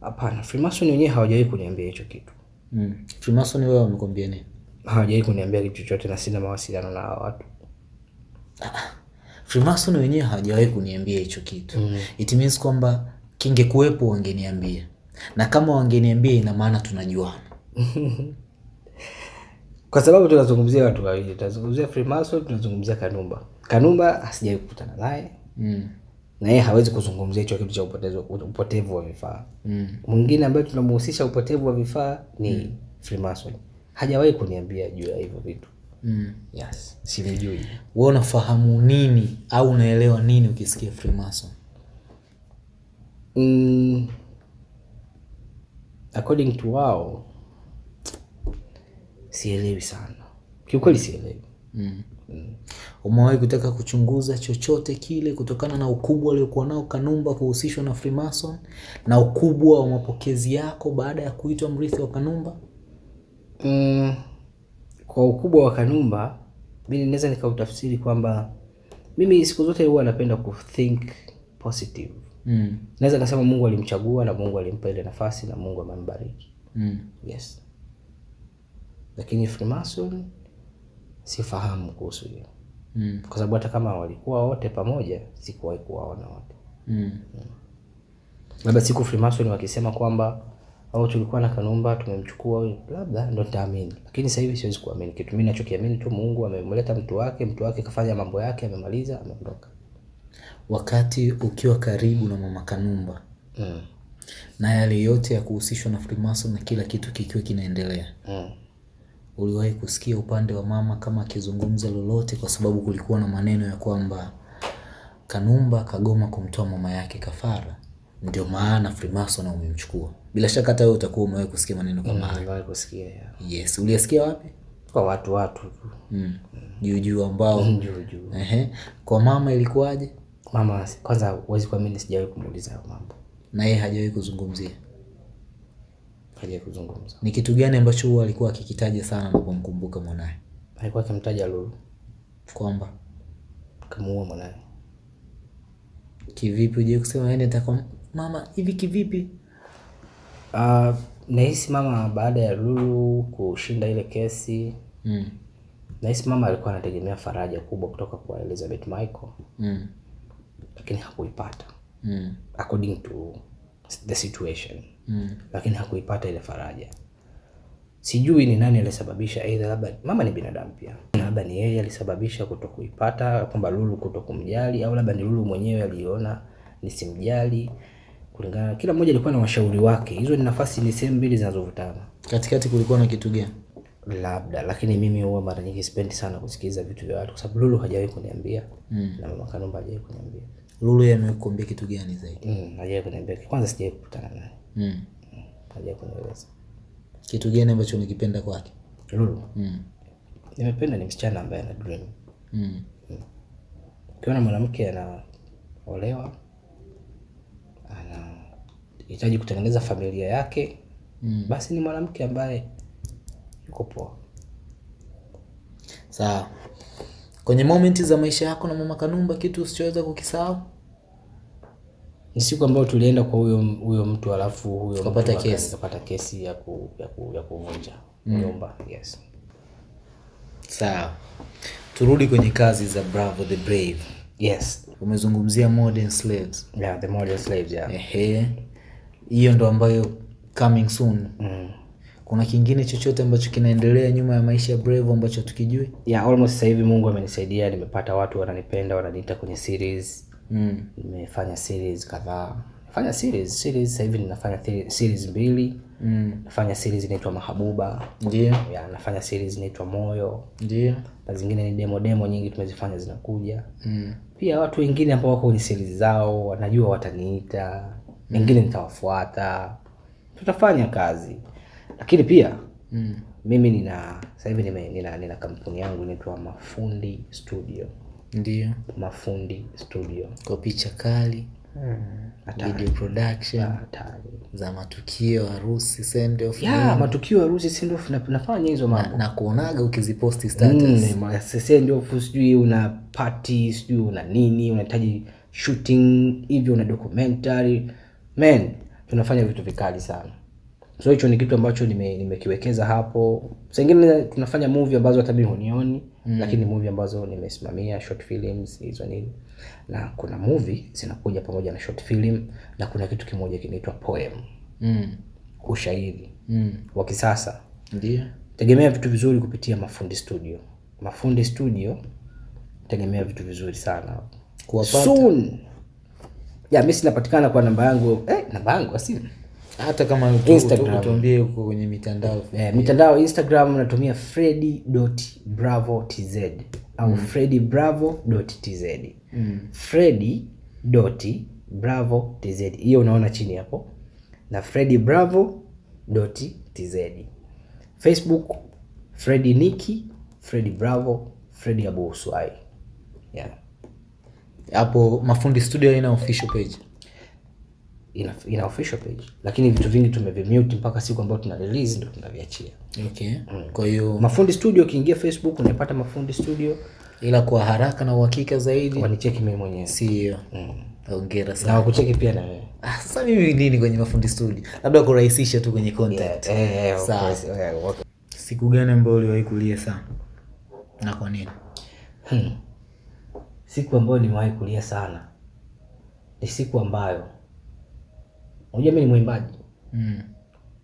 Speaker 1: hapana freemason wenyewe hawajawahi kuniambia hicho kitu.
Speaker 2: Mm. freemason wewe wamekwambia nini?
Speaker 1: Hawajawahi kuniambia kitu chochote na sina mawasiliano na hawa watu.
Speaker 2: Freemason wenyewe hawajawahi kuniambia hicho kitu. Mm. it means kwamba kingekuwepo wangeniambia. Na kama wangeniambia ina maana tunajuana [laughs]
Speaker 1: kwa sababu tunazungumzia watu wawili tunazungumzia freemason tunazungumzia kanumba kanumba asijawai kukutana naye
Speaker 2: mm.
Speaker 1: na yeye hawezi kuzungumzia hicho kitu cha upotevu, upotevu wa vifaa
Speaker 2: Mm.
Speaker 1: mwingine ambaye tunamhusisha upotevu wa vifaa ni mm. freemason hajawahi kuniambia juu ya hivyo vitu
Speaker 2: Mm.
Speaker 1: yes Sivijui.
Speaker 2: wewe unafahamu nini au unaelewa nini ukisikia freemason
Speaker 1: mm, according to wao sielewi sana kiukweli sielewi
Speaker 2: mm. Mm. umewahi kutaka kuchunguza chochote kile kutokana na ukubwa aliokuwa nao kanumba kuhusishwa na freemason na ukubwa wa mapokezi yako baada ya kuitwa mrithi wa kanumba
Speaker 1: mm, kwa ukubwa wa kanumba mi naweza nikautafsiri kwamba mimi siku zote huwa napenda kuthink positive
Speaker 2: mm.
Speaker 1: naweza kasema mungu alimchagua na mungu alimpa ile nafasi na mungu amembariki
Speaker 2: Mm.
Speaker 1: yes lakini freemason sifahamu kuhusu hiyo
Speaker 2: Mm.
Speaker 1: kwa sababu hata kama walikuwa wote pamoja sikuwahi kuwaona wote
Speaker 2: Mm.
Speaker 1: labda siku freemason wakisema kwamba au tulikuwa na kanumba tumemchukua labda ndo nitaamini lakini sasa hivi siwezi kuamini kitu Mimi ninachokiamini tu mungu amemleta mtu wake mtu wake kafanya mambo yake amemaliza ameondoka
Speaker 2: wakati ukiwa karibu na mama kanumba
Speaker 1: mm.
Speaker 2: na yale yote ya kuhusishwa na freemason na kila kitu kikiwa kinaendelea
Speaker 1: mm.
Speaker 2: Uliwahi kusikia upande wa mama kama akizungumza lolote kwa sababu kulikuwa na maneno ya kwamba kanumba kagoma kumtoa mama yake kafara? Ndio maana freemason umemchukua. Bila shaka hata wewe utakuwa umewahi kusikia maneno kama hayo.
Speaker 1: Nimewahi kusikia yeah.
Speaker 2: yes. Uliyasikia wapi?
Speaker 1: Kwa watu watu tu.
Speaker 2: Mm. juu juu ambao [laughs]
Speaker 1: juu juu.
Speaker 2: Ehe. kwa mama ilikuwaje?
Speaker 1: Mama kwanza huwezi kuamini sijawahi kumuuliza hayo mambo.
Speaker 2: Na yeye hajawahi kuzungumzia
Speaker 1: hajawahi kuzungumza.
Speaker 2: Ni kitu gani ambacho huwa alikuwa akikitaja sana napomkumbuka mwanaye
Speaker 1: alikuwa akimtaja lulu.
Speaker 2: Kwamba?
Speaker 1: Kamuua mwanaye
Speaker 2: kivipi? Uje kusema yeye takwa mama hivi kivipi?
Speaker 1: Uh, nahisi mama baada ya lulu kushinda ile kesi
Speaker 2: mm.
Speaker 1: nahisi mama alikuwa anategemea faraja kubwa kutoka kwa elizabeth michael.
Speaker 2: Mm.
Speaker 1: lakini hakuipata.
Speaker 2: Mm.
Speaker 1: according to the situation
Speaker 2: Mm.
Speaker 1: lakini hakuipata ile faraja. Sijui ni nani alisababisha aidha labda mama ni binadamu pia. Labda ni yeye alisababisha kutokuipata, kwamba lulu kutokumjali, au labda ni lulu mwenyewe aliona nisimjali. Kulingana kila mmoja alikuwa na washauri wake. Hizo ni nafasi ni sehemu mbili zinazovutana.
Speaker 2: Katikati kulikuwa na kitu gani?
Speaker 1: Labda lakini mimi huwa mara nyingi sipendi sana kusikiliza vitu vya watu kwa sababu lulu hajawahi kuniambia.
Speaker 2: Mm.
Speaker 1: na mama kanumba hajawahi kuniambia.
Speaker 2: Lulu yeye amekuambia kitu gani zaidi?
Speaker 1: Mm, hajawahi kuniambia. Kwanza sijawahi kukutana naye
Speaker 2: mm.
Speaker 1: kunieleza
Speaker 2: kitu gani ambacho nikipenda kwake
Speaker 1: lulu
Speaker 2: mm.
Speaker 1: nimependa ni msichana ambaye ana dream
Speaker 2: mm.
Speaker 1: ukiona mwanamke anaolewa anahitaji kutengeneza familia yake mm. basi ni mwanamke ambaye yuko poa
Speaker 2: sawa kwenye momenti za maisha yako na mama kanumba kitu usichoweza kukisahau
Speaker 1: ni siku ambayo tulienda kwa huyo huyo mtu alafu huyo kapata
Speaker 2: kesi.
Speaker 1: kapata kesi ya, ku, ya, ku, ya kuvunja nyumba yes.
Speaker 2: Sawa. Turudi kwenye kazi za bravo the brave.
Speaker 1: Yes.
Speaker 2: Umezungumzia modern slaves.
Speaker 1: Yeah, the modern slaves yeah.
Speaker 2: ehe. Hiyo ndo ambayo coming soon.
Speaker 1: Mm.
Speaker 2: kuna kingine chochote ambacho kinaendelea nyuma ya maisha ya brave ambacho tukijui
Speaker 1: yeah almost sasa hivi mungu amenisaidia nimepata watu wananipenda wananiita kwenye series
Speaker 2: mm.
Speaker 1: nimefanya series kadhaa. Nafanya series. Series sasa hivi ninafanya series mbili.
Speaker 2: Mm.
Speaker 1: nafanya series inaitwa mahabuba.
Speaker 2: Ndio.
Speaker 1: Ya, nafanya series inaitwa moyo.
Speaker 2: Ndio.
Speaker 1: Na zingine ni demo demo nyingi tumezifanya zinakuja.
Speaker 2: Mm.
Speaker 1: pia watu wengine ambao wako kwenye series zao wanajua wataniita. Wengine mm. nitawafuata. Tutafanya kazi. Lakini pia
Speaker 2: mm.
Speaker 1: mimi nina sasa hivi nina, nina, nina kampuni yangu inaitwa mafundi studio
Speaker 2: ndio.
Speaker 1: Mafundi studio.
Speaker 2: Kwa picha kali
Speaker 1: Hmm,
Speaker 2: video production
Speaker 1: atari.
Speaker 2: za matukio harusi send off
Speaker 1: ya matukio harusi send off. na- nafanya hizo mambo.
Speaker 2: na kuonaga ukiziposti status.
Speaker 1: Mm, ma- sasa ndio sijui una party sijui una nini unahitaji shooting hivyo una documentary. Man tunafanya vitu vikali sana. So hicho ni kitu ambacho nime- nimekiwekeza hapo. Sengine tunafanya movie ambazo hata mimi hunioni mm. lakini movie ambazo nimesimamia short films hizo nini. Na kuna movie zinakuja pamoja na short film na kuna kitu kimoja kinaitwa poem.
Speaker 2: Mm.
Speaker 1: ushairi.
Speaker 2: Mm.
Speaker 1: wa kisasa.
Speaker 2: Ndio
Speaker 1: tegemea vitu vizuri kupitia mafundi studio. Mafundi studio tegemea vitu vizuri sana.
Speaker 2: Kuwapata.
Speaker 1: soon. Ya mi sinapatikana kwa namba yangu. Eh, namba yangu asi
Speaker 2: hata kama utuambie huko kwenye mitandao.
Speaker 1: Eh, mitandao instagram natumia fredi bravo tz au mm. fredi bravo tz mm. fredi bravo tz hiyo unaona chini hapo. Na fredi bravo tz facebook fredi niki fredi bravo fredi abu hapo yeah.
Speaker 2: hapo mafundi studio ina official page
Speaker 1: ina, ina official page. Lakini vitu vingi tumevimute mpaka siku ambayo tuna release ndio tunaviachia.
Speaker 2: Okay. Mm. kwa hiyo
Speaker 1: mafundi studio ukiingia facebook unaipata mafundi studio.
Speaker 2: Ila kwa haraka na uhakika zaidi
Speaker 1: wanicheki mimi mwenyewe.
Speaker 2: Sio. Ongera
Speaker 1: na
Speaker 2: sana.
Speaker 1: wakucheki pia na wewe.
Speaker 2: Ah, sasa mimi nini kwenye mafundi studio? Labda kurahisisha tu kwenye contact
Speaker 1: Eh, eh, okay.
Speaker 2: Sawa.
Speaker 1: course, eh, okay.
Speaker 2: siku gani ambayo uliwahi kulia sana? Na kwa nini?
Speaker 1: Hmm. siku ambayo nimewahi kulia sana ni siku ambayo unajua mi ni mwimbaji.
Speaker 2: Mm.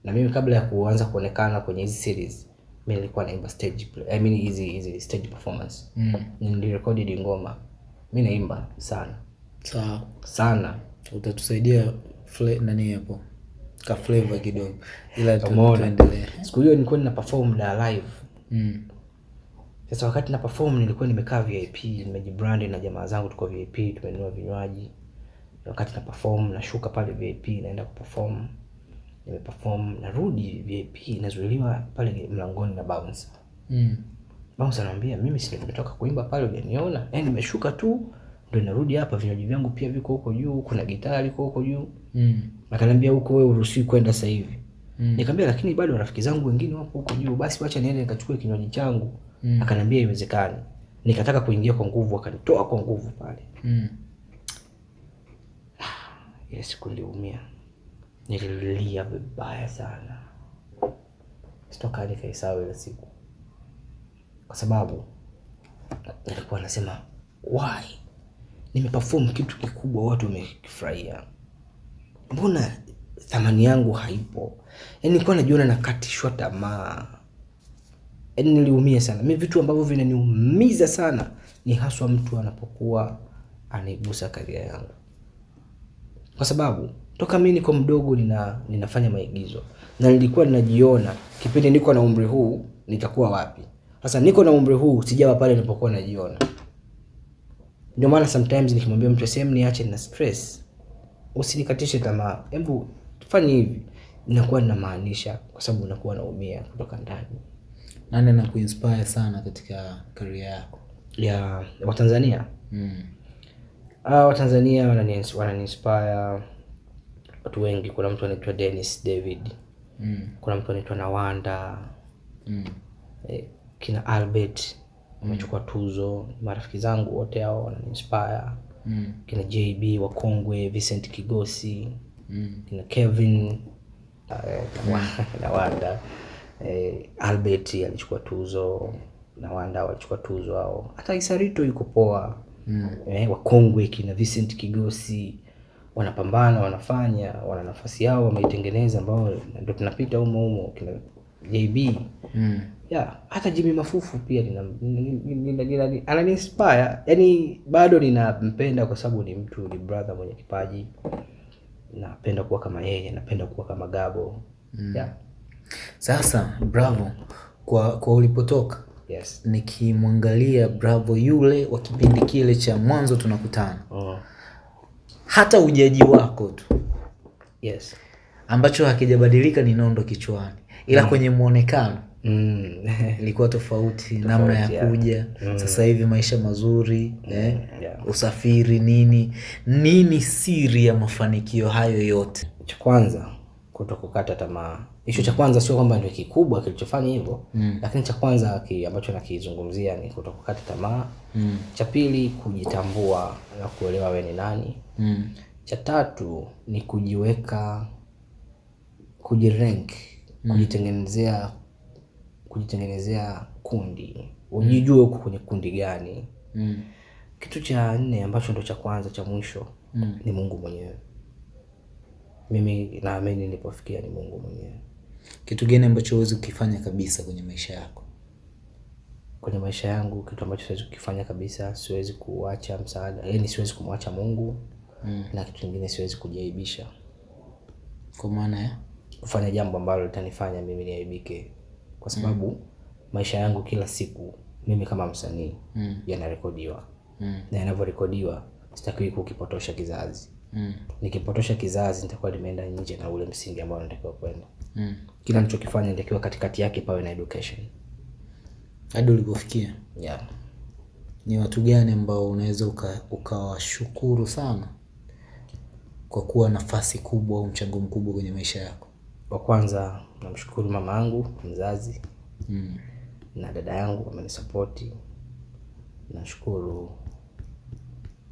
Speaker 1: na mimi kabla ya kuanza kuonekana kwenye hizi series mi nilikuwa naimba stage play, I mean hizi hizi stage performance.
Speaker 2: Mm.
Speaker 1: nilirekodi ngoma. Mi naimba sana.
Speaker 2: Sawa.
Speaker 1: Sana.
Speaker 2: Utatusaidia fle, nani hapo? Ka flavor kidogo. Ila tu-
Speaker 1: Umeona?
Speaker 2: tuendelee.
Speaker 1: Siku hiyo nilikuwa nina perform na live.
Speaker 2: Mm.
Speaker 1: sasa wakati na perform nilikuwa nimekaa vip nimejibrandi na jamaa zangu tuko vip tumenunua vinywaji wakati na perform nashuka pale vip naenda kuperform nimeperform narudi vip nazuiliwa pale mlangoni na bouncer
Speaker 2: Mm.
Speaker 1: bouncer anambia mimi si nimetoka kuimba pale hujaniona yani nimeshuka tu ndo narudi hapa vinywaji vyangu pia viko huko juu kuna gitari liko huko juu
Speaker 2: Mm.
Speaker 1: akaniambia huko wewe uruhusiwi kwenda sasa hivi
Speaker 2: Mm.
Speaker 1: nikamwambia lakini bado rafiki zangu wengine wapo huko juu basi wacha niende nikachukue kinywaji changu
Speaker 2: Mm.
Speaker 1: akaniambia iwezekani nikataka kuingia kwa nguvu akanitoa kwa nguvu pale
Speaker 2: Mm.
Speaker 1: Siku niliumia. Nililia vibaya sana. Sitoka nikaisahau ile siku. Kwa sababu nilikuwa nasema why? Nimeperform kitu kikubwa watu wamekifurahia. Mbona thamani yangu haipo? Yaani nilikuwa najiona nakatishwa tamaa. Yani niliumia sana. Mi vitu ambavyo vinaniumiza sana ni haswa mtu anapokuwa anaigusa karia yangu kwa sababu toka mi niko mdogo nina, ninafanya maigizo. Na nilikuwa ninajiona kipindi niko na umri huu nitakuwa wapi. Sasa niko na umri huu sijawa pale nilipokuwa najiona. Ndio maana sometimes nikimwambia mtu sehemu niache na stress. Usinikatishe tamaa. Hebu fanye hivi. Inakuwa ninamaanisha kwa sababu unakuwa naumia kutoka ndani.
Speaker 2: Nani na kuinspire sana katika karia yako?
Speaker 1: Ya watanzania
Speaker 2: mm.
Speaker 1: Ah, watanzania wanani- wananiinspire watu wengi. Kuna mtu anaitwa Dennis David.
Speaker 2: Mm.
Speaker 1: kuna mtu anaitwa Nawanda.
Speaker 2: Mm.
Speaker 1: eh, kina Albert. Wamechukua tuzo. Marafiki zangu wote hao wananiinspire
Speaker 2: Mm.
Speaker 1: kina JB wakongwe Vincent Kigosi.
Speaker 2: Mm.
Speaker 1: kina Kevin. Eh, [laughs] Nawanda. Eh, Albert alichukua tuzo. Nawanda walichukua tuzo hao. Hata Isarito yuko poa
Speaker 2: Mm.
Speaker 1: eh, wakongwe kina Vincent Kigosi wanapambana wanafanya wana nafasi yao wameitengeneza ambao ndio tunapita humo humo kina JB
Speaker 2: Mm.
Speaker 1: yeah, hata Jimmy Mafufu pia ananiinspire yani bado ninampenda kwa sababu ni mtu ni brother mwenye kipaji napenda kuwa kama yeye napenda kuwa kama Gabo mm. yeah.
Speaker 2: Sasa Bravo, kwa kwa ulipotoka
Speaker 1: yes
Speaker 2: nikimwangalia Bravo yule wa kipindi kile cha mwanzo tunakutana,
Speaker 1: oh.
Speaker 2: hata ujaji wako tu
Speaker 1: yes
Speaker 2: ambacho hakijabadilika ni nondo kichwani, ila mm. kwenye mwonekano
Speaker 1: mm. [laughs]
Speaker 2: ilikuwa tofauti, tofauti namna ya
Speaker 1: yeah.
Speaker 2: mm. sasa hivi maisha mazuri mm. eh,
Speaker 1: yeah.
Speaker 2: usafiri nini nini, siri ya mafanikio hayo yote?
Speaker 1: cha kwanza kuto kukata tamaa hicho cha kwanza sio kwamba ndio kikubwa kilichofanya hivyo mm. lakini cha kwanza ki, ambacho nakizungumzia ni kutokukata tamaa
Speaker 2: mm.
Speaker 1: cha pili kujitambua na kuelewa we ni nani
Speaker 2: Mm.
Speaker 1: cha tatu ni kujiweka kujirank mm. kujitengenezea kujitengenezea kundi ujijue huko kwenye kundi gani
Speaker 2: Mm.
Speaker 1: kitu cha nne ambacho ndo cha kwanza cha mwisho
Speaker 2: Mm.
Speaker 1: ni mungu mwenyewe mimi naamini nilipofikia ni mungu mwenyewe
Speaker 2: Kitu gani ambacho huwezi kukifanya kabisa kwenye maisha yako?
Speaker 1: kwenye maisha yangu kitu ambacho siwezi kukifanya kabisa siwezi kuacha msaada yani siwezi kumwacha mungu
Speaker 2: Mm.
Speaker 1: na kitu kingine siwezi kujiaibisha
Speaker 2: Kwa maana ya
Speaker 1: kufanya jambo ambalo litanifanya mimi niaibike kwa sababu maisha yangu kila siku mimi kama msanii
Speaker 2: Mm.
Speaker 1: yanarekodiwa
Speaker 2: Mm.
Speaker 1: na yanavyorekodiwa sitakiwi kukipotosha kizazi
Speaker 2: Mm.
Speaker 1: nikipotosha kizazi nitakuwa nimeenda nje na ule msingi ambao natakiwa kwenda
Speaker 2: Mm.
Speaker 1: kila nichokifanya nitakiwa katikati yake pawe na education
Speaker 2: hadi ulipofikia
Speaker 1: yeah.
Speaker 2: ni watu gani ambao unaweza ukawashukuru uka- sana kwa kuwa nafasi kubwa au mchango mkubwa kwenye maisha yako
Speaker 1: wa kwanza namshukuru mama yangu mzazi
Speaker 2: mm.
Speaker 1: na dada yangu amenisapoti nashukuru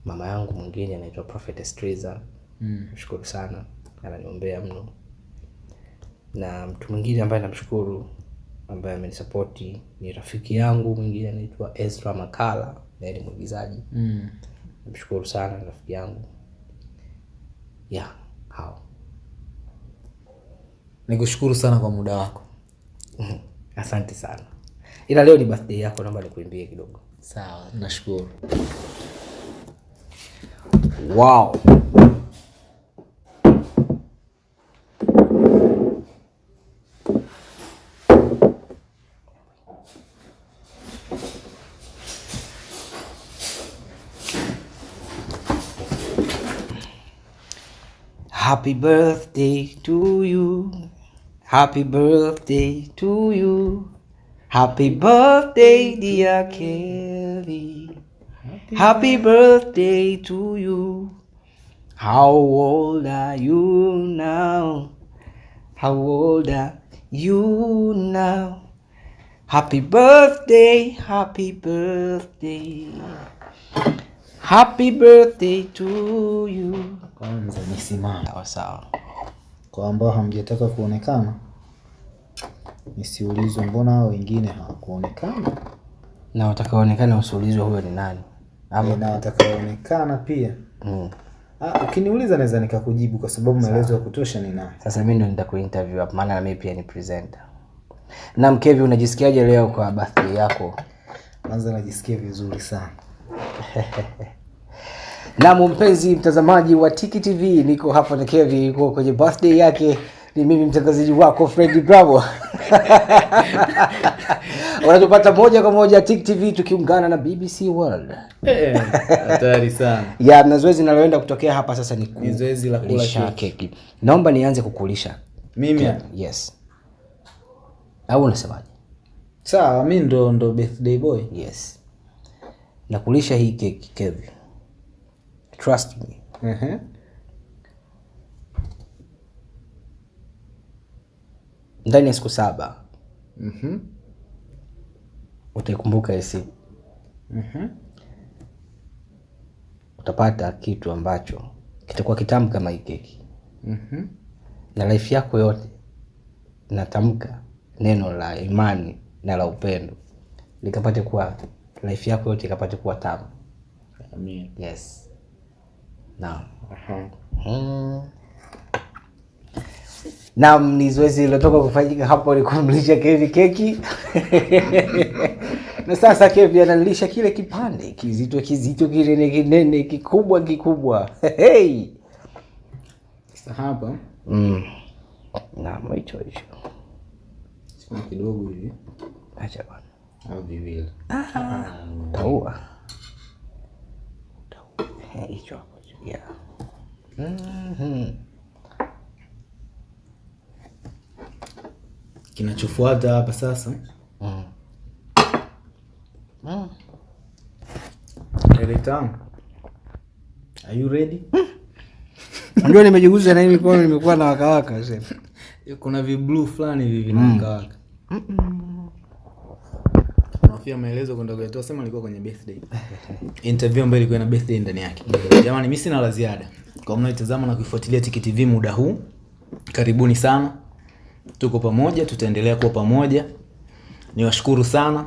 Speaker 1: mama yangu mwingine anaitwa prophet Triza
Speaker 2: Mm.
Speaker 1: namshukuru sana ananiombea mno na mtu mwingine ambaye namshukuru ambaye amenisapoti ni rafiki yangu mwingine anaitwa Ezra Makala naye ni mwigizaji.
Speaker 2: Mm.
Speaker 1: namshukuru sana rafiki yangu. Ya yeah, hao.
Speaker 2: Nikushukuru sana kwa muda wako.
Speaker 1: Asante sana. Ila leo ni birthday yako naomba nikuimbie kidogo.
Speaker 2: Sawa nashukuru.
Speaker 1: Wow Happy birthday to you. Happy birthday to you. Happy birthday, dear Kelly. Happy birthday to you. How old are you now? How old are you now? Happy birthday, happy birthday. Happy birthday to you.
Speaker 2: kwanza nisimame.
Speaker 1: Sawa sawa.
Speaker 2: kwa ambao hamjataka kuonekana nisiulizwe mbona hao wengine hawakuonekana
Speaker 1: Na watakaonekana usiulizwe huyo ni nani.
Speaker 2: Ama na watakaoonekana pia
Speaker 1: Mm.
Speaker 2: ah, ukiniuliza naweza nikakujibu kwa sababu maelezo ya kutosha ninayo
Speaker 1: Sasa mimi ndo nitakuinterview hapa maana na mimi pia ni presenter. Na Mkevi, unajisikiaje leo kwa birthday yako?
Speaker 2: kwanza najisikia vizuri sana
Speaker 1: Naam, mpenzi mtazamaji wa Tiki TV, niko hapa na Kevi, yuko kwenye birthday yake. Ni mimi mtangazaji wako Fred Bravo. [laughs] Unatupata moja kwa moja Tiki TV tukiungana na BBC World.
Speaker 2: hatari sana [laughs]
Speaker 1: Ya na zoezi linaloenda kutokea hapa sasa ni
Speaker 2: ku... zoezi la kula
Speaker 1: keki. Naomba nianze kukulisha.
Speaker 2: mimi
Speaker 1: Yes. Au unasemaje?
Speaker 2: sawa mimi ndo ndo birthday boy
Speaker 1: Yes. Nakulisha hii keki, Kevi. Trust me.
Speaker 2: Ehe.
Speaker 1: ndani ya siku saba
Speaker 2: Mhm.
Speaker 1: utaikumbuka hii siku
Speaker 2: Mhm.
Speaker 1: utapata kitu ambacho kitakuwa kitamu kama hii keki
Speaker 2: Mhm.
Speaker 1: na life yako yote natamka neno la imani na la upendo likapate kuwa life yako yote ikapate kuwa tamu
Speaker 2: Amen.
Speaker 1: yes naam
Speaker 2: Aha.
Speaker 1: Mm. Naam, ni zoezi lilotoka kufanyika hapo ni kumlisha Kevi keki [laughs] na sasa Kevi analisha kile kipande kizito kizito kinene kinene kikubwa kikubwa [laughs] hey.
Speaker 2: Sasa hapa
Speaker 1: mm. Naam, hicho hicho,
Speaker 2: kidogo hivi
Speaker 1: acha bwana,
Speaker 2: au viwili.
Speaker 1: Utaua. Hicho hapo yeah. Mhm.
Speaker 2: Kinachofuata hapa sasa
Speaker 1: Mm. Mm.
Speaker 2: Are you ready? [laughs]
Speaker 1: Unajua nimejiguza na hii mikono nimekuwa na wakawaka sasa. [laughs]
Speaker 2: Kuna vibluu fulani hivi vinawaka. Unafia maelezo kwenda kuyatoa sema alikuwa kwenye birthday. [laughs] Interview ambayo ilikuwa na birthday ndani yake. Jamani mimi sina la ziada. Kwa mnaitazama na kuifuatilia Tiki TV muda huu. Karibuni sana. Tuko pamoja, tutaendelea kuwa pamoja. Niwashukuru sana.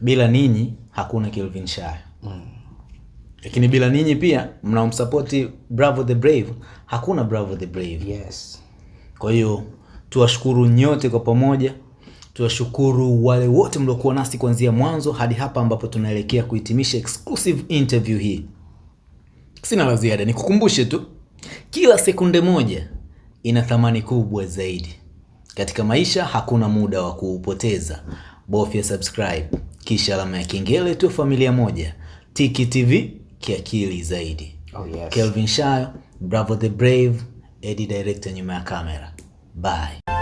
Speaker 2: Bila ninyi hakuna Kelvin Shire. Lakini bila ninyi pia mnaomsapoti Bravo the Brave, hakuna Bravo the Brave.
Speaker 1: Yes.
Speaker 2: Kwa hiyo tuwashukuru nyote kwa pamoja, tuwashukuru wale wote mliokuwa nasi kuanzia mwanzo hadi hapa ambapo tunaelekea kuhitimisha exclusive interview hii. Sina la ziada, nikukumbushe tu, kila sekunde moja ina thamani kubwa zaidi. Katika maisha hakuna muda wa kuupoteza. Bofya subscribe kisha alama ya kengele, tu familia moja. Tiki TV kiakili zaidi.
Speaker 1: Oh yes.
Speaker 2: Kelvin Shayo, Bravo the Brave, Eddie director nyuma ya kamera. Bye.